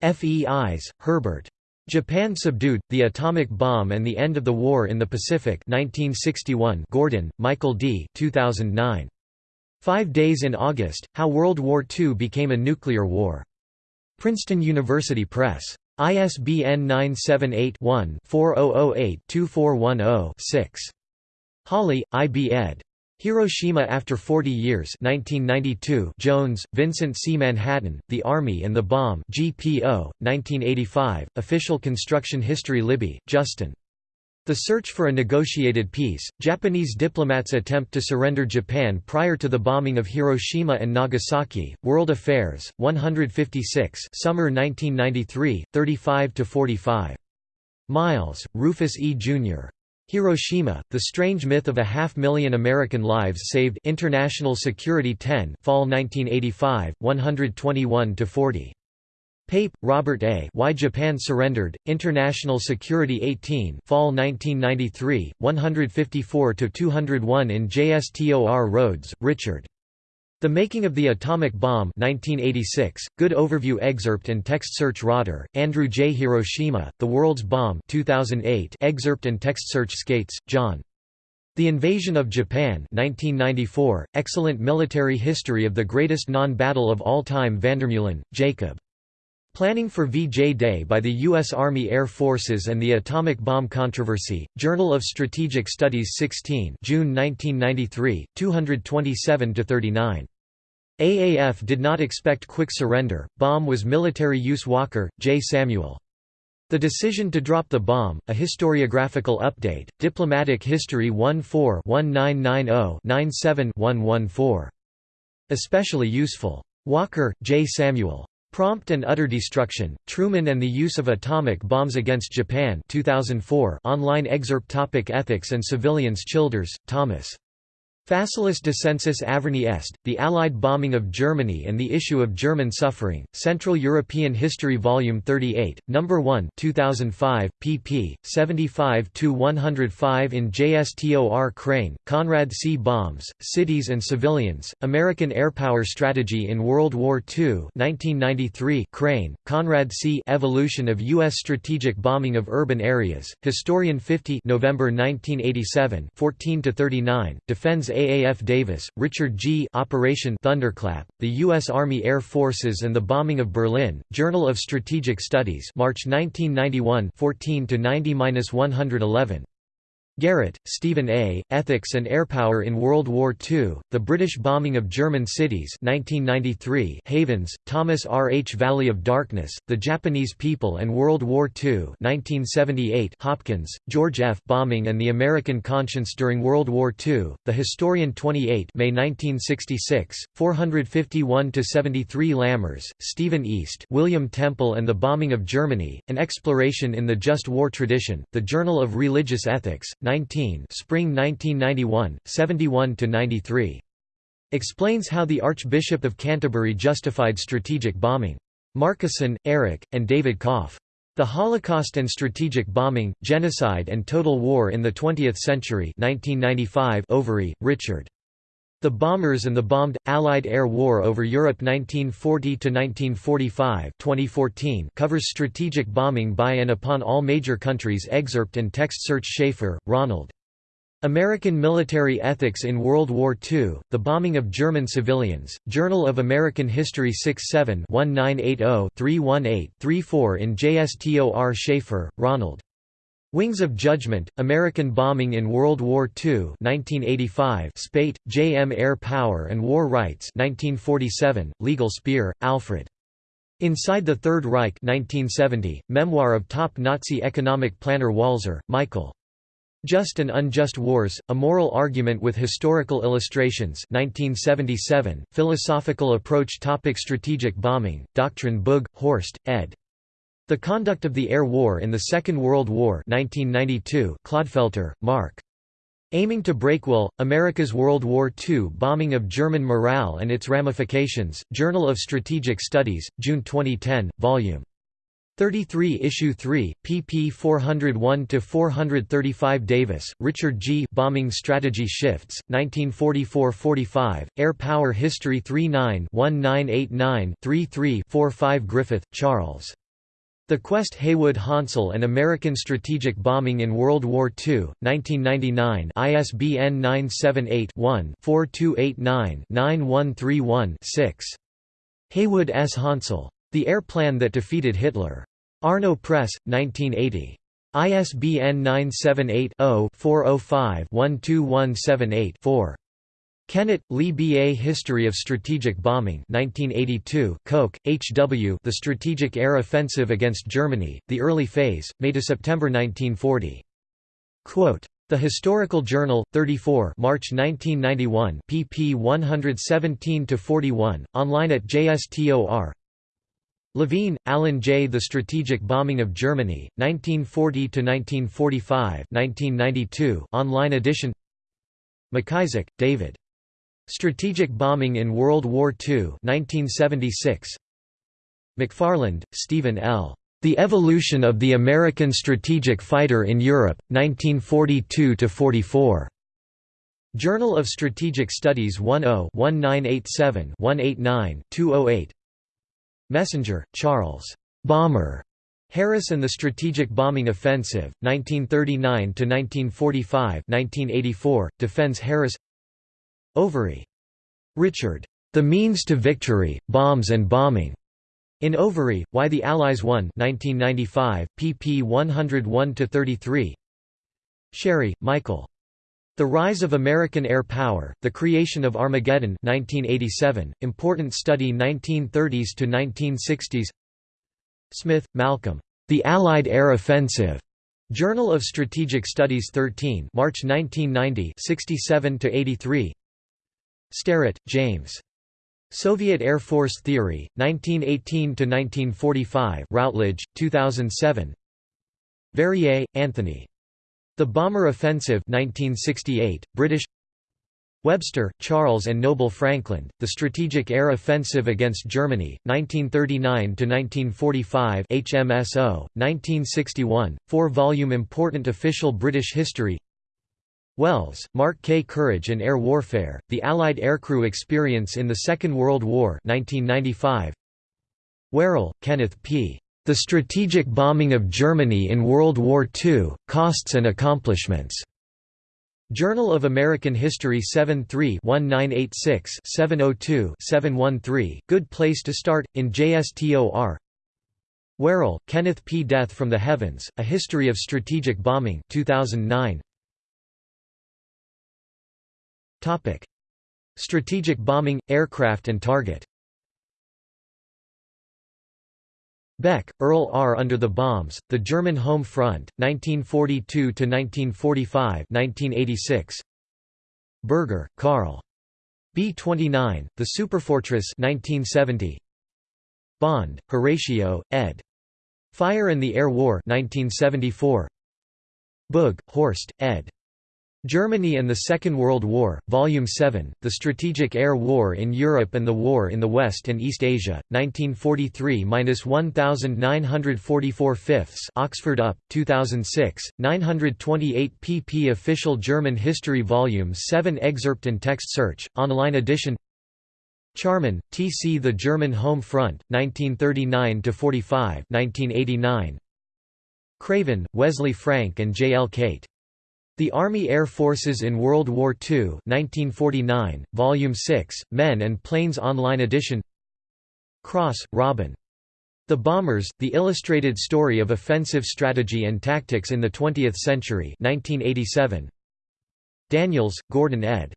Feis, Herbert. Japan Subdued, The Atomic Bomb and the End of the War in the Pacific 1961 Gordon, Michael D. 2009. Five Days in August, How World War II Became a Nuclear War. Princeton University Press. ISBN 978-1-4008-2410-6. Hawley, I. B. ed. Hiroshima After 40 Years 1992 Jones, Vincent C. Manhattan, The Army and the Bomb GPO, 1985, Official Construction History Libby, Justin. The Search for a Negotiated Peace, Japanese Diplomats Attempt to Surrender Japan Prior to the Bombing of Hiroshima and Nagasaki, World Affairs, 156 Summer 1993, 35–45. Miles, Rufus E. Jr. Hiroshima, The Strange Myth of a Half Million American Lives Saved International Security 10 Fall 1985, 121–40. Pape, Robert A. Why Japan Surrendered, International Security 18 Fall 1993, 154–201 in JSTOR Rhodes, Richard. The Making of the Atomic Bomb 1986, good overview excerpt and text search Rotter, Andrew J. Hiroshima, The World's Bomb 2008 excerpt and text search Skates, John. The Invasion of Japan 1994, excellent military history of the greatest non-battle of all time Vandermeulen, Jacob. Planning for VJ Day by the U.S. Army Air Forces and the Atomic Bomb Controversy, Journal of Strategic Studies 16 June 1993, 227–39. AAF did not expect quick surrender, bomb was military use Walker, J. Samuel. The decision to drop the bomb, a historiographical update, Diplomatic History 14-1990-97-114. Especially useful. Walker, J. Samuel. Prompt and Utter Destruction, Truman and the Use of Atomic Bombs Against Japan 2004 online excerpt topic Ethics and Civilians Childers, Thomas. Facilis descensus Averni Est, The Allied Bombing of Germany and the Issue of German Suffering, Central European History Volume 38, No. 1 2005, pp. 75–105 in JSTOR Crane, Conrad C. Bombs, Cities and Civilians, American Airpower Strategy in World War II 1993 Crane, Conrad C. Evolution of U.S. Strategic Bombing of Urban Areas, Historian 50 November 1987 14–39, defends AAF Davis, Richard G. Operation Thunderclap, the U.S. Army Air Forces and the Bombing of Berlin, Journal of Strategic Studies March 1991 14–90–111. Garrett, Stephen A., Ethics and Airpower in World War II, The British Bombing of German Cities 1993, Havens, Thomas R. H. Valley of Darkness, The Japanese People and World War II 1978, Hopkins, George F. Bombing and the American Conscience During World War II, The Historian 28 May 1966, 451–73 Lammers, Stephen East William Temple and the Bombing of Germany, An Exploration in the Just War Tradition, The Journal of Religious Ethics, 19 Spring 1991, 71–93. Explains how the Archbishop of Canterbury justified strategic bombing. Markusen, Eric, and David Kopf. The Holocaust and Strategic Bombing, Genocide and Total War in the Twentieth Century 1995 Overy, Richard. The Bombers and the Bombed – Allied Air War over Europe 1940–1945 2014 covers strategic bombing by and upon all major countries excerpt and text search Schaffer, Ronald. American Military Ethics in World War II, The Bombing of German Civilians, Journal of American History 67-1980-318-34 in JSTOR Schaffer, Ronald. Wings of Judgment, American Bombing in World War II 1985 Spaight, J. M. Air Power and War Rights 1947, Legal Speer, Alfred. Inside the Third Reich 1970, memoir of top Nazi economic planner Walzer, Michael. Just and Unjust Wars, A Moral Argument with Historical Illustrations 1977, Philosophical Approach Topic Strategic Bombing, Doctrine Boog, Horst, ed. The Conduct of the Air War in the Second World War 1992, Clodfelter, Mark. Aiming to Breakwell, America's World War II Bombing of German Morale and Its Ramifications, Journal of Strategic Studies, June 2010, Vol. 33 Issue 3, pp 401–435 Davis, Richard G. Bombing Strategy Shifts, 1944–45, Air Power History 39-1989-33-45 Griffith, Charles. The Quest Haywood Hansell and American Strategic Bombing in World War II, 1999 ISBN 978-1-4289-9131-6. Haywood S. Hansell. The Air Plan That Defeated Hitler. Arno Press, 1980. ISBN 978-0-405-12178-4. Kennett, Lee B. A History of Strategic Bombing 1982, Koch, H. W. The Strategic Air Offensive Against Germany, The Early Phase, May–September 1940. Quote, the Historical Journal, 34 March 1991 pp 117–41, online at JSTOR Levine, Alan J. The Strategic Bombing of Germany, 1940–1945 1992, online edition McIsaac, David. Strategic Bombing in World War II 1976. McFarland, Stephen L. The Evolution of the American Strategic Fighter in Europe, 1942–44. Journal of Strategic Studies 10-1987-189-208 Messenger, Charles. Bomber. Harris and the Strategic Bombing Offensive, 1939–1945 1984, defends Harris Overy. Richard. The Means to Victory, Bombs and Bombing. In Overy, Why the Allies Won 1995, pp 101–33 Sherry, Michael. The Rise of American Air Power, The Creation of Armageddon 1987, Important Study 1930s to 1960s Smith, Malcolm. The Allied Air Offensive. Journal of Strategic Studies 13 March 1990 67 to 83 Sterrett, James. Soviet Air Force Theory, 1918–1945 Routledge, 2007 Verrier, Anthony. The Bomber Offensive 1968, British Webster, Charles and Noble Frankland, The Strategic Air Offensive Against Germany, 1939–1945 HMSO, 1961, four-volume Important Official British History Wells, Mark K. Courage and Air Warfare, The Allied Aircrew Experience in the Second World War 1995. Werrell, Kenneth P. The Strategic Bombing of Germany in World War II, Costs and Accomplishments. Journal of American History 73-1986-702-713, Good Place to Start, in JSTOR Werrell, Kenneth P. Death from the Heavens, A History of Strategic Bombing 2009. Strategic bombing, aircraft and target Beck, Earl R. Under the Bombs, The German Home Front, 1942–1945 1986. Berger, Karl. B-29, The Superfortress 1970. Bond, Horatio, ed. Fire and the Air War 1974. Boog, Horst, ed. Germany and the Second World War, Volume 7, The Strategic Air War in Europe and the War in the West and East Asia, 1943–1944 fifths Oxford UP, 2006, 928 pp Official German History Volume 7 Excerpt and text search, online edition Charman, T. C. The German Home Front, 1939–45 1989. Craven, Wesley Frank and J. L. Cate. The Army Air Forces in World War II 1949, Volume 6, Men and Planes Online Edition Cross, Robin. The Bombers, The Illustrated Story of Offensive Strategy and Tactics in the Twentieth Century 1987. Daniels, Gordon ed.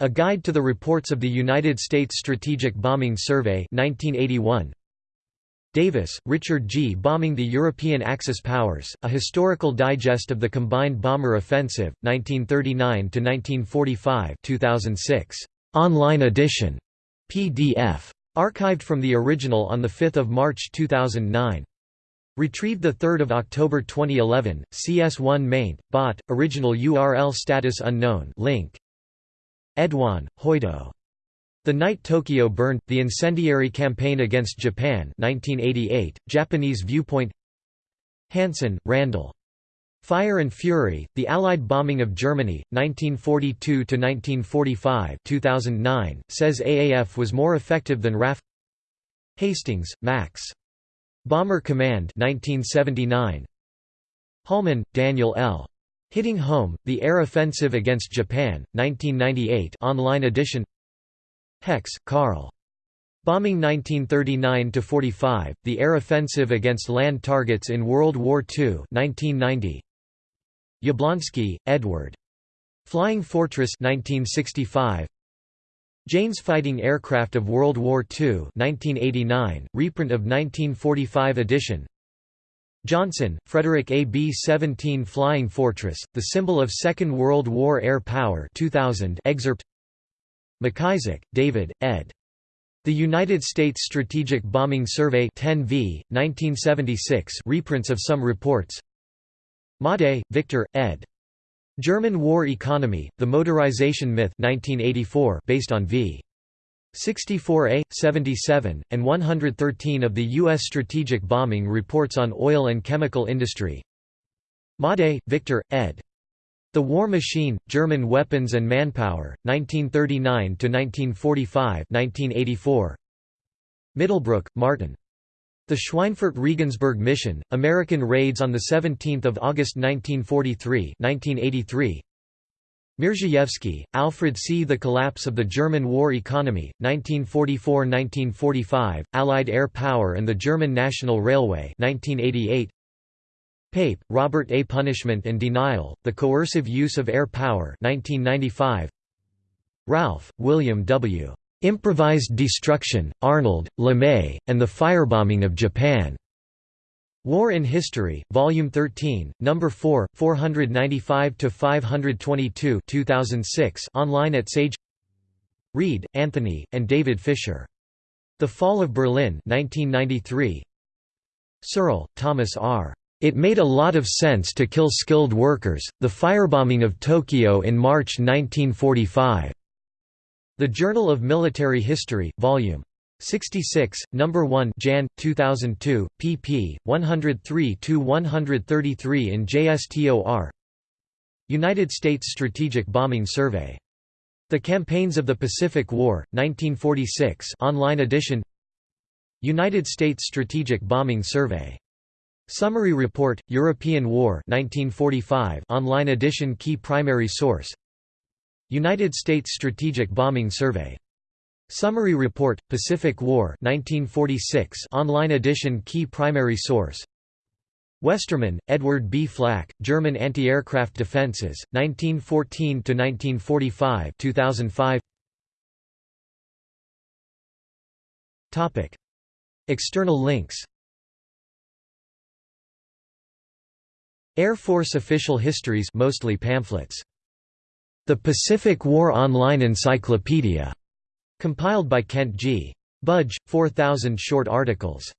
A Guide to the Reports of the United States Strategic Bombing Survey 1981. Davis, Richard G. Bombing the European Axis Powers, A Historical Digest of the Combined Bomber Offensive, 1939–1945 2006. Online edition. PDF. Archived from the original on 5 March 2009. Retrieved 3 October 2011, CS1 maint, bot, original URL status unknown link. Edoin, Hoito. The Night Tokyo Burned, The Incendiary Campaign Against Japan 1988, Japanese Viewpoint Hansen, Randall. Fire and Fury, The Allied Bombing of Germany, 1942–1945 2009, says AAF was more effective than RAF Hastings, Max. Bomber Command 1979. Holman, Daniel L. Hitting Home, The Air Offensive Against Japan, 1998 online edition Hecks, Karl. Bombing 1939–45, The Air Offensive Against Land Targets in World War II 1990. Jablonski, Edward. Flying Fortress 1965. Jane's Fighting Aircraft of World War II 1989, reprint of 1945 edition Johnson, Frederick A. B-17 Flying Fortress, the symbol of Second World War air power 2000 excerpt McIsaac, David, ed. The United States Strategic Bombing Survey 10 v. 1976 reprints of some reports Madej, Victor, ed. German War Economy, The Motorization Myth 1984 based on v. 64A, 77, and 113 of the U.S. Strategic Bombing Reports on Oil and Chemical Industry Madej, Victor, ed. The War Machine, German Weapons and Manpower, 1939–1945 1984. Middlebrook, Martin. The Schweinfurt-Regensburg Mission, American Raids on 17 August 1943 1983. Mierzejewski, Alfred C. The Collapse of the German War Economy, 1944–1945, Allied Air Power and the German National Railway 1988. Pape, Robert A. Punishment and Denial, The Coercive Use of Air Power 1995. Ralph, William W. Improvised Destruction, Arnold, LeMay, and the Firebombing of Japan. War in History, Volume 13, No. 4, 495–522 2006 online at Sage Read, Anthony, and David Fisher. The Fall of Berlin 1993. Searle, Thomas R. It made a lot of sense to kill skilled workers, the firebombing of Tokyo in March 1945. The Journal of Military History, Vol. 66, No. 1 Jan. 2002, pp. 103–133 in JSTOR United States Strategic Bombing Survey. The Campaigns of the Pacific War, 1946 online edition United States Strategic Bombing Survey Summary Report, European War 1945 online edition Key primary source. United States Strategic Bombing Survey. Summary Report, Pacific War 1946 online edition Key primary source. Westermann, Edward B. Flak, German Anti-Aircraft Defenses, 1914–1945 2005 External links Air Force official histories mostly pamphlets. The Pacific War Online Encyclopedia, compiled by Kent G. Budge, 4,000 short articles.